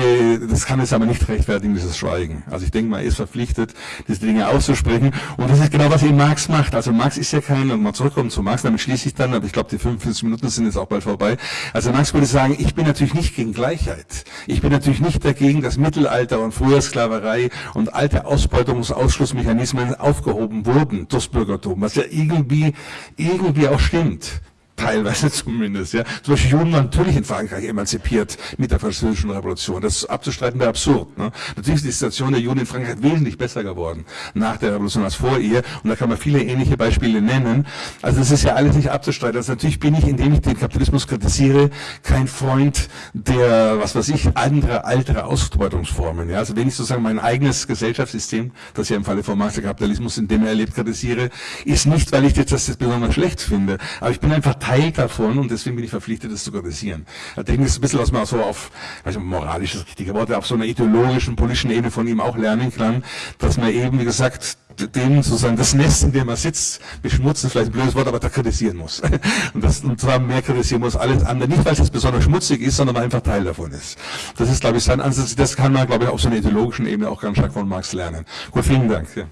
das kann es aber nicht rechtfertigen, dieses Schweigen. Also ich denke, man ist verpflichtet, diese Dinge auszusprechen. Und das ist genau, was eben Marx macht. Also Marx ist ja kein, und mal zurückkommen zu Marx, damit schließe ich dann, aber ich glaube, die 45 Minuten sind jetzt auch bald vorbei. Also Marx würde sagen, ich bin natürlich nicht gegen Gleichheit. Ich bin natürlich nicht dagegen, dass Mittelalter und früher Sklaverei und alte Ausbeutungs- Ausschlussmechanismen aufgehoben wurden durchs Bürgertum, was ja irgendwie, irgendwie auch stimmt teilweise zumindest. Ja. Zum Beispiel Juden waren natürlich in Frankreich emanzipiert mit der französischen Revolution. Das abzustreiten wäre absurd. Ne. Natürlich ist die Situation der Juden in Frankreich wesentlich besser geworden nach der Revolution als vor ihr. Und da kann man viele ähnliche Beispiele nennen. Also das ist ja alles nicht abzustreiten. Also natürlich bin ich, indem ich den Kapitalismus kritisiere, kein Freund der, was weiß ich, anderer, alterer Ausbeutungsformen. Ja. Also wenn ich sozusagen mein eigenes Gesellschaftssystem, das ja im Falle von Marx der Kapitalismus, in dem er erlebt, kritisiere, ist nicht, weil ich jetzt das besonders schlecht finde. Aber ich bin einfach Teil davon und deswegen bin ich verpflichtet, das zu kritisieren. Das ist ein bisschen, was man so auf, weiß nicht, moralisch ist richtige Worte, auf so einer ideologischen, politischen Ebene von ihm auch lernen kann, dass man eben, wie gesagt, den sozusagen das Nest, in dem er sitzt, beschmutzen, vielleicht ein blödes Wort, aber da kritisieren muss. Und, das, und zwar mehr kritisieren muss alles andere. Nicht, weil es besonders schmutzig ist, sondern weil einfach Teil davon ist. Das ist, glaube ich, sein Ansatz. Das kann man, glaube ich, auf so einer ideologischen Ebene auch ganz stark von Marx lernen. Gut, vielen Dank. Ja.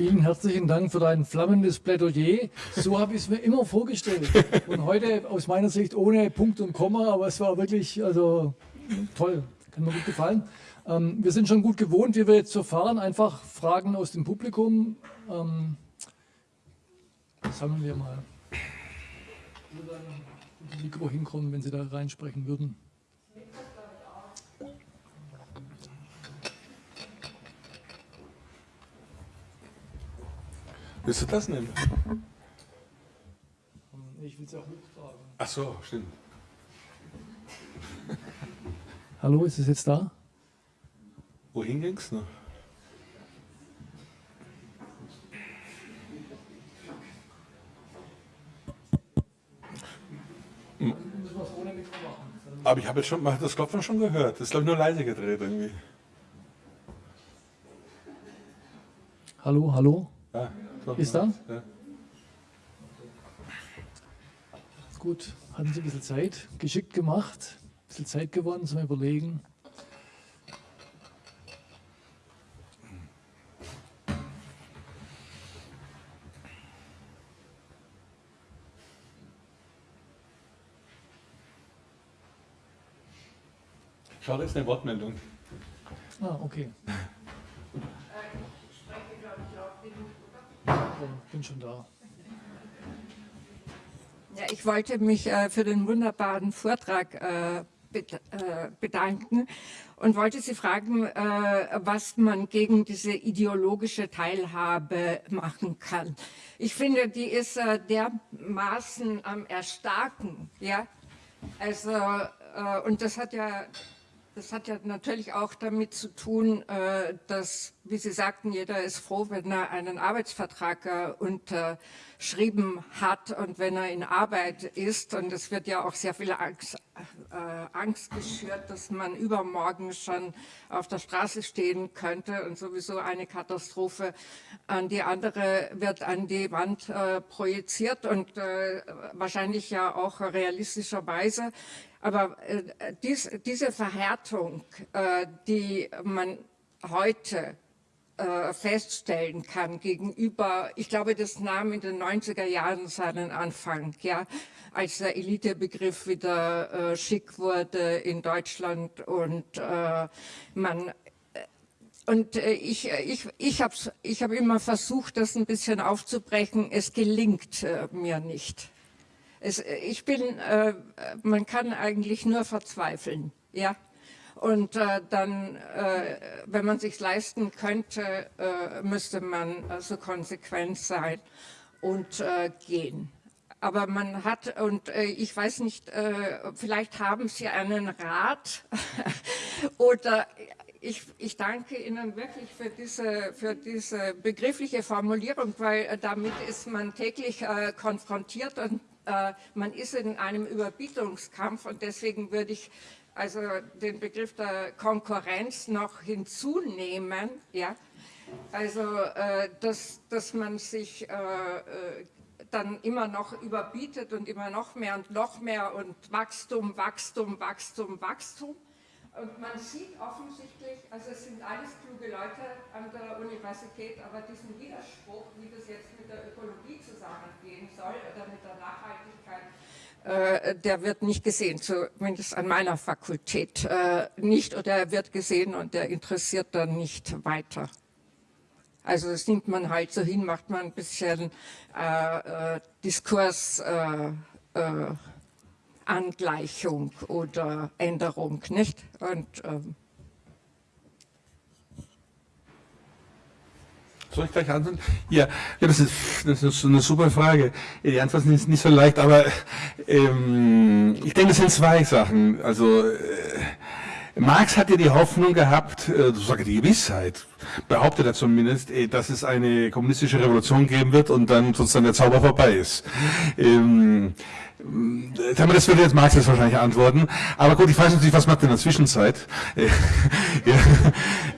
Vielen herzlichen Dank für dein flammendes Plädoyer. So habe ich es mir immer vorgestellt. Und heute aus meiner Sicht ohne Punkt und Komma, aber es war wirklich also toll. Kann mir gut gefallen. Ähm, wir sind schon gut gewohnt, wie wir jetzt verfahren. Einfach Fragen aus dem Publikum. Ähm, sammeln wir mal. Würde dann Mikro hinkommen, wenn Sie da reinsprechen würden. Willst du das nehmen? Ich will es auch mittragen. Ach so, stimmt. Hallo, ist es jetzt da? Wohin ging's noch? Aber ich habe jetzt schon, hat das Klopfen schon gehört. Das ist glaube ich nur leise gedreht irgendwie. Hallo, hallo? Ja, Ist da? Ja. Gut, hatten Sie ein bisschen Zeit, geschickt gemacht, ein bisschen Zeit gewonnen zum Überlegen. Schau, da ist eine Wortmeldung. Ah, okay. Bin schon da. Ja, ich wollte mich äh, für den wunderbaren Vortrag äh, äh, bedanken und wollte Sie fragen, äh, was man gegen diese ideologische Teilhabe machen kann. Ich finde, die ist äh, dermaßen am Erstarken. Ja? Also, und das hat ja das hat ja natürlich auch damit zu tun, äh, dass, wie Sie sagten, jeder ist froh, wenn er einen Arbeitsvertrag äh, unterschrieben hat und wenn er in Arbeit ist. Und es wird ja auch sehr viel Angst, äh, Angst geschürt, dass man übermorgen schon auf der Straße stehen könnte und sowieso eine Katastrophe an die andere wird an die Wand projiziert und wahrscheinlich ja auch realistischerweise. Aber äh, dies, diese Verhärtung, äh, die man heute äh, feststellen kann gegenüber, ich glaube, das nahm in den 90er Jahren seinen Anfang, ja, als der Elitebegriff wieder äh, schick wurde in Deutschland und äh, man äh, und ich, ich, ich habe ich hab immer versucht, das ein bisschen aufzubrechen. Es gelingt mir nicht. Es, ich bin, äh, man kann eigentlich nur verzweifeln, ja. Und äh, dann, äh, wenn man sich leisten könnte, äh, müsste man so also konsequent sein und äh, gehen. Aber man hat, und äh, ich weiß nicht, vielleicht haben Sie einen Rat oder ich, ich, danke Ihnen wirklich für diese, für diese begriffliche Formulierung, weil damit ist man täglich äh, konfrontiert und äh, man ist in einem Überbietungskampf und deswegen würde ich also den Begriff der Konkurrenz noch hinzunehmen, ja, also äh, dass, dass man sich äh, äh, dann immer noch überbietet und immer noch mehr und noch mehr und Wachstum, Wachstum, Wachstum, Wachstum. Und man sieht offensichtlich, also es sind alles kluge Leute an der Universität, aber diesen Widerspruch, wie das jetzt mit der Ökologie zusammengehen soll oder mit der Nachhaltigkeit, äh, der wird nicht gesehen, zumindest an meiner Fakultät äh, nicht, oder er wird gesehen und der interessiert dann nicht weiter. Also das nimmt man halt so hin, macht man ein bisschen äh, äh Diskurs, Angleichung oder Änderung, nicht? Und, ähm Soll ich gleich antworten? Ja, ja das, ist, das ist eine super Frage. Die Antwort ist nicht so leicht, aber ähm, ich denke, es sind zwei Sachen. Also äh, Marx hatte die Hoffnung gehabt, äh, sogar die Gewissheit, behauptet er zumindest, äh, dass es eine kommunistische Revolution geben wird und dann sozusagen der Zauber vorbei ist. Ähm, das würde jetzt Marx jetzt wahrscheinlich antworten. Aber gut, ich weiß natürlich, was macht man in der Zwischenzeit? ja,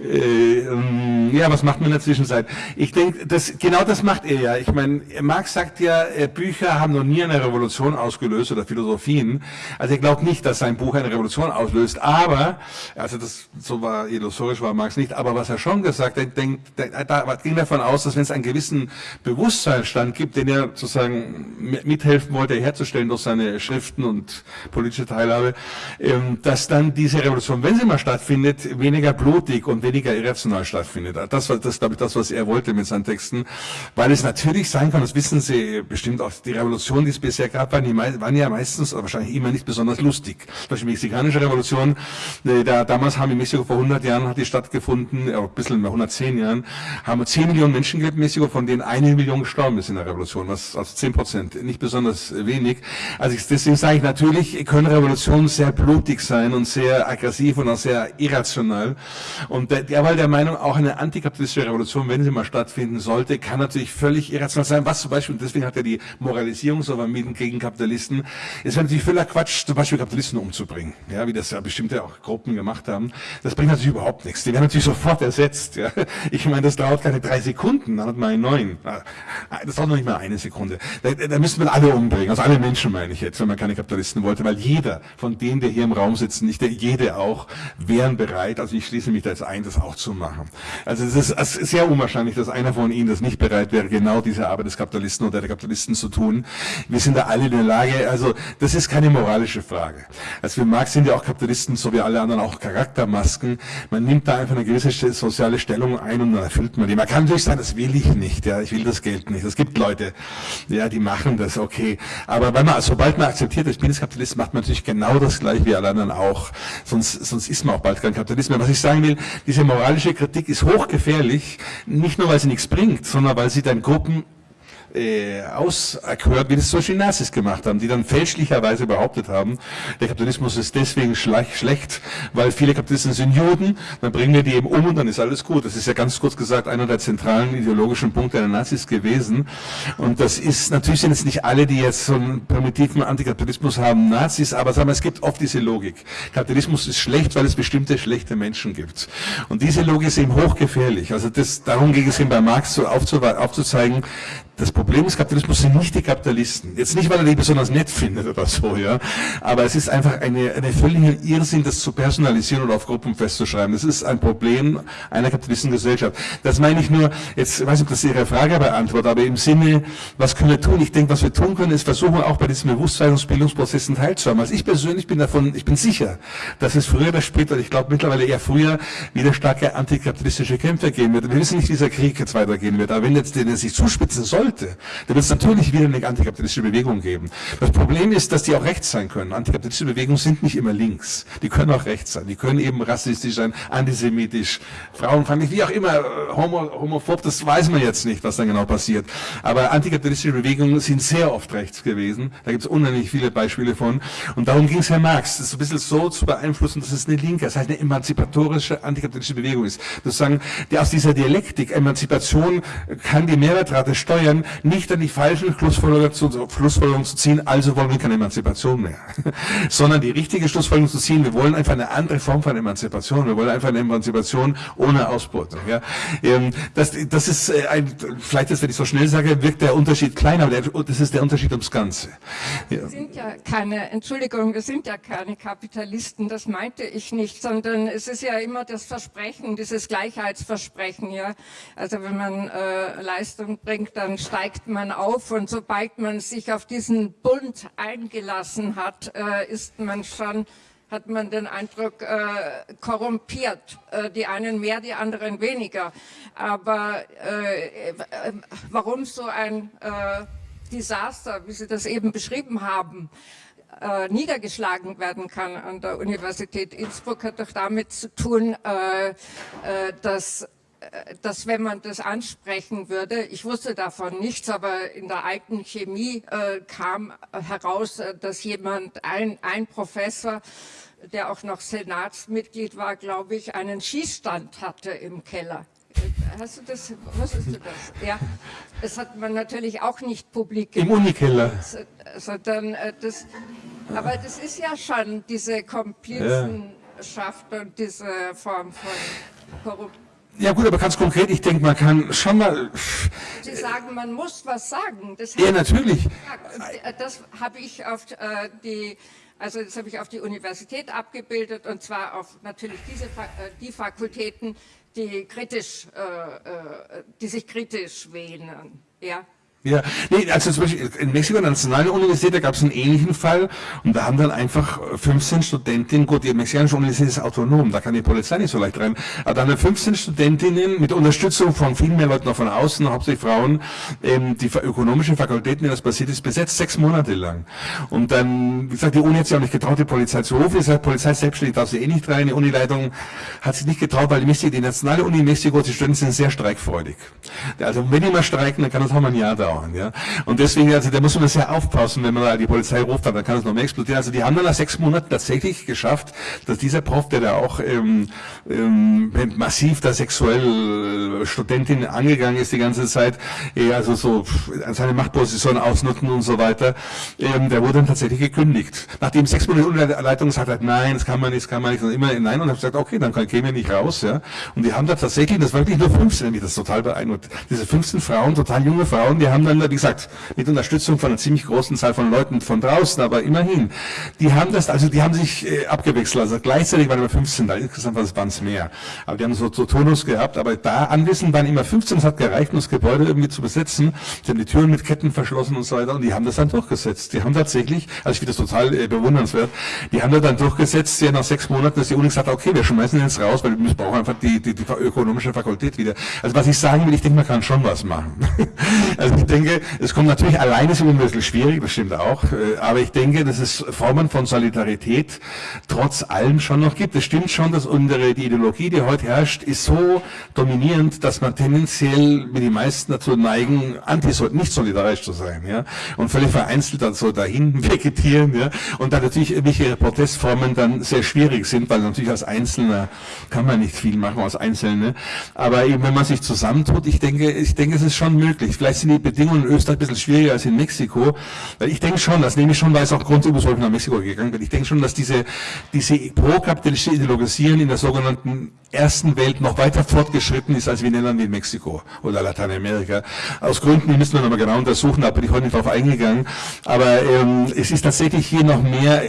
äh, ähm, ja, was macht man in der Zwischenzeit? Ich denke, das, genau das macht er ja. Ich meine, Marx sagt ja, äh, Bücher haben noch nie eine Revolution ausgelöst oder Philosophien. Also er glaubt nicht, dass sein Buch eine Revolution auslöst. Aber, also das, so war, illusorisch war Marx nicht, aber was er schon gesagt hat, denkt, da ging davon aus, dass wenn es einen gewissen Bewusstseinsstand gibt, den er sozusagen mithelfen wollte herzustellen durch seine Schriften und politische Teilhabe, ähm, dass dann diese Revolution, wenn sie mal stattfindet, weniger blutig und weniger irrational stattfindet. Das war das, glaube ich, das, was er wollte mit seinen Texten, weil es natürlich sein kann, das wissen Sie bestimmt auch, die Revolutionen, die es bisher gab, waren, die, waren ja meistens, wahrscheinlich immer nicht besonders lustig. Zum Beispiel die mexikanische Revolution, äh, da, damals haben in Mexiko vor 100 Jahren hat die stattgefunden, ein bisschen mehr 110 Jahren, haben 10 Millionen Menschen gelebt in Mexiko, von denen eine Million gestorben ist in der Revolution, was also 10 Prozent, nicht besonders wenig. Also ich, deswegen sage ich, natürlich können Revolutionen sehr blutig sein und sehr aggressiv und auch sehr irrational. Und der, der war der Meinung, auch eine antikapitalistische Revolution, wenn sie mal stattfinden sollte, kann natürlich völlig irrational sein. Was zum Beispiel, und deswegen hat er die Moralisierung so vermieden gegen Kapitalisten, es wäre natürlich völlig Quatsch, zum Beispiel Kapitalisten umzubringen, ja, wie das ja bestimmte auch Gruppen gemacht haben. Das bringt natürlich überhaupt nichts. Die werden natürlich sofort ersetzt. Ja. Ich meine, das dauert keine drei Sekunden, dann hat man einen neuen. Das dauert noch nicht mal eine Sekunde. Da, da müssen wir alle umbringen, also alle Menschen meine ich jetzt, wenn man keine Kapitalisten wollte, weil jeder von denen, der hier im Raum sitzen, nicht der, jede auch, wären bereit, also ich schließe mich da jetzt ein, das auch zu machen. Also es ist, es ist sehr unwahrscheinlich, dass einer von Ihnen das nicht bereit wäre, genau diese Arbeit des Kapitalisten oder der Kapitalisten zu tun. Wir sind da alle in der Lage, also das ist keine moralische Frage. Also für Marx sind ja auch Kapitalisten, so wie alle anderen, auch Charaktermasken. Man nimmt da einfach eine gewisse soziale Stellung ein und dann erfüllt man die. Man kann natürlich sagen, das will ich nicht, ja, ich will das Geld nicht. Es gibt Leute, ja, die machen das, okay. Aber wenn man, sobald man akzeptiert, ich bin jetzt Kapitalist, macht man natürlich genau das gleiche wie alle anderen auch. Sonst, sonst ist man auch bald kein Kapitalist mehr. Was ich sagen will, diese moralische Kritik ist hochgefährlich, nicht nur weil sie nichts bringt, sondern weil sie dann Gruppen äh, auserkört, wie das zum Beispiel Nazis gemacht haben, die dann fälschlicherweise behauptet haben, der Kapitalismus ist deswegen schlecht, weil viele Kapitalisten sind Juden, dann bringen wir die eben um und dann ist alles gut. Das ist ja ganz kurz gesagt einer der zentralen ideologischen Punkte der Nazis gewesen. Und das ist, natürlich sind es nicht alle, die jetzt so einen primitiven Antikapitalismus haben, Nazis, aber sagen wir, es gibt oft diese Logik. Kapitalismus ist schlecht, weil es bestimmte schlechte Menschen gibt. Und diese Logik ist eben hochgefährlich. Also das, darum ging es ihm bei Marx so aufzuzeigen, das Problem des Kapitalismus sind nicht die Kapitalisten. Jetzt nicht, weil er die besonders nett findet oder so, ja. Aber es ist einfach eine, eine völlige Irrsinn, das zu personalisieren oder auf Gruppen festzuschreiben. Das ist ein Problem einer kapitalistischen Gesellschaft. Das meine ich nur, jetzt ich weiß nicht, ob das Ihre Frage beantwortet, aber im Sinne, was können wir tun? Ich denke, was wir tun können, ist versuchen, auch bei diesen Bewusstseinsbildungsprozessen teilzuhaben. Also ich persönlich bin davon, ich bin sicher, dass es früher oder später, ich glaube mittlerweile eher früher, wieder starke antikapitalistische Kämpfe geben wird. Wir wissen nicht, wie dieser Krieg jetzt weitergehen wird. Aber wenn jetzt der sich zuspitzen soll, sollte, dann wird es natürlich wieder eine antikapitalistische Bewegung geben. Das Problem ist, dass die auch rechts sein können. Antikapitalistische Bewegungen sind nicht immer links. Die können auch rechts sein. Die können eben rassistisch sein, antisemitisch, frauenfeindlich, wie auch immer, homo, homophob, das weiß man jetzt nicht, was dann genau passiert. Aber antikapitalistische Bewegungen sind sehr oft rechts gewesen. Da gibt es unheimlich viele Beispiele von. Und darum ging es Herr Marx, das ein bisschen so zu beeinflussen, dass es eine linke, das heißt eine emanzipatorische antikapitalistische Bewegung ist. Das sagen, die aus dieser Dialektik, Emanzipation kann die Mehrwertrate steuern, nicht an die falschen Schlussfolgerungen zu, Schlussfolgerungen zu ziehen, also wollen wir keine Emanzipation mehr, sondern die richtige Schlussfolgerung zu ziehen, wir wollen einfach eine andere Form von Emanzipation, wir wollen einfach eine Emanzipation ohne Ausbeutung. Ja. Ähm, das, das ist äh, ein, vielleicht ist, wenn ich so schnell sage, wirkt der Unterschied klein, aber der, das ist der Unterschied ums Ganze. Ja. Wir sind ja keine, Entschuldigung, wir sind ja keine Kapitalisten, das meinte ich nicht, sondern es ist ja immer das Versprechen, dieses Gleichheitsversprechen, ja. Also wenn man äh, Leistung bringt, dann steigt man auf und sobald man sich auf diesen Bund eingelassen hat, äh, ist man schon hat man den Eindruck, äh, korrumpiert. Äh, die einen mehr, die anderen weniger. Aber äh, äh warum so ein äh, Desaster, wie Sie das eben beschrieben haben, niedergeschlagen werden kann an der Universität Innsbruck, hat doch damit zu tun, dass dass wenn man das ansprechen würde, ich wusste davon nichts, aber in der alten Chemie äh, kam heraus, äh, dass jemand, ein, ein Professor, der auch noch Senatsmitglied war, glaube ich, einen Schießstand hatte im Keller. hast du das, wusstest du das? Ja, das hat man natürlich auch nicht publik Im Unikeller. Sondern äh, das, aber das ist ja schon diese Komplizenschaft ja. und diese Form von Korruption. Ja gut, aber ganz konkret, ich denke, man kann schon mal... Sie sagen, man muss was sagen. Das ja, natürlich. Das habe ich auf äh, die also das habe ich auf die Universität abgebildet und zwar auf natürlich diese, äh, die Fakultäten, die kritisch, äh, die sich kritisch wählen. Ja. Ja, nee, also zum Beispiel in Mexiko an der Nationalen Universität, da gab es einen ähnlichen Fall und da haben dann einfach 15 Studentinnen, gut, die mexikanische Universität ist autonom, da kann die Polizei nicht so leicht rein, aber dann 15 Studentinnen mit Unterstützung von viel mehr Leuten noch von außen, hauptsächlich Frauen, ähm, die ökonomische Fakultät, in das passiert ist, besetzt, sechs Monate lang. Und dann, wie gesagt, die Uni hat sich auch nicht getraut, die Polizei zu rufen, die Polizei selbstständig darf sie eh nicht rein, die Unileitung hat sich nicht getraut, weil die, Mexiko, die Nationale Uni in Mexiko, die Studenten sind sehr streikfreudig. Also wenn die mal streiken, dann kann das auch mal ein Jahr dauern dauern. Ja? Und deswegen, also da muss man sehr aufpassen, wenn man da die Polizei ruft, dann kann es noch mehr explodieren. Also die haben dann nach sechs Monaten tatsächlich geschafft, dass dieser Prof, der da auch ähm, ähm, massiv da sexuell äh, Studentin angegangen ist die ganze Zeit, äh, also so seine Machtposition ausnutzen und so weiter, ähm, der wurde dann tatsächlich gekündigt. Nachdem sechs Monate Unterleitung gesagt hat, nein, das kann man nicht, das kann man nicht, und immer nein, und hat gesagt, okay, dann käme ich nicht raus. Ja? Und die haben da tatsächlich, das war wirklich nur 15, nämlich das total beeindruckt, diese 15 Frauen, total junge Frauen, die haben haben dann, wie gesagt, mit Unterstützung von einer ziemlich großen Zahl von Leuten von draußen, aber immerhin, die haben das, also die haben sich äh, abgewechselt, also gleichzeitig waren immer 15 da, insgesamt waren es mehr, aber die haben so, so Tonus gehabt, aber da anwesend waren immer 15, es hat gereicht, um das Gebäude irgendwie zu besetzen, sie haben die Türen mit Ketten verschlossen und so weiter und die haben das dann durchgesetzt, die haben tatsächlich, also ich finde das total äh, bewundernswert, die haben das dann durchgesetzt, ja nach sechs Monaten, dass die Uni gesagt hat, okay, wir schmeißen jetzt raus, weil wir brauchen einfach die, die, die ökonomische Fakultät wieder. Also was ich sagen will, ich denke, man kann schon was machen. also denke, es kommt natürlich alleine ist immer ein bisschen schwierig, das stimmt auch, äh, aber ich denke, dass es Formen von Solidarität trotz allem schon noch gibt. Es stimmt schon, dass unsere, die Ideologie, die heute herrscht, ist so dominierend, dass man tendenziell mit den meisten dazu neigen, anti nicht solidarisch zu sein, ja, und völlig vereinzelt dann so dahin vegetieren, ja, und dann natürlich irgendwelche Protestformen dann sehr schwierig sind, weil natürlich als Einzelner kann man nicht viel machen, als Einzelne, aber eben wenn man sich zusammentut, ich denke, ich denke, es ist schon möglich. Vielleicht sind die Bedingungen in Österreich ein bisschen schwieriger als in Mexiko, weil ich denke schon, das nehme ich schon, weil es auch grundüber nach Mexiko gegangen bin, ich denke schon, dass diese, diese pro-kapitalistische Ideologisieren in der sogenannten ersten Welt noch weiter fortgeschritten ist, als wir Ländern wie in Mexiko oder Lateinamerika. Aus Gründen, die müssen wir nochmal genau untersuchen, da bin ich heute nicht drauf eingegangen, aber ähm, es ist tatsächlich hier noch mehr,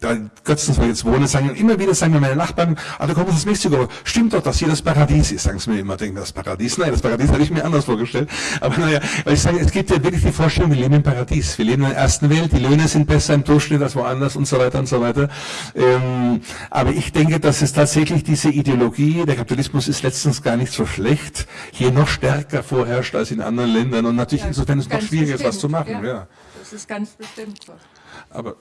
da Götzen, ich jetzt wohne, sagen immer wieder, sagen mir meine Nachbarn, ah, du kommst aus Mexiko, stimmt doch, dass hier das Paradies ist, sagen sie mir immer, denken das Paradies, nein, das Paradies hatte ich mir anders vorgestellt, aber naja, weil ich sage, es gibt ja wirklich die Vorstellung, wir leben im Paradies, wir leben in der ersten Welt, die Löhne sind besser im Durchschnitt als woanders und so weiter und so weiter, ähm, aber ich denke, dass es tatsächlich diese Ideologie der Kapitalismus ist letztens gar nicht so schlecht, hier noch stärker vorherrscht als in anderen Ländern und natürlich ja, insofern ist es noch schwieriger, was zu machen. Ja, ja. Das ist ganz bestimmt so. Aber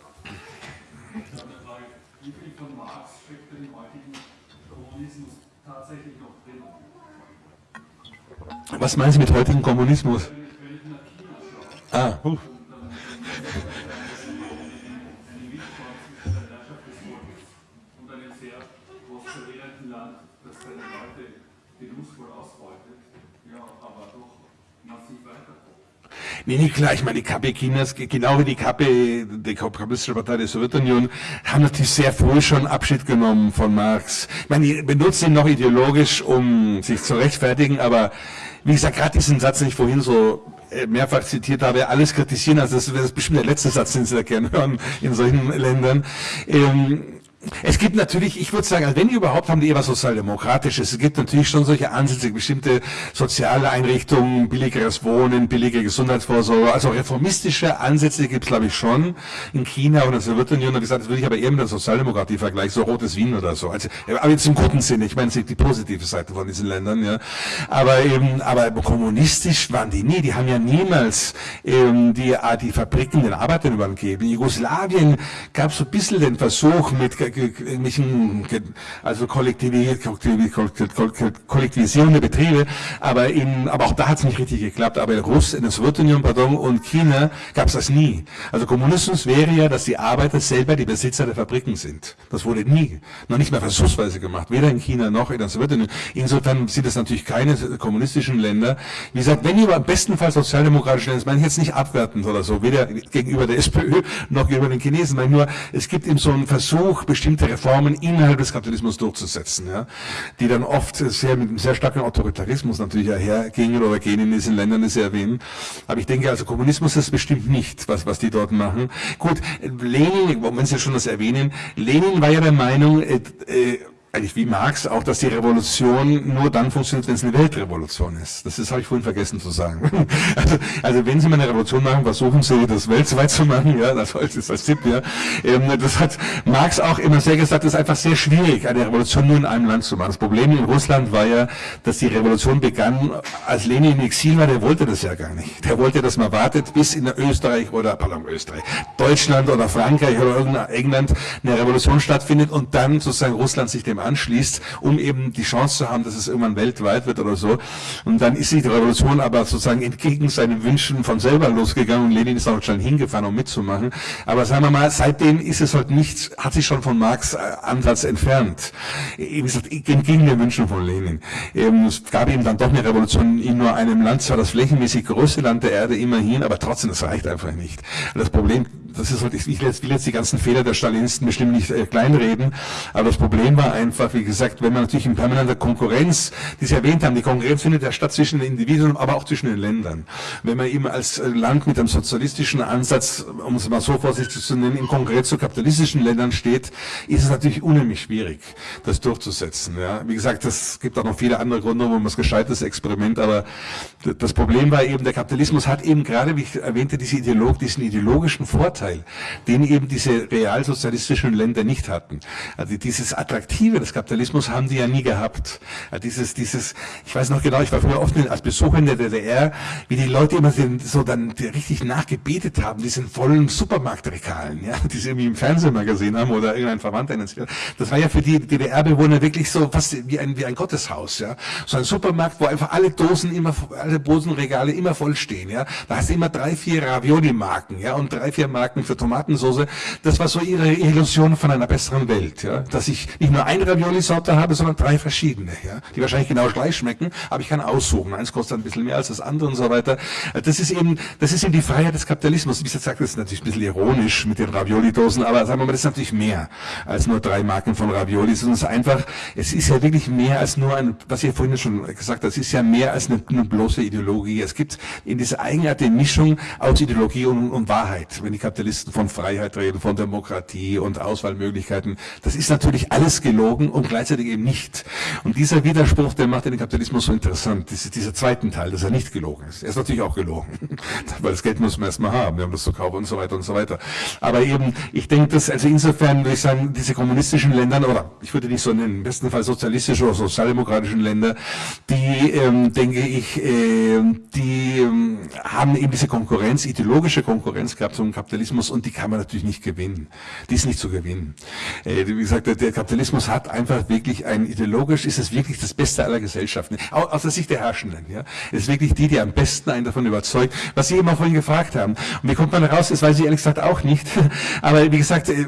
Was meinen Sie mit heutigem Kommunismus? Ah, huh. Nee, nee, klar, ich meine, die KP Chinas, genau wie die KP, die Kommunistische Partei der Sowjetunion, haben natürlich sehr früh schon Abschied genommen von Marx. Ich meine, die benutzen ihn noch ideologisch, um sich zu rechtfertigen, aber wie gesagt, gerade diesen Satz, den ich vorhin so mehrfach zitiert habe, alles kritisieren, also das wäre bestimmt der letzte Satz, den Sie da gerne hören in solchen Ländern. Ähm, es gibt natürlich, ich würde sagen, wenn überhaupt haben die eher was Sozialdemokratisches. Es gibt natürlich schon solche Ansätze, bestimmte soziale Einrichtungen, billigeres Wohnen, billige Gesundheitsvorsorge, also reformistische Ansätze gibt es, glaube ich, schon. In China in der Sowjetunion, wie gesagt, das würde ich aber eher mit der Sozialdemokratie vergleichen, so rotes Wien oder so. Also, aber jetzt im guten Sinne, ich meine, die positive Seite von diesen Ländern, ja. Aber eben, aber kommunistisch waren die nie, die haben ja niemals ähm, die, die Fabriken den Arbeitern übergeben. In Jugoslawien gab es so ein bisschen den Versuch mit irgendwelchen, also kollektivisierende Betriebe, aber in, aber auch da hat es nicht richtig geklappt. Aber in Russland, in der Sowjetunion, pardon, und China gab es das nie. Also Kommunismus wäre ja, dass die Arbeiter selber die Besitzer der Fabriken sind. Das wurde nie, noch nicht mehr versuchsweise gemacht, weder in China noch in der Sowjetunion. Insofern sind es natürlich keine kommunistischen Länder. Wie gesagt, wenn ihr im besten Fall sozialdemokratische Länder, das meine ich jetzt nicht abwertend oder so, weder gegenüber der SPÖ noch gegenüber den Chinesen, meine nur, es gibt eben so einen Versuch, bestimmte Reformen innerhalb des Kapitalismus durchzusetzen, ja, die dann oft sehr mit einem sehr starken Autoritarismus natürlich hergingen oder gehen in diesen Ländern, die Sie erwähnen. Aber ich denke, also Kommunismus ist bestimmt nicht, was, was die dort machen. Gut, Lenin, wenn Sie schon das erwähnen, Lenin war ja der Meinung, äh, äh, eigentlich wie Marx auch, dass die Revolution nur dann funktioniert, wenn es eine Weltrevolution ist. Das ist, habe ich vorhin vergessen zu sagen. Also, also wenn Sie mal eine Revolution machen, versuchen Sie das weltweit zu machen, ja, das ist als Tipp, ja. Ähm, das hat Marx auch immer sehr gesagt, es ist einfach sehr schwierig, eine Revolution nur in einem Land zu machen. Das Problem in Russland war ja, dass die Revolution begann, als Lenin in Exil war, der wollte das ja gar nicht. Der wollte, dass man wartet, bis in Österreich oder, pardon, Österreich, Deutschland oder Frankreich oder England eine Revolution stattfindet und dann sozusagen Russland sich dem anschließt, um eben die Chance zu haben, dass es irgendwann weltweit wird oder so. Und dann ist die Revolution aber sozusagen entgegen seinen Wünschen von selber losgegangen und Lenin ist auch schon hingefahren, um mitzumachen. Aber sagen wir mal, seitdem ist es halt nicht, hat sich schon von Marx äh, Ansatz entfernt. Wie gesagt, entgegen den Wünschen von Lenin. Es gab eben dann doch eine Revolution in nur einem Land, zwar das flächenmäßig größte Land der Erde immerhin, aber trotzdem, das reicht einfach nicht. Das Problem das ist halt, ich will jetzt, die ganzen Fehler der Stalinisten bestimmt nicht äh, kleinreden, aber das Problem war einfach, wie gesagt, wenn man natürlich in permanenter Konkurrenz, die Sie erwähnt haben, die Konkurrenz findet ja statt zwischen den Individuen, aber auch zwischen den Ländern. Wenn man eben als äh, Land mit einem sozialistischen Ansatz, um es mal so vorsichtig zu nennen, in Konkurrenz zu kapitalistischen Ländern steht, ist es natürlich unheimlich schwierig, das durchzusetzen. Ja. Wie gesagt, es gibt auch noch viele andere Gründe, wo man es gescheites Experiment, aber das Problem war eben, der Kapitalismus hat eben gerade, wie ich erwähnte, diese Ideolog, diesen ideologischen Vorteil, Vorteil, den eben diese realsozialistischen Länder nicht hatten. Also dieses Attraktive des Kapitalismus haben die ja nie gehabt. Also dieses, dieses, ich weiß noch genau, ich war früher oft als Besucher in der DDR, wie die Leute immer so dann richtig nachgebetet haben, diesen vollen Supermarktregalen, ja, die sie irgendwie im Fernsehen mal gesehen haben oder irgendein Verwandter. Das war ja für die DDR-Bewohner wirklich so fast wie ein, wie ein Gotteshaus, ja. So ein Supermarkt, wo einfach alle Dosen immer, alle Dosenregale immer voll stehen, ja. Da hast du immer drei, vier Ravioli-Marken, ja, und drei, vier Marken Marken für Tomatensauce. Das war so ihre Illusion von einer besseren Welt, ja. Dass ich nicht nur eine Ravioli-Sorte habe, sondern drei verschiedene, ja. Die wahrscheinlich genau gleich schmecken, aber ich kann aussuchen. Eins kostet ein bisschen mehr als das andere und so weiter. Das ist eben, das ist eben die Freiheit des Kapitalismus. Wie ich gesagt, das ist natürlich ein bisschen ironisch mit den Ravioli-Dosen, aber sagen wir mal, das ist natürlich mehr als nur drei Marken von Ravioli, es ist einfach, es ist ja wirklich mehr als nur ein, was ich vorhin schon gesagt habe, es ist ja mehr als eine, eine bloße Ideologie. Es gibt in dieser eigenartige Mischung aus Ideologie und, und Wahrheit, wenn die Kapitalisten Kapitalisten von Freiheit reden, von Demokratie und Auswahlmöglichkeiten. Das ist natürlich alles gelogen und gleichzeitig eben nicht. Und dieser Widerspruch, der macht den Kapitalismus so interessant. Diese, dieser zweiten Teil, dass er nicht gelogen ist. Er ist natürlich auch gelogen, weil das Geld muss man erstmal haben, wir haben das zu kaufen und so weiter und so weiter. Aber eben, ich denke, dass, also insofern würde ich sagen, diese kommunistischen Länder, oder ich würde nicht so nennen, im besten Fall sozialistische oder sozialdemokratischen Länder, die, ähm, denke ich, äh, die ähm, haben eben diese Konkurrenz, ideologische Konkurrenz gehabt zum Kapitalismus Kapitalismus und die kann man natürlich nicht gewinnen. Die ist nicht zu gewinnen. Äh, wie gesagt, der, Kapitalismus hat einfach wirklich ein ideologisch, ist es wirklich das Beste aller Gesellschaften, aus der Sicht der Herrschenden. Ja? Es ist wirklich die, die am besten einen davon überzeugt, was Sie immer vorhin gefragt haben. Und wie kommt man raus? Das weiß ich ehrlich gesagt auch nicht. Aber wie gesagt, äh,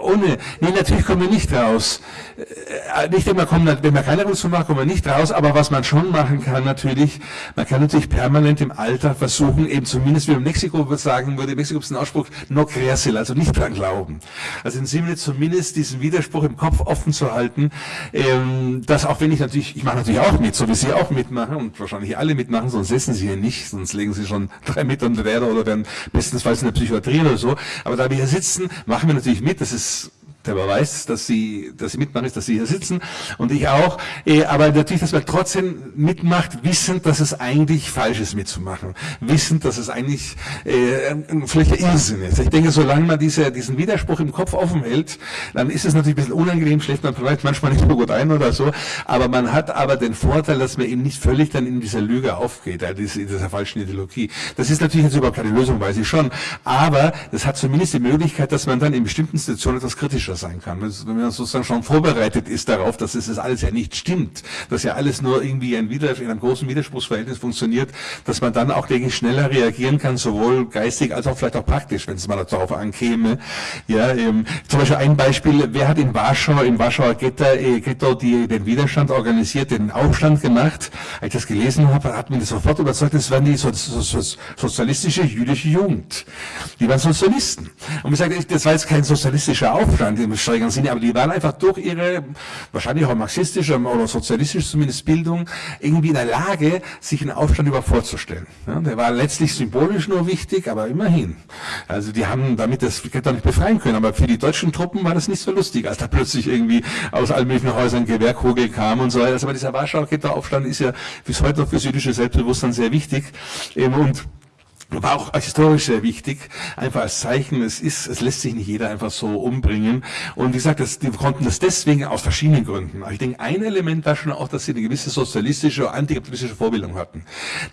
ohne, nee, natürlich kommen wir nicht raus. Äh, nicht immer kommen, wenn man keine Revolution macht, kommen wir nicht raus, aber was man schon machen kann natürlich, man kann natürlich permanent im Alter versuchen, eben zumindest wie man Mexiko würde sagen würde, Mexiko ist ein Ausspruch, no creerse, also nicht dran glauben. Also in Sinne zumindest diesen Widerspruch im Kopf offen zu halten, ähm, dass auch wenn ich natürlich, ich mache natürlich auch mit, so wie Sie auch mitmachen und wahrscheinlich alle mitmachen, sonst essen Sie hier nicht, sonst legen Sie schon drei Meter unter oder werden bestensfalls in der Psychiatrie oder so, aber da wir hier sitzen, machen wir natürlich mit, das ist der weiß, dass sie, dass sie mitmachen, ist, dass sie hier sitzen und ich auch. Äh, aber natürlich, dass man trotzdem mitmacht, wissend, dass es eigentlich falsch ist mitzumachen. Wissend, dass es eigentlich äh, vielleicht ein Irrsinn ist. Ich denke, solange man diese, diesen Widerspruch im Kopf offen hält, dann ist es natürlich ein bisschen unangenehm, schläft man vielleicht manchmal nicht so gut ein oder so. Aber man hat aber den Vorteil, dass man eben nicht völlig dann in dieser Lüge aufgeht, in dieser falschen Ideologie. Das ist natürlich jetzt überhaupt keine Lösung, weiß ich schon. Aber das hat zumindest die Möglichkeit, dass man dann in bestimmten Situationen etwas kritischer sein kann. Wenn man sozusagen schon vorbereitet ist darauf, dass es das alles ja nicht stimmt, dass ja alles nur irgendwie ein Wider in einem großen Widerspruchsverhältnis funktioniert, dass man dann auch, denke ich, schneller reagieren kann, sowohl geistig als auch vielleicht auch praktisch, wenn es mal darauf ankäme. Ja, ähm, zum Beispiel ein Beispiel, wer hat in Warschau, im Warschauer Ghetto, äh, Ghetto die, den Widerstand organisiert, den Aufstand gemacht? Als ich das gelesen habe, hat mich das sofort überzeugt, das waren die so, so, so, sozialistische jüdische Jugend. Die waren Sozialisten. Und ich sage, das war jetzt kein sozialistischer Aufstand im strengeren Sinne, aber die waren einfach durch ihre, wahrscheinlich auch marxistische oder sozialistische zumindest Bildung, irgendwie in der Lage, sich einen Aufstand über vorzustellen. Ja, der war letztlich symbolisch nur wichtig, aber immerhin. Also die haben damit das Ghetto nicht befreien können, aber für die deutschen Truppen war das nicht so lustig, als da plötzlich irgendwie aus allen möglichen Häusern Gewehrkugel kam und so weiter. Also, aber dieser Warschauer Ghetto-Aufstand ist ja bis heute noch fürs jüdische Selbstbewusstsein sehr wichtig. Und war auch historisch sehr wichtig, einfach als Zeichen, es ist, es lässt sich nicht jeder einfach so umbringen. Und wie gesagt, das, die konnten das deswegen aus verschiedenen Gründen. Aber ich denke, ein Element war schon auch, dass sie eine gewisse sozialistische antikapitalistische Vorbildung hatten,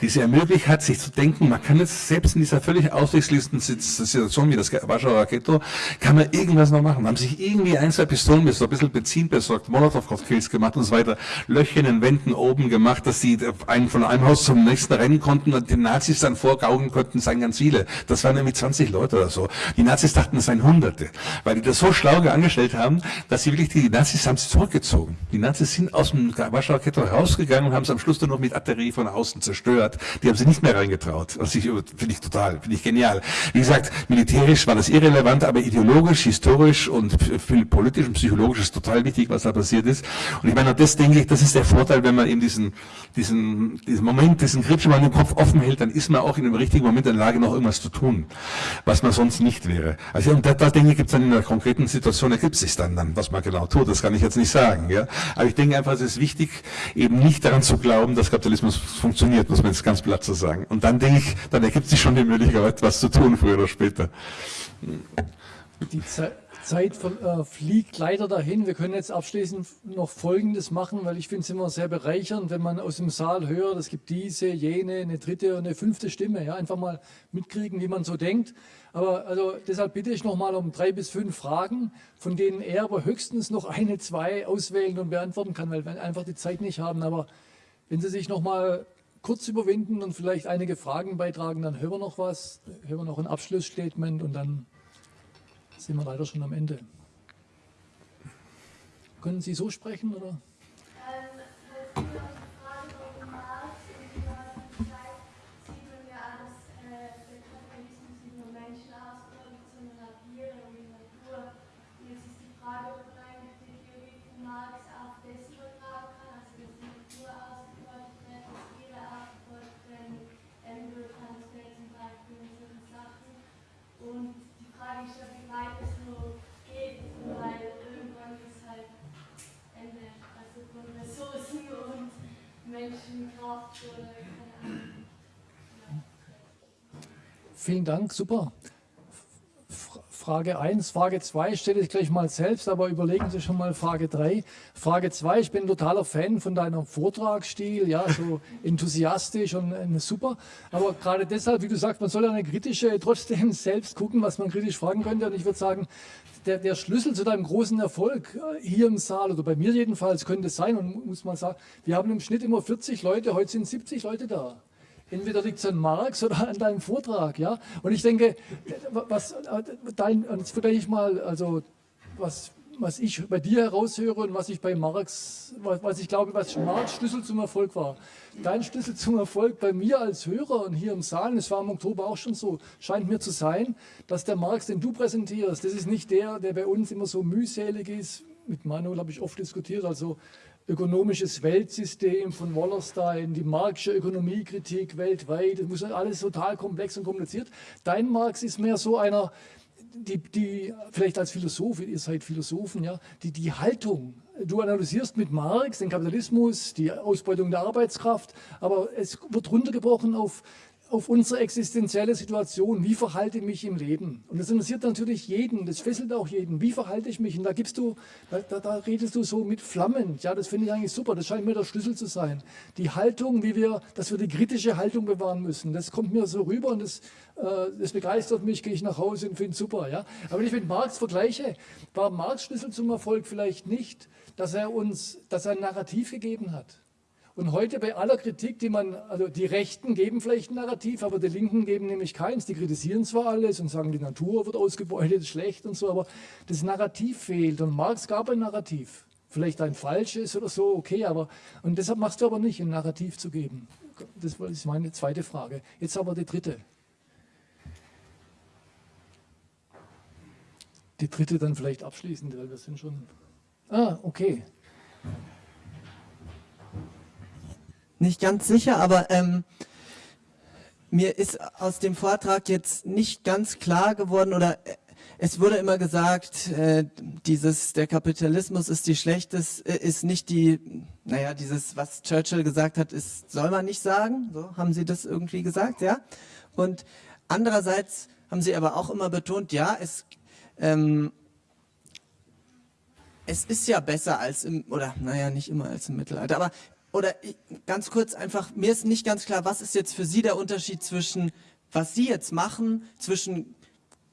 die sie ermöglicht hat, sich zu denken, man kann jetzt selbst in dieser völlig auswegslisten Situation wie das Warschauer Ghetto, kann man irgendwas noch machen. Haben sich irgendwie ein, zwei Pistolen besorgt, ein bisschen Benzin besorgt, Molotow-Cocktails gemacht und so weiter, Löcher in den Wänden oben gemacht, dass sie einen von einem Haus zum nächsten rennen konnten und den Nazis dann vorgaugen konnten, es seien ganz viele. Das waren nämlich 20 Leute oder so. Die Nazis dachten, es seien Hunderte, weil die das so schlau angestellt haben, dass sie wirklich, die Nazis haben sich zurückgezogen. Die Nazis sind aus dem Warschauer Ghetto rausgegangen und haben es am Schluss dann noch mit Artillerie von außen zerstört. Die haben sie nicht mehr reingetraut. Das finde ich total, finde ich genial. Wie gesagt, militärisch war das irrelevant, aber ideologisch, historisch und politisch und psychologisch ist total wichtig, was da passiert ist. Und ich meine, das denke ich, das ist der Vorteil, wenn man eben diesen, diesen, diesen Moment, diesen Moment im Kopf offen hält, dann ist man auch in dem richtigen Moment in der Lage, noch irgendwas zu tun, was man sonst nicht wäre. Also und da, da denke ich, gibt es dann in einer konkreten Situation, ergibt sich dann, dann, was man genau tut. Das kann ich jetzt nicht sagen. Ja? Aber ich denke einfach, es ist wichtig, eben nicht daran zu glauben, dass Kapitalismus funktioniert, muss man jetzt ganz platt so sagen. Und dann denke ich, dann ergibt sich schon die Möglichkeit, etwas zu tun, früher oder später. Die Zeit Zeit äh, fliegt leider dahin. Wir können jetzt abschließend noch Folgendes machen, weil ich finde es immer sehr bereichernd, wenn man aus dem Saal hört, es gibt diese, jene, eine dritte und eine fünfte Stimme. Ja, einfach mal mitkriegen, wie man so denkt. Aber also deshalb bitte ich nochmal um drei bis fünf Fragen, von denen er aber höchstens noch eine, zwei auswählen und beantworten kann, weil wir einfach die Zeit nicht haben. Aber wenn Sie sich nochmal kurz überwinden und vielleicht einige Fragen beitragen, dann hören wir noch was, hören wir noch ein Abschlussstatement und dann sind wir leider schon am Ende. Können Sie so sprechen oder? Vielen Dank, super. Frage 1, Frage 2 stelle ich gleich mal selbst, aber überlegen Sie schon mal Frage 3. Frage 2, ich bin totaler Fan von deinem Vortragsstil, ja, so enthusiastisch und äh, super. Aber gerade deshalb, wie du sagst, man soll eine kritische trotzdem selbst gucken, was man kritisch fragen könnte. Und ich würde sagen, der, der Schlüssel zu deinem großen Erfolg äh, hier im Saal, oder bei mir jedenfalls, könnte sein, und muss man sagen, wir haben im Schnitt immer 40 Leute, heute sind 70 Leute da. Entweder liegt es an Marx oder an deinem Vortrag, ja. Und ich denke, was dein, und jetzt vielleicht mal, also was, was ich bei dir heraushöre und was ich bei Marx, was, was ich glaube, was Marx Schlüssel zum Erfolg war. Dein Schlüssel zum Erfolg bei mir als Hörer und hier im Saal, es war im Oktober auch schon so, scheint mir zu sein, dass der Marx, den du präsentierst, das ist nicht der, der bei uns immer so mühselig ist. Mit Manuel habe ich oft diskutiert, also ökonomisches Weltsystem von Wallerstein, die marxische Ökonomiekritik weltweit, das muss alles total komplex und kompliziert. Dein Marx ist mehr so einer, die, die, vielleicht als Philosoph, ihr seid Philosophen, ja, die, die Haltung, du analysierst mit Marx den Kapitalismus, die Ausbeutung der Arbeitskraft, aber es wird runtergebrochen auf auf unsere existenzielle Situation. Wie verhalte ich mich im Leben? Und das interessiert natürlich jeden, das fesselt auch jeden. Wie verhalte ich mich? Und da gibst du, da, da redest du so mit Flammen. Ja, das finde ich eigentlich super. Das scheint mir der Schlüssel zu sein. Die Haltung, wie wir, dass wir die kritische Haltung bewahren müssen. Das kommt mir so rüber und das, äh, das begeistert mich, gehe ich nach Hause und finde es super. Ja? Aber wenn ich mit Marx vergleiche, war Marx Schlüssel zum Erfolg vielleicht nicht, dass er uns, dass er ein Narrativ gegeben hat. Und heute bei aller Kritik, die man, also die Rechten geben vielleicht ein Narrativ, aber die Linken geben nämlich keins. Die kritisieren zwar alles und sagen, die Natur wird ausgebeutet, schlecht und so, aber das Narrativ fehlt. Und Marx gab ein Narrativ. Vielleicht ein falsches oder so, okay, aber, und deshalb machst du aber nicht, ein Narrativ zu geben. Das ist meine zweite Frage. Jetzt aber die dritte. Die dritte dann vielleicht abschließend, weil wir sind schon... Ah, okay. Nicht ganz sicher, aber ähm, mir ist aus dem Vortrag jetzt nicht ganz klar geworden oder äh, es wurde immer gesagt, äh, dieses der Kapitalismus ist die schlechteste, äh, ist nicht die, naja, dieses was Churchill gesagt hat, ist soll man nicht sagen. So haben Sie das irgendwie gesagt, ja? Und andererseits haben Sie aber auch immer betont, ja, es ähm, es ist ja besser als im, oder naja, nicht immer als im Mittelalter, aber oder ganz kurz einfach, mir ist nicht ganz klar, was ist jetzt für Sie der Unterschied zwischen, was Sie jetzt machen, zwischen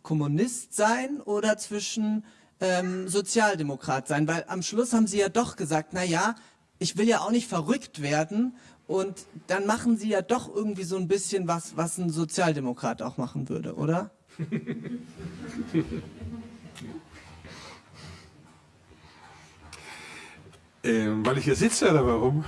Kommunist sein oder zwischen ähm, Sozialdemokrat sein? Weil am Schluss haben Sie ja doch gesagt, na ja, ich will ja auch nicht verrückt werden und dann machen Sie ja doch irgendwie so ein bisschen was, was ein Sozialdemokrat auch machen würde, oder? Ähm, weil ich hier sitze oder warum?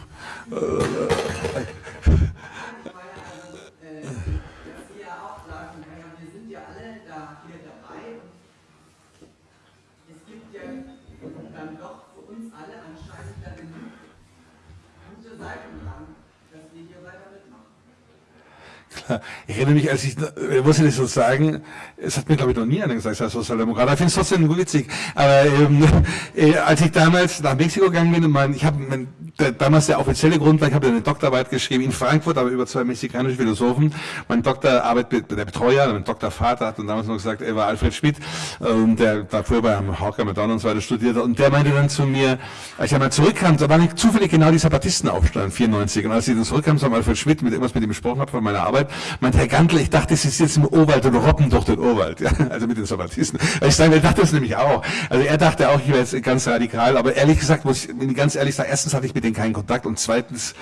Ich erinnere mich, als ich, ich muss ich das so sagen, es hat mir glaube ich noch nie einer gesagt, als Sozialdemokrat. Ich finde es trotzdem witzig. Aber ähm, äh, als ich damals nach Mexiko gegangen bin mein, ich habe damals der offizielle Grund war, ich habe eine Doktorarbeit geschrieben in Frankfurt, aber über zwei mexikanische Philosophen. Mein Doktorarbeit, der Betreuer, mein Doktorvater hat dann damals noch gesagt, er war Alfred Schmidt, ähm, der davor bei Hawker McDonald und so weiter studiert hat. Und der meinte dann zu mir, als ich einmal zurückkam, da war nicht zufällig genau dieser Baptistenaufstand, 94. Und als ich dann zurückkam, so Alfred Schmidt, mit irgendwas mit ihm gesprochen habe von meiner Arbeit, meinte Herr Gantl, ich dachte, ist jetzt im Urwald oder robben durch den Urwald, ja, also mit den Sabbatisten. Ich sage, er dachte das nämlich auch. Also er dachte auch, ich wäre jetzt ganz radikal, aber ehrlich gesagt, muss ich ganz ehrlich sagen, erstens hatte ich mit denen keinen Kontakt und zweitens,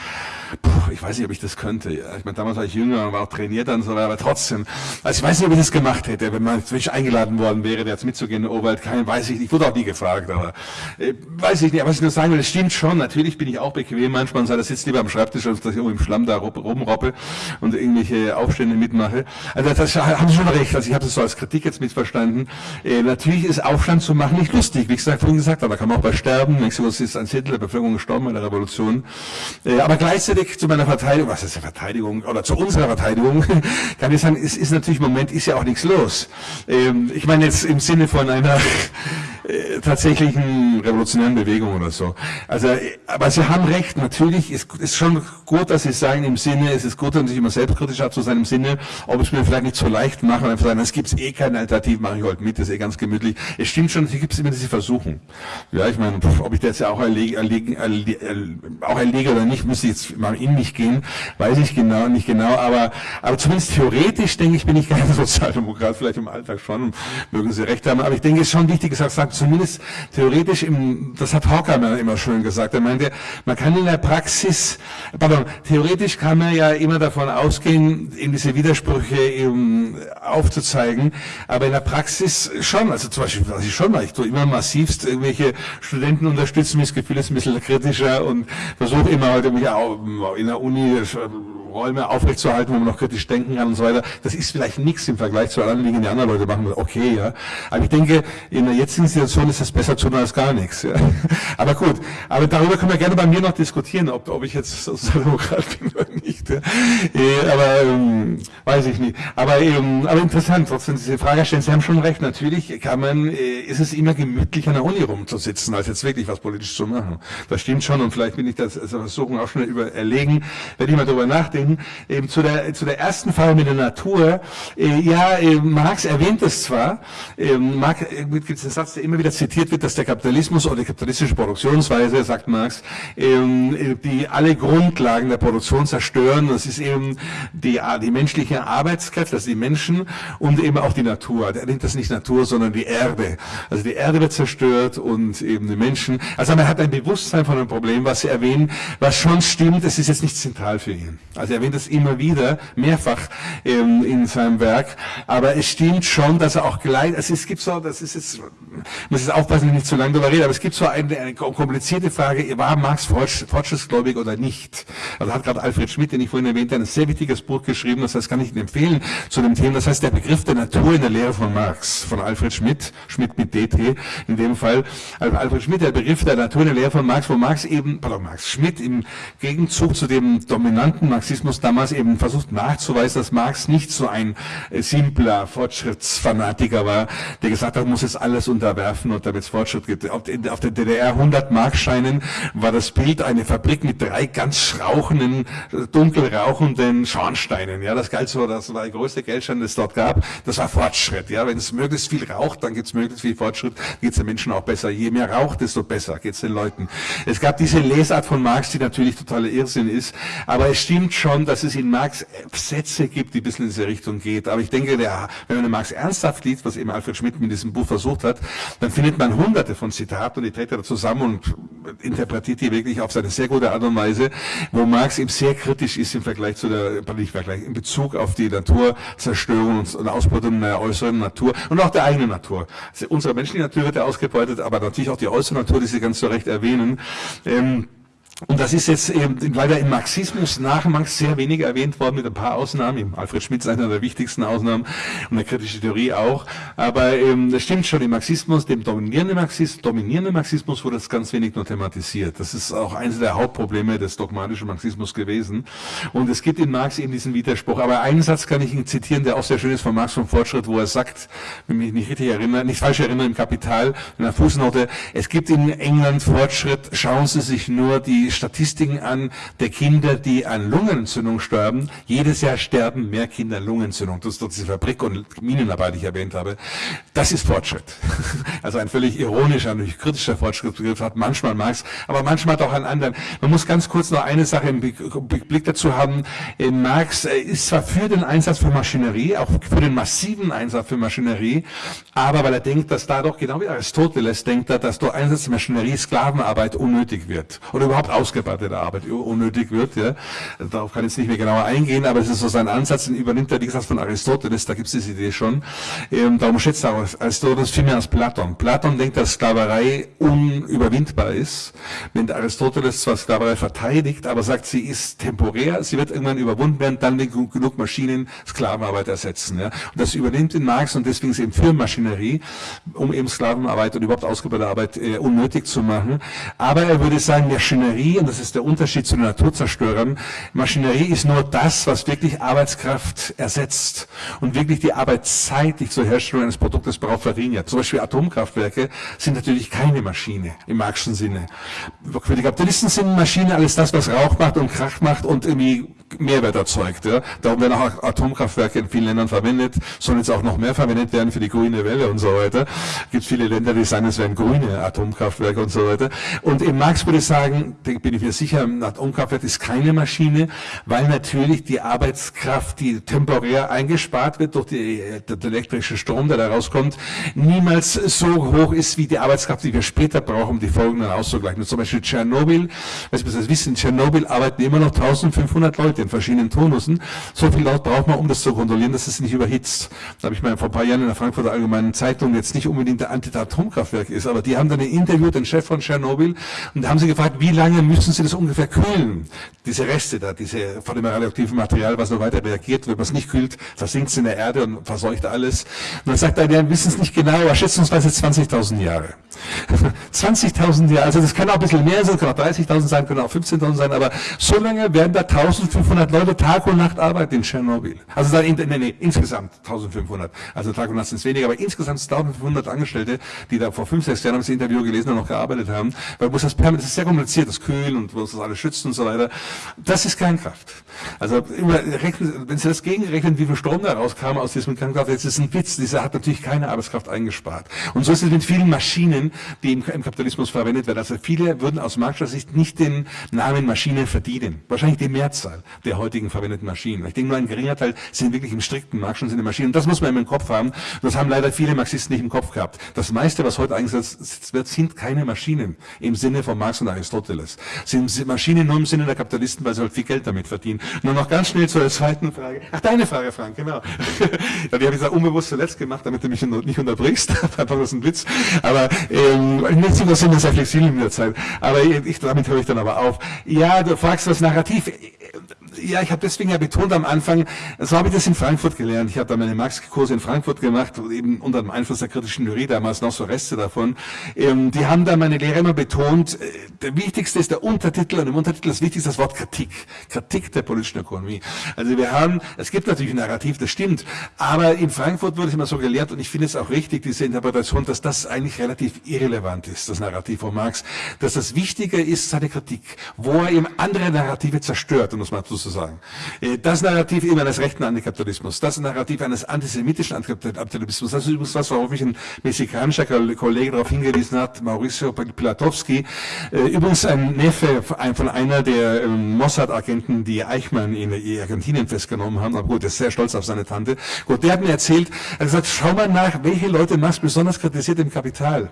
puh, ich weiß nicht, ob ich das könnte. Ich meine, damals war ich jünger und war auch trainiert und so weiter, aber trotzdem, also ich weiß nicht, ob ich das gemacht hätte, wenn man zwischen eingeladen worden wäre, jetzt mitzugehen in den Urwald, kein, weiß ich nicht, ich wurde auch nie gefragt, aber äh, weiß ich nicht, aber was ich nur sagen will, es stimmt schon, natürlich bin ich auch bequem manchmal und sage, das sitzt lieber am Schreibtisch, als dass ich irgendwo im Schlamm da rumroppe und irgendwelche Aufstände mitmache. Also das haben Sie schon recht, also ich habe das so als Kritik jetzt mitverstanden. Äh, natürlich ist Aufstand zu machen nicht lustig, wie gesagt, vorhin gesagt, aber da kann man auch bei sterben, Mexiko ist ein Zehntel der Bevölkerung gestorben bei der Revolution. Äh, aber gleichzeitig zu meiner Verteidigung, was ist die Verteidigung, oder zu unserer Verteidigung, kann ich sagen, es ist natürlich im Moment ist ja auch nichts los. Ähm, ich meine jetzt im Sinne von einer äh, tatsächlichen revolutionären Bewegung oder so. Also, äh, aber Sie haben recht, natürlich ist es schon gut, dass Sie sagen im Sinne, es ist gut, dass sich immer selbstkritisch zu seinem Sinne, ob es mir vielleicht nicht so leicht machen, einfach sagen, es gibt eh keine Alternative, mache ich heute mit, das ist eh ganz gemütlich. Es stimmt schon, es gibt immer diese Versuchung. Ja, ich meine, ob ich das ja auch erlege, erlege, erlege, auch erlege oder nicht, müsste ich jetzt mal in mich gehen, weiß ich genau, nicht genau, aber, aber zumindest theoretisch, denke ich, bin ich kein Sozialdemokrat, vielleicht im Alltag schon, mögen Sie recht haben, aber ich denke, es ist schon wichtig, gesagt, sagt, zumindest theoretisch, im, das hat Horkheimer immer schön gesagt, er meinte, man kann in der Praxis, pardon, theoretisch kann man ja immer davon ausgehen, eben diese Widersprüche eben aufzuzeigen, aber in der Praxis schon, also zum Beispiel, was ich schon mache, ich tue immer massivst irgendwelche Studenten unterstützen, das Gefühl ist ein bisschen kritischer und versuche immer halt irgendwie in der Uni Räume aufrechtzuerhalten, wo man noch kritisch denken kann und so weiter. Das ist vielleicht nichts im Vergleich zu anderen Dingen, die andere Leute machen. Okay, ja. Aber ich denke, in der jetzigen ist ist es besser tun als gar nichts. Ja. Aber gut, aber darüber können wir gerne bei mir noch diskutieren, ob, ob ich jetzt Sozialdemokrat bin oder nicht. Ja. Äh, aber ähm, weiß ich nicht. Aber, ähm, aber interessant, trotzdem diese Frage stellen. Sie haben schon recht, natürlich kann man, äh, ist es immer gemütlich an der Uni rumzusitzen, als jetzt wirklich was politisch zu machen. Das stimmt schon und vielleicht bin ich das also versuchen auch schon über erlegen, werde ich mal darüber nachdenken. Eben zu der, zu der ersten Frage mit der Natur. Äh, ja, äh, Marx erwähnt es zwar, äh, Marx, äh, gibt es einen Satz, der immer wieder zitiert wird, dass der Kapitalismus oder die kapitalistische Produktionsweise, sagt Marx, ähm, die alle Grundlagen der Produktion zerstören. Das ist eben die, die menschliche Arbeitskräfte, also die Menschen und eben auch die Natur. Er nennt das nicht Natur, sondern die Erde. Also die Erde wird zerstört und eben die Menschen. Also man hat ein Bewusstsein von einem Problem, was Sie erwähnen, was schon stimmt, es ist jetzt nicht zentral für ihn. Also er erwähnt das immer wieder, mehrfach ähm, in seinem Werk, aber es stimmt schon, dass er auch gleich, also es gibt so, das ist jetzt, muss jetzt aufpassen, dass ich nicht zu lange darüber rede, aber es gibt so eine, eine komplizierte Frage, war Marx fortschrittsgläubig oder nicht? Also hat gerade Alfred Schmidt, den ich vorhin erwähnte, ein sehr wichtiges Buch geschrieben, das heißt, kann ich Ihnen empfehlen zu dem Thema, das heißt der Begriff der Natur in der Lehre von Marx, von Alfred Schmidt, Schmidt mit DT in dem Fall, also Alfred Schmidt, der Begriff der Natur in der Lehre von Marx, wo Marx eben, pardon, Marx Schmidt im Gegenzug zu dem dominanten Marxismus damals eben versucht nachzuweisen, dass Marx nicht so ein simpler Fortschrittsfanatiker war, der gesagt hat, muss jetzt alles unterwerfen und damit es Fortschritt gibt. Auf, der DDR 100 Markscheinen war das Bild eine Fabrik mit drei ganz rauchenden, dunkel rauchenden Schornsteinen. Ja, das galt so, das war der größte Geldschein, das es dort gab. Das war Fortschritt. Ja, wenn es möglichst viel raucht, dann gibt es möglichst viel Fortschritt, geht es den Menschen auch besser. Je mehr raucht, desto besser geht es den Leuten. Es gab diese Lesart von Marx, die natürlich totaler Irrsinn ist, aber es stimmt schon, dass es in Marx Sätze gibt, die ein bisschen in diese Richtung geht. Aber ich denke, der, wenn man den Marx ernsthaft liest, was eben Alfred Schmidt mit diesem Buch versucht hat, dann findet man hunderte von Zitaten und die trägt er zusammen und interpretiert die wirklich auf seine sehr gute Art und Weise, wo Marx eben sehr kritisch ist im Vergleich zu der, nicht Vergleich, in Bezug auf die Naturzerstörung und Ausbeutung der äußeren Natur und auch der eigenen Natur. Also unsere menschliche Natur wird ja ausgebeutet, aber natürlich auch die äußere Natur, die Sie ganz zu Recht erwähnen. Ähm, und das ist jetzt eben leider im Marxismus nach Marx sehr wenig erwähnt worden, mit ein paar Ausnahmen. Alfred Schmidt ist einer der wichtigsten Ausnahmen und der kritische Theorie auch. Aber ähm, das stimmt schon, im Marxismus, dem dominierenden Marxismus, dominierenden Marxismus wurde das ganz wenig nur thematisiert. Das ist auch eines der Hauptprobleme des dogmatischen Marxismus gewesen. Und es gibt in Marx eben diesen Widerspruch. Aber einen Satz kann ich Ihnen zitieren, der auch sehr schön ist von Marx vom Fortschritt, wo er sagt, wenn mich nicht richtig erinnere, nicht falsch erinnere, im Kapital, in der Fußnote, es gibt in England Fortschritt, schauen Sie sich nur die Statistiken an der Kinder, die an Lungenentzündung sterben. Jedes Jahr sterben mehr Kinder an Lungenentzündung. Das ist doch diese Fabrik und Minenarbeit, die ich erwähnt habe. Das ist Fortschritt. Also ein völlig ironischer, natürlich kritischer Fortschrittsbegriff hat manchmal Marx, aber manchmal hat auch einen anderen. Man muss ganz kurz noch eine Sache im Blick dazu haben. Marx ist zwar für den Einsatz für Maschinerie, auch für den massiven Einsatz für Maschinerie, aber weil er denkt, dass dadurch, genau wie Aristoteles denkt er, dass durch Einsatz der Maschinerie Sklavenarbeit unnötig wird oder überhaupt ausgebeutete Arbeit unnötig wird. Ja. Darauf kann ich jetzt nicht mehr genauer eingehen, aber es ist so sein Ansatz, den übernimmt er, wie gesagt, von Aristoteles, da gibt es diese Idee schon. Ähm, darum schätzt er Aristoteles viel mehr als Platon. Platon denkt, dass Sklaverei unüberwindbar ist. Wenn Aristoteles zwar Sklaverei verteidigt, aber sagt, sie ist temporär, sie wird irgendwann überwunden werden, dann wenn genug Maschinen Sklavenarbeit ersetzen. Ja. Und das übernimmt in Marx und deswegen ist eben für Maschinerie, um eben Sklavenarbeit und überhaupt ausgebeutete Arbeit äh, unnötig zu machen. Aber er würde sagen, Maschinerie Maschinerie, und das ist der Unterschied zu den Naturzerstörern, Maschinerie ist nur das, was wirklich Arbeitskraft ersetzt und wirklich die Arbeitszeit, die zur Herstellung eines Produktes braucht, verringert. Zum Beispiel Atomkraftwerke sind natürlich keine Maschine im Marxischen Sinne. Für die Kapitalisten sind Maschinen alles das, was Rauch macht und Krach macht und irgendwie Mehrwert erzeugt. Ja. Darum werden auch Atomkraftwerke in vielen Ländern verwendet, sollen jetzt auch noch mehr verwendet werden für die grüne Welle und so weiter. Es gibt viele Länder, die sagen, es wären grüne Atomkraftwerke und so weiter. Und im Marx würde ich sagen, bin ich mir sicher, ein Atomkraftwerk ist keine Maschine, weil natürlich die Arbeitskraft, die temporär eingespart wird durch die, der elektrische Strom, der da rauskommt, niemals so hoch ist wie die Arbeitskraft, die wir später brauchen, um die Folgen dann auszugleichen. Zum Beispiel Tschernobyl, was wir das wissen, in Tschernobyl arbeiten immer noch 1500 Leute in verschiedenen Tonussen. So viel laut braucht man, um das zu kontrollieren, dass es nicht überhitzt. Da habe ich mal vor ein paar Jahren in der Frankfurter Allgemeinen Zeitung jetzt nicht unbedingt der Anti-Atomkraftwerk ist, aber die haben dann interviewt, den Chef von Tschernobyl, und da haben sie gefragt, wie lange müssen sie das ungefähr kühlen? Diese Reste da, diese von dem radioaktiven Material, was noch weiter reagiert, wenn man es nicht kühlt, versinkt es in der Erde und verseucht alles. Und dann sagt er, wir wissen es nicht genau, aber schätzungsweise 20.000 Jahre. 20.000 Jahre, also das kann auch ein bisschen mehr sein, kann auch 30.000 sein, können auch 15.000 sein, aber so lange werden da 1.500 Leute Tag und Nacht arbeiten in Tschernobyl. Also da, in, nee, nee, insgesamt 1.500. Also Tag und Nacht sind es weniger, aber insgesamt 1.500 Angestellte, die da vor 5, 6 Jahren haben das Interview gelesen und noch gearbeitet haben, weil muss das permanent, das ist sehr kompliziert, das Kühlen und muss das alles schützen und so weiter. Das ist Kernkraft. Also immer wenn Sie das gegenrechnen, wie viel Strom da rauskam aus diesem Kernkraft, jetzt ist ein Witz, dieser hat natürlich keine Arbeitskraft eingespart. Und so ist es mit vielen Maschinen, die im, Kapitalismus verwendet werden. Also viele würden aus marxischer Sicht nicht den Namen Maschinen verdienen. Wahrscheinlich die Mehrzahl der heutigen verwendeten Maschinen. Ich denke, nur ein geringer Teil sind wirklich im strikten marxischen Sinne Maschinen. Und das muss man im Kopf haben. Das haben leider viele Marxisten nicht im Kopf gehabt. Das meiste, was heute eingesetzt wird, sind keine Maschinen im Sinne von Marx und Aristoteles. Sind Maschinen nur im Sinne der Kapitalisten, weil sie halt viel Geld damit verdienen. Nur noch ganz schnell zur zweiten Frage. Ach, deine Frage, Frank, genau. ja, die habe ich da unbewusst zuletzt gemacht, damit du mich nicht unterbrichst. Einfach ist ein Witz. Aber ähm, nicht so, sind wir sehr flexibel in der Zeit. Aber ich, damit höre ich dann aber auf. Ja, du fragst das Narrativ ja, ich habe deswegen ja betont am Anfang, so habe ich das in Frankfurt gelernt. Ich habe da meine Marx-Kurse in Frankfurt gemacht, eben unter dem Einfluss der kritischen Theorie, damals noch so Reste davon. Ähm, die haben da meine Lehrer immer betont, äh, der wichtigste ist der Untertitel und im Untertitel das wichtigste das Wort Kritik. Kritik der politischen Ökonomie. Also wir haben, es gibt natürlich ein Narrativ, das stimmt, aber in Frankfurt wurde es immer so gelehrt und ich finde es auch richtig, diese Interpretation, dass das eigentlich relativ irrelevant ist, das Narrativ von Marx, dass das Wichtige ist seine Kritik, wo er eben andere Narrative zerstört, um das mal zu sozusagen. Äh, das Narrativ eben eines rechten Antikapitalismus, das Narrativ eines antisemitischen Antikapitalismus, das ist übrigens was, worauf mich ein mexikanischer Kollege darauf hingewiesen hat, Mauricio Pilatowski, äh, übrigens ein Neffe von einer der ähm, Mossad-Agenten, die Eichmann in Argentinien festgenommen haben, aber gut, er ist sehr stolz auf seine Tante. Gut, der hat mir erzählt, er hat gesagt, schau mal nach, welche Leute Marx besonders kritisiert im Kapital.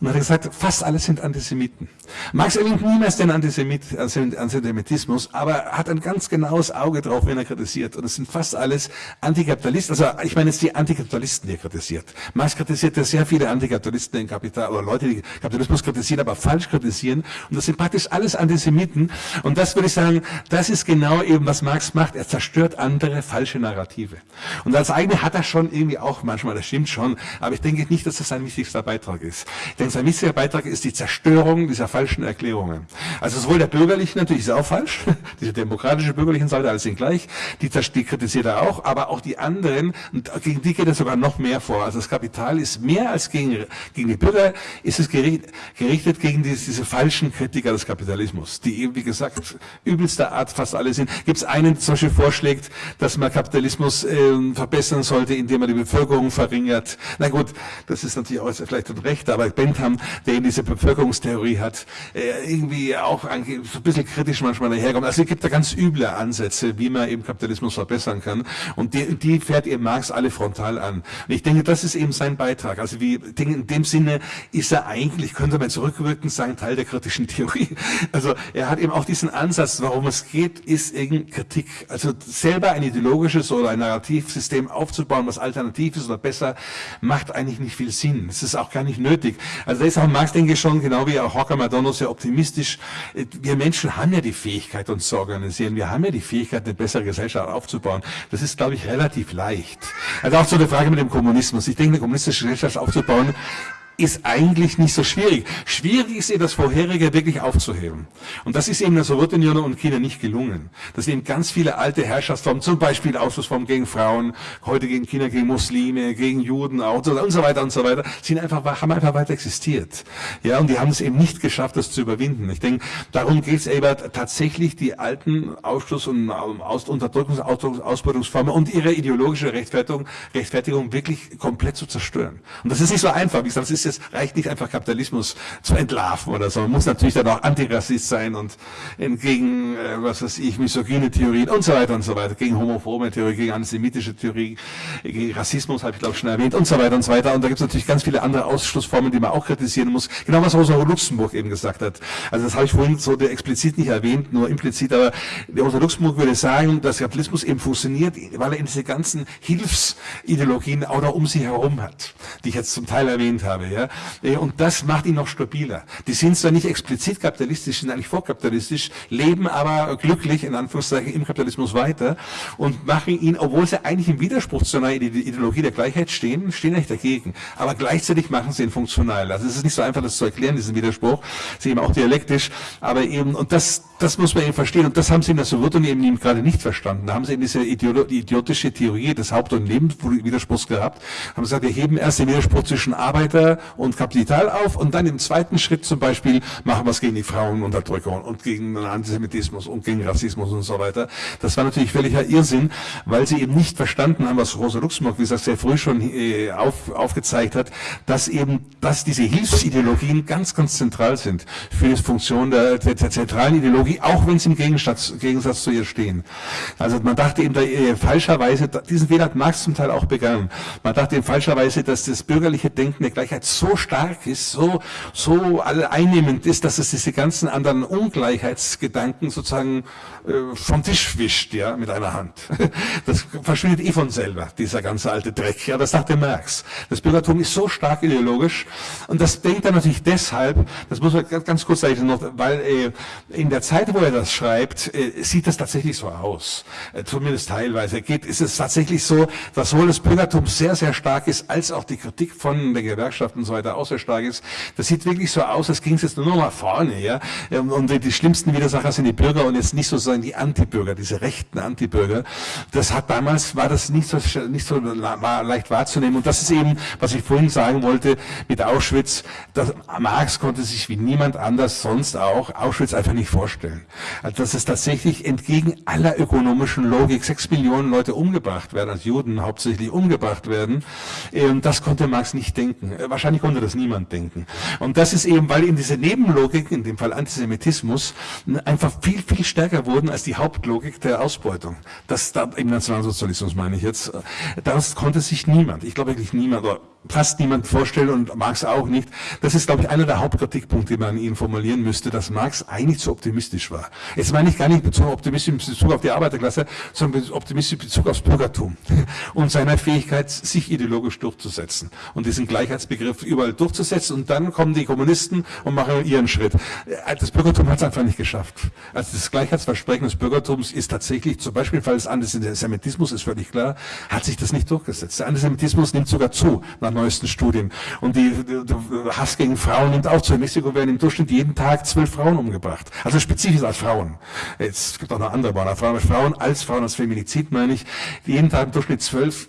Und hat er gesagt, fast alle sind Antisemiten. Marx erwähnt niemals den Antisemit, Antisemitismus, aber hat ein ganz genaues Auge drauf, wenn er kritisiert. Und es sind fast alles Antikapitalisten. Also ich meine jetzt die Antikapitalisten, die er kritisiert. Marx kritisiert ja sehr viele Antikapitalisten im Kapital, oder Leute, die Kapitalismus kritisieren, aber falsch kritisieren. Und das sind praktisch alles Antisemiten. Und das würde ich sagen, das ist genau eben, was Marx macht. Er zerstört andere falsche Narrative. Und als eigene hat er schon irgendwie auch manchmal, das stimmt schon, aber ich denke nicht, dass das sein wichtigster Beitrag ist. Denn sein wichtiger Beitrag ist die Zerstörung dieser falschen Erklärungen. Also sowohl der bürgerlichen, natürlich ist auch falsch, diese demokratische bürgerlichen Seite, alles sind gleich, die, die kritisiert er auch, aber auch die anderen, und gegen die geht er sogar noch mehr vor. Also das Kapital ist mehr als gegen, gegen die Bürger, ist es gerichtet, gerichtet gegen diese, diese falschen Kritiker des Kapitalismus, die eben, wie gesagt, übelster Art fast alle sind. Gibt es einen, der zum Beispiel vorschlägt, dass man Kapitalismus äh, verbessern sollte, indem man die Bevölkerung verringert. Na gut, das ist natürlich auch vielleicht ein Recht, aber Bent haben, der eben diese Bevölkerungstheorie hat, äh, irgendwie auch ein, bisschen kritisch manchmal daherkommt. Also es gibt da ganz üble Ansätze, wie man eben Kapitalismus verbessern kann. Und die, die fährt eben Marx alle frontal an. Und ich denke, das ist eben sein Beitrag. Also wie, in dem Sinne ist er eigentlich, könnte man zurückwirkend sagen, Teil der kritischen Theorie. Also er hat eben auch diesen Ansatz, warum es geht, ist eben Kritik. Also selber ein ideologisches oder ein Narrativsystem aufzubauen, was alternativ ist oder besser, macht eigentlich nicht viel Sinn. Es ist auch gar nicht nötig. Also auch Marx, denke ich, schon, genau wie auch Hocker Madonna, sehr optimistisch. Wir Menschen haben ja die Fähigkeit, uns zu organisieren. Wir haben ja die Fähigkeit, eine bessere Gesellschaft aufzubauen. Das ist, glaube ich, relativ leicht. Also auch zu der Frage mit dem Kommunismus. Ich denke, eine kommunistische Gesellschaft aufzubauen, ist eigentlich nicht so schwierig. Schwierig ist ihr das Vorherige wirklich aufzuheben. Und das ist eben der Sowjetunion und China nicht gelungen. Das sind eben ganz viele alte Herrschaftsformen, zum Beispiel Ausschlussformen gegen Frauen, heute gegen China, gegen Muslime, gegen Juden auch, und so weiter und so weiter, sind einfach, haben einfach weiter existiert. Ja, und die haben es eben nicht geschafft, das zu überwinden. Ich denke, darum geht es eben tatsächlich, die alten Ausschluss- und Aus Unterdrückungs-, Ausbeutungsformen und ihre ideologische Rechtfertigung, Rechtfertigung wirklich komplett zu zerstören. Und das ist nicht so einfach. Wie gesagt, das ist es reicht nicht einfach Kapitalismus zu entlarven oder so. Man muss natürlich dann auch Antirassist sein und gegen, äh, was weiß ich, misogyne Theorien und so weiter und so weiter, gegen homophobe Theorie, gegen antisemitische Theorie, gegen Rassismus, habe ich glaube schon erwähnt und so weiter und so weiter. Und da gibt es natürlich ganz viele andere Ausschlussformen, die man auch kritisieren muss. Genau was Rosa Luxemburg eben gesagt hat. Also das habe ich vorhin so explizit nicht erwähnt, nur implizit, aber Rosa Luxemburg würde sagen, dass Kapitalismus eben funktioniert, weil er diese ganzen Hilfsideologien auch noch um sich herum hat, die ich jetzt zum Teil erwähnt habe. Ja? Und das macht ihn noch stabiler. Die sind zwar nicht explizit kapitalistisch, sind eigentlich vorkapitalistisch, leben aber glücklich, in Anführungszeichen, im Kapitalismus weiter und machen ihn, obwohl sie eigentlich im Widerspruch zu einer Ideologie der Gleichheit stehen, stehen eigentlich dagegen. Aber gleichzeitig machen sie ihn funktional. Also es ist nicht so einfach, das zu erklären, diesen Widerspruch. Sie eben auch dialektisch, aber eben, und das, das muss man eben verstehen. Und das haben sie in der Sowjetunion eben gerade nicht verstanden. Da haben sie eben diese idiotische Theorie des Haupt- und Lebenswiderspruchs gehabt. Haben gesagt, wir heben erst den Widerspruch zwischen Arbeiter und Kapital auf und dann im zweiten Schritt zum Beispiel machen wir es gegen die Frauenunterdrückung und gegen den Antisemitismus und gegen Rassismus und so weiter. Das war natürlich völliger Irrsinn, weil sie eben nicht verstanden haben, was Rosa Luxemburg, wie gesagt, sehr früh schon äh, auf, aufgezeigt hat, dass eben, dass diese Hilfsideologien ganz, ganz zentral sind für die Funktion der, der, der zentralen Ideologie, auch wenn sie im Gegensatz, Gegensatz zu ihr stehen. Also man dachte eben da, äh, falscherweise, diesen Fehler hat Marx zum Teil auch begangen, man dachte eben falscherweise, dass das bürgerliche Denken der Gleichheit so stark ist, so, so einnehmend ist, dass es diese ganzen anderen Ungleichheitsgedanken sozusagen äh, vom Tisch wischt, ja, mit einer Hand. Das verschwindet eh von selber, dieser ganze alte Dreck. Ja, das sagte Marx. Das Bürgertum ist so stark ideologisch und das denkt er natürlich deshalb, das muss man ganz kurz sagen, noch, weil äh, in der Zeit, wo er das schreibt, äh, sieht das tatsächlich so aus. Äh, zumindest teilweise. Geht, ist es tatsächlich so, dass sowohl das Bürgertum sehr, sehr stark ist, als auch die Kritik von der Gewerkschaft und so weiter auch sehr stark ist. Das sieht wirklich so aus, als ging es jetzt nur noch mal vorne, ja. Ähm, und die schlimmsten Widersacher sind die Bürger und jetzt nicht so sozusagen die Antibürger, diese rechten Antibürger. Das hat damals, war das nicht so, nicht so leicht wahrzunehmen. Und das ist eben, was ich vorhin sagen wollte mit Auschwitz, dass Marx konnte sich wie niemand anders sonst auch Auschwitz einfach nicht vorstellen. Also dass es tatsächlich entgegen aller ökonomischen Logik sechs Millionen Leute umgebracht werden, als Juden hauptsächlich umgebracht werden, ähm, das konnte Marx nicht denken. Äh, wahrscheinlich konnte das niemand denken. Und das ist eben, weil eben diese Nebenlogik, in dem Fall Antisemitismus, einfach viel, viel stärker wurden als die Hauptlogik der Ausbeutung. Das da, im Nationalsozialismus meine ich jetzt. Das konnte sich niemand, ich glaube wirklich niemand, oder fast niemand vorstellen und Marx auch nicht. Das ist, glaube ich, einer der Hauptkritikpunkte, die man ihn formulieren müsste, dass Marx eigentlich zu optimistisch war. Jetzt meine ich gar nicht zu optimistisch in Bezug auf die Arbeiterklasse, sondern optimistisch in Bezug aufs Bürgertum und seiner Fähigkeit, sich ideologisch durchzusetzen und diesen Gleichheitsbegriff überall durchzusetzen und dann kommen die Kommunisten und machen ihren Schritt. Das Bürgertum hat es einfach nicht geschafft. Also das Gleichheitsversprechen des Bürgertums ist tatsächlich, zum Beispiel im des Antisemitismus ist völlig klar, hat sich das nicht durchgesetzt. Der Antisemitismus nimmt sogar zu nach neuesten Studien. Und die, die Hass gegen Frauen nimmt auch zu. In Mexiko werden im Durchschnitt jeden Tag zwölf Frauen umgebracht. Also spezifisch als Frauen. Es gibt auch noch andere Frauen, Frauen, Frauen als Frauen, als Feminizid meine ich. Jeden Tag im Durchschnitt zwölf.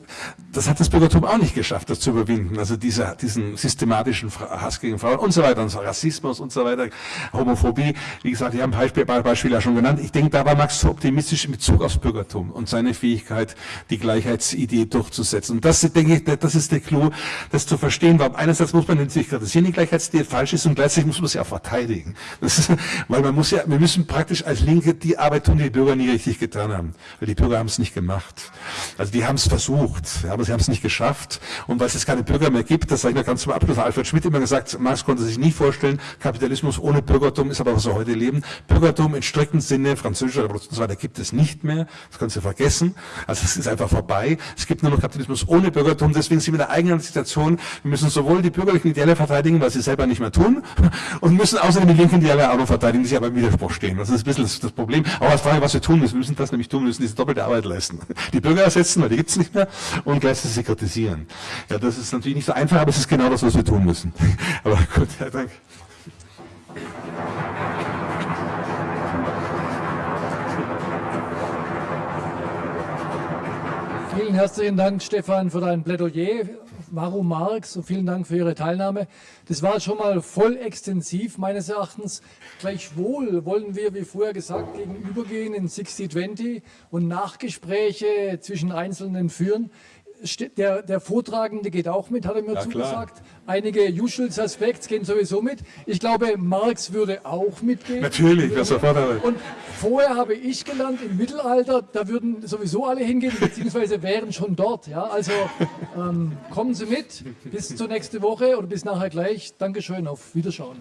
Das hat das Bürgertum auch nicht geschafft, das zu überwinden. Also dieser, diesen systematischen Hass gegen Frauen und so weiter und so Rassismus und so weiter, Homophobie. Wie gesagt, ich habe ein Beispiel, Beispiel ja schon genannt. Ich denke, da war Max so optimistisch in Bezug aufs Bürgertum und seine Fähigkeit, die Gleichheitsidee durchzusetzen. Und das, denke ich, das ist der Clou, das zu verstehen, weil einerseits muss man natürlich kritisieren, die Gleichheitsidee falsch ist und gleichzeitig muss man sie auch verteidigen. Ist, weil man muss ja, wir müssen praktisch als Linke die Arbeit tun, die die Bürger nie richtig getan haben. Weil die Bürger haben es nicht gemacht. Also die haben es versucht, aber sie haben es nicht geschafft. Und weil es jetzt keine Bürger mehr gibt, das sage ich noch ganz zum Abschluss, Alfred Schmidt immer gesagt, Marx konnte sich nie vorstellen, Kapitalismus ohne Bürgertum ist aber, was wir heute leben. Bürgertum in striktem Sinne, französischer Revolution und so weiter, gibt es nicht mehr. Das können Sie vergessen. Also es ist einfach vorbei. Es gibt nur noch Kapitalismus ohne Bürgertum. Deswegen sind wir in der eigenen Situation. Wir müssen sowohl die bürgerlichen Ideale verteidigen, was sie selber nicht mehr tun, und müssen außerdem die linken Ideale auch noch verteidigen, die sich aber im Widerspruch stehen. Das ist ein bisschen das, das Problem. Aber als Frage, was wir tun müssen, wir müssen das nämlich tun, wir müssen diese doppelte Arbeit leisten. Die Bürger ersetzen, weil die gibt es nicht mehr, und gleichzeitig sie kritisieren. Ja, das ist natürlich nicht so einfach, aber es ist genau das, was wir tun müssen. Aber gut, ja, danke. Vielen herzlichen Dank, Stefan, für dein Plädoyer. Warum Marx? Und vielen Dank für Ihre Teilnahme. Das war schon mal voll extensiv meines Erachtens. Gleichwohl wollen wir, wie vorher gesagt, gegenübergehen in 60-20 und Nachgespräche zwischen Einzelnen führen. Der, der Vortragende geht auch mit, hat er mir Ja, klar. zugesagt. Einige Usual Suspects gehen sowieso mit. Ich glaube, Marx würde auch mitgehen. Natürlich, wer sofort. Und vorher habe ich gelernt, im Mittelalter, da würden sowieso alle hingehen, beziehungsweise wären schon dort. Ja? Also ähm, kommen Sie mit, bis zur nächste Woche oder bis nachher gleich. Dankeschön, auf Wiederschauen.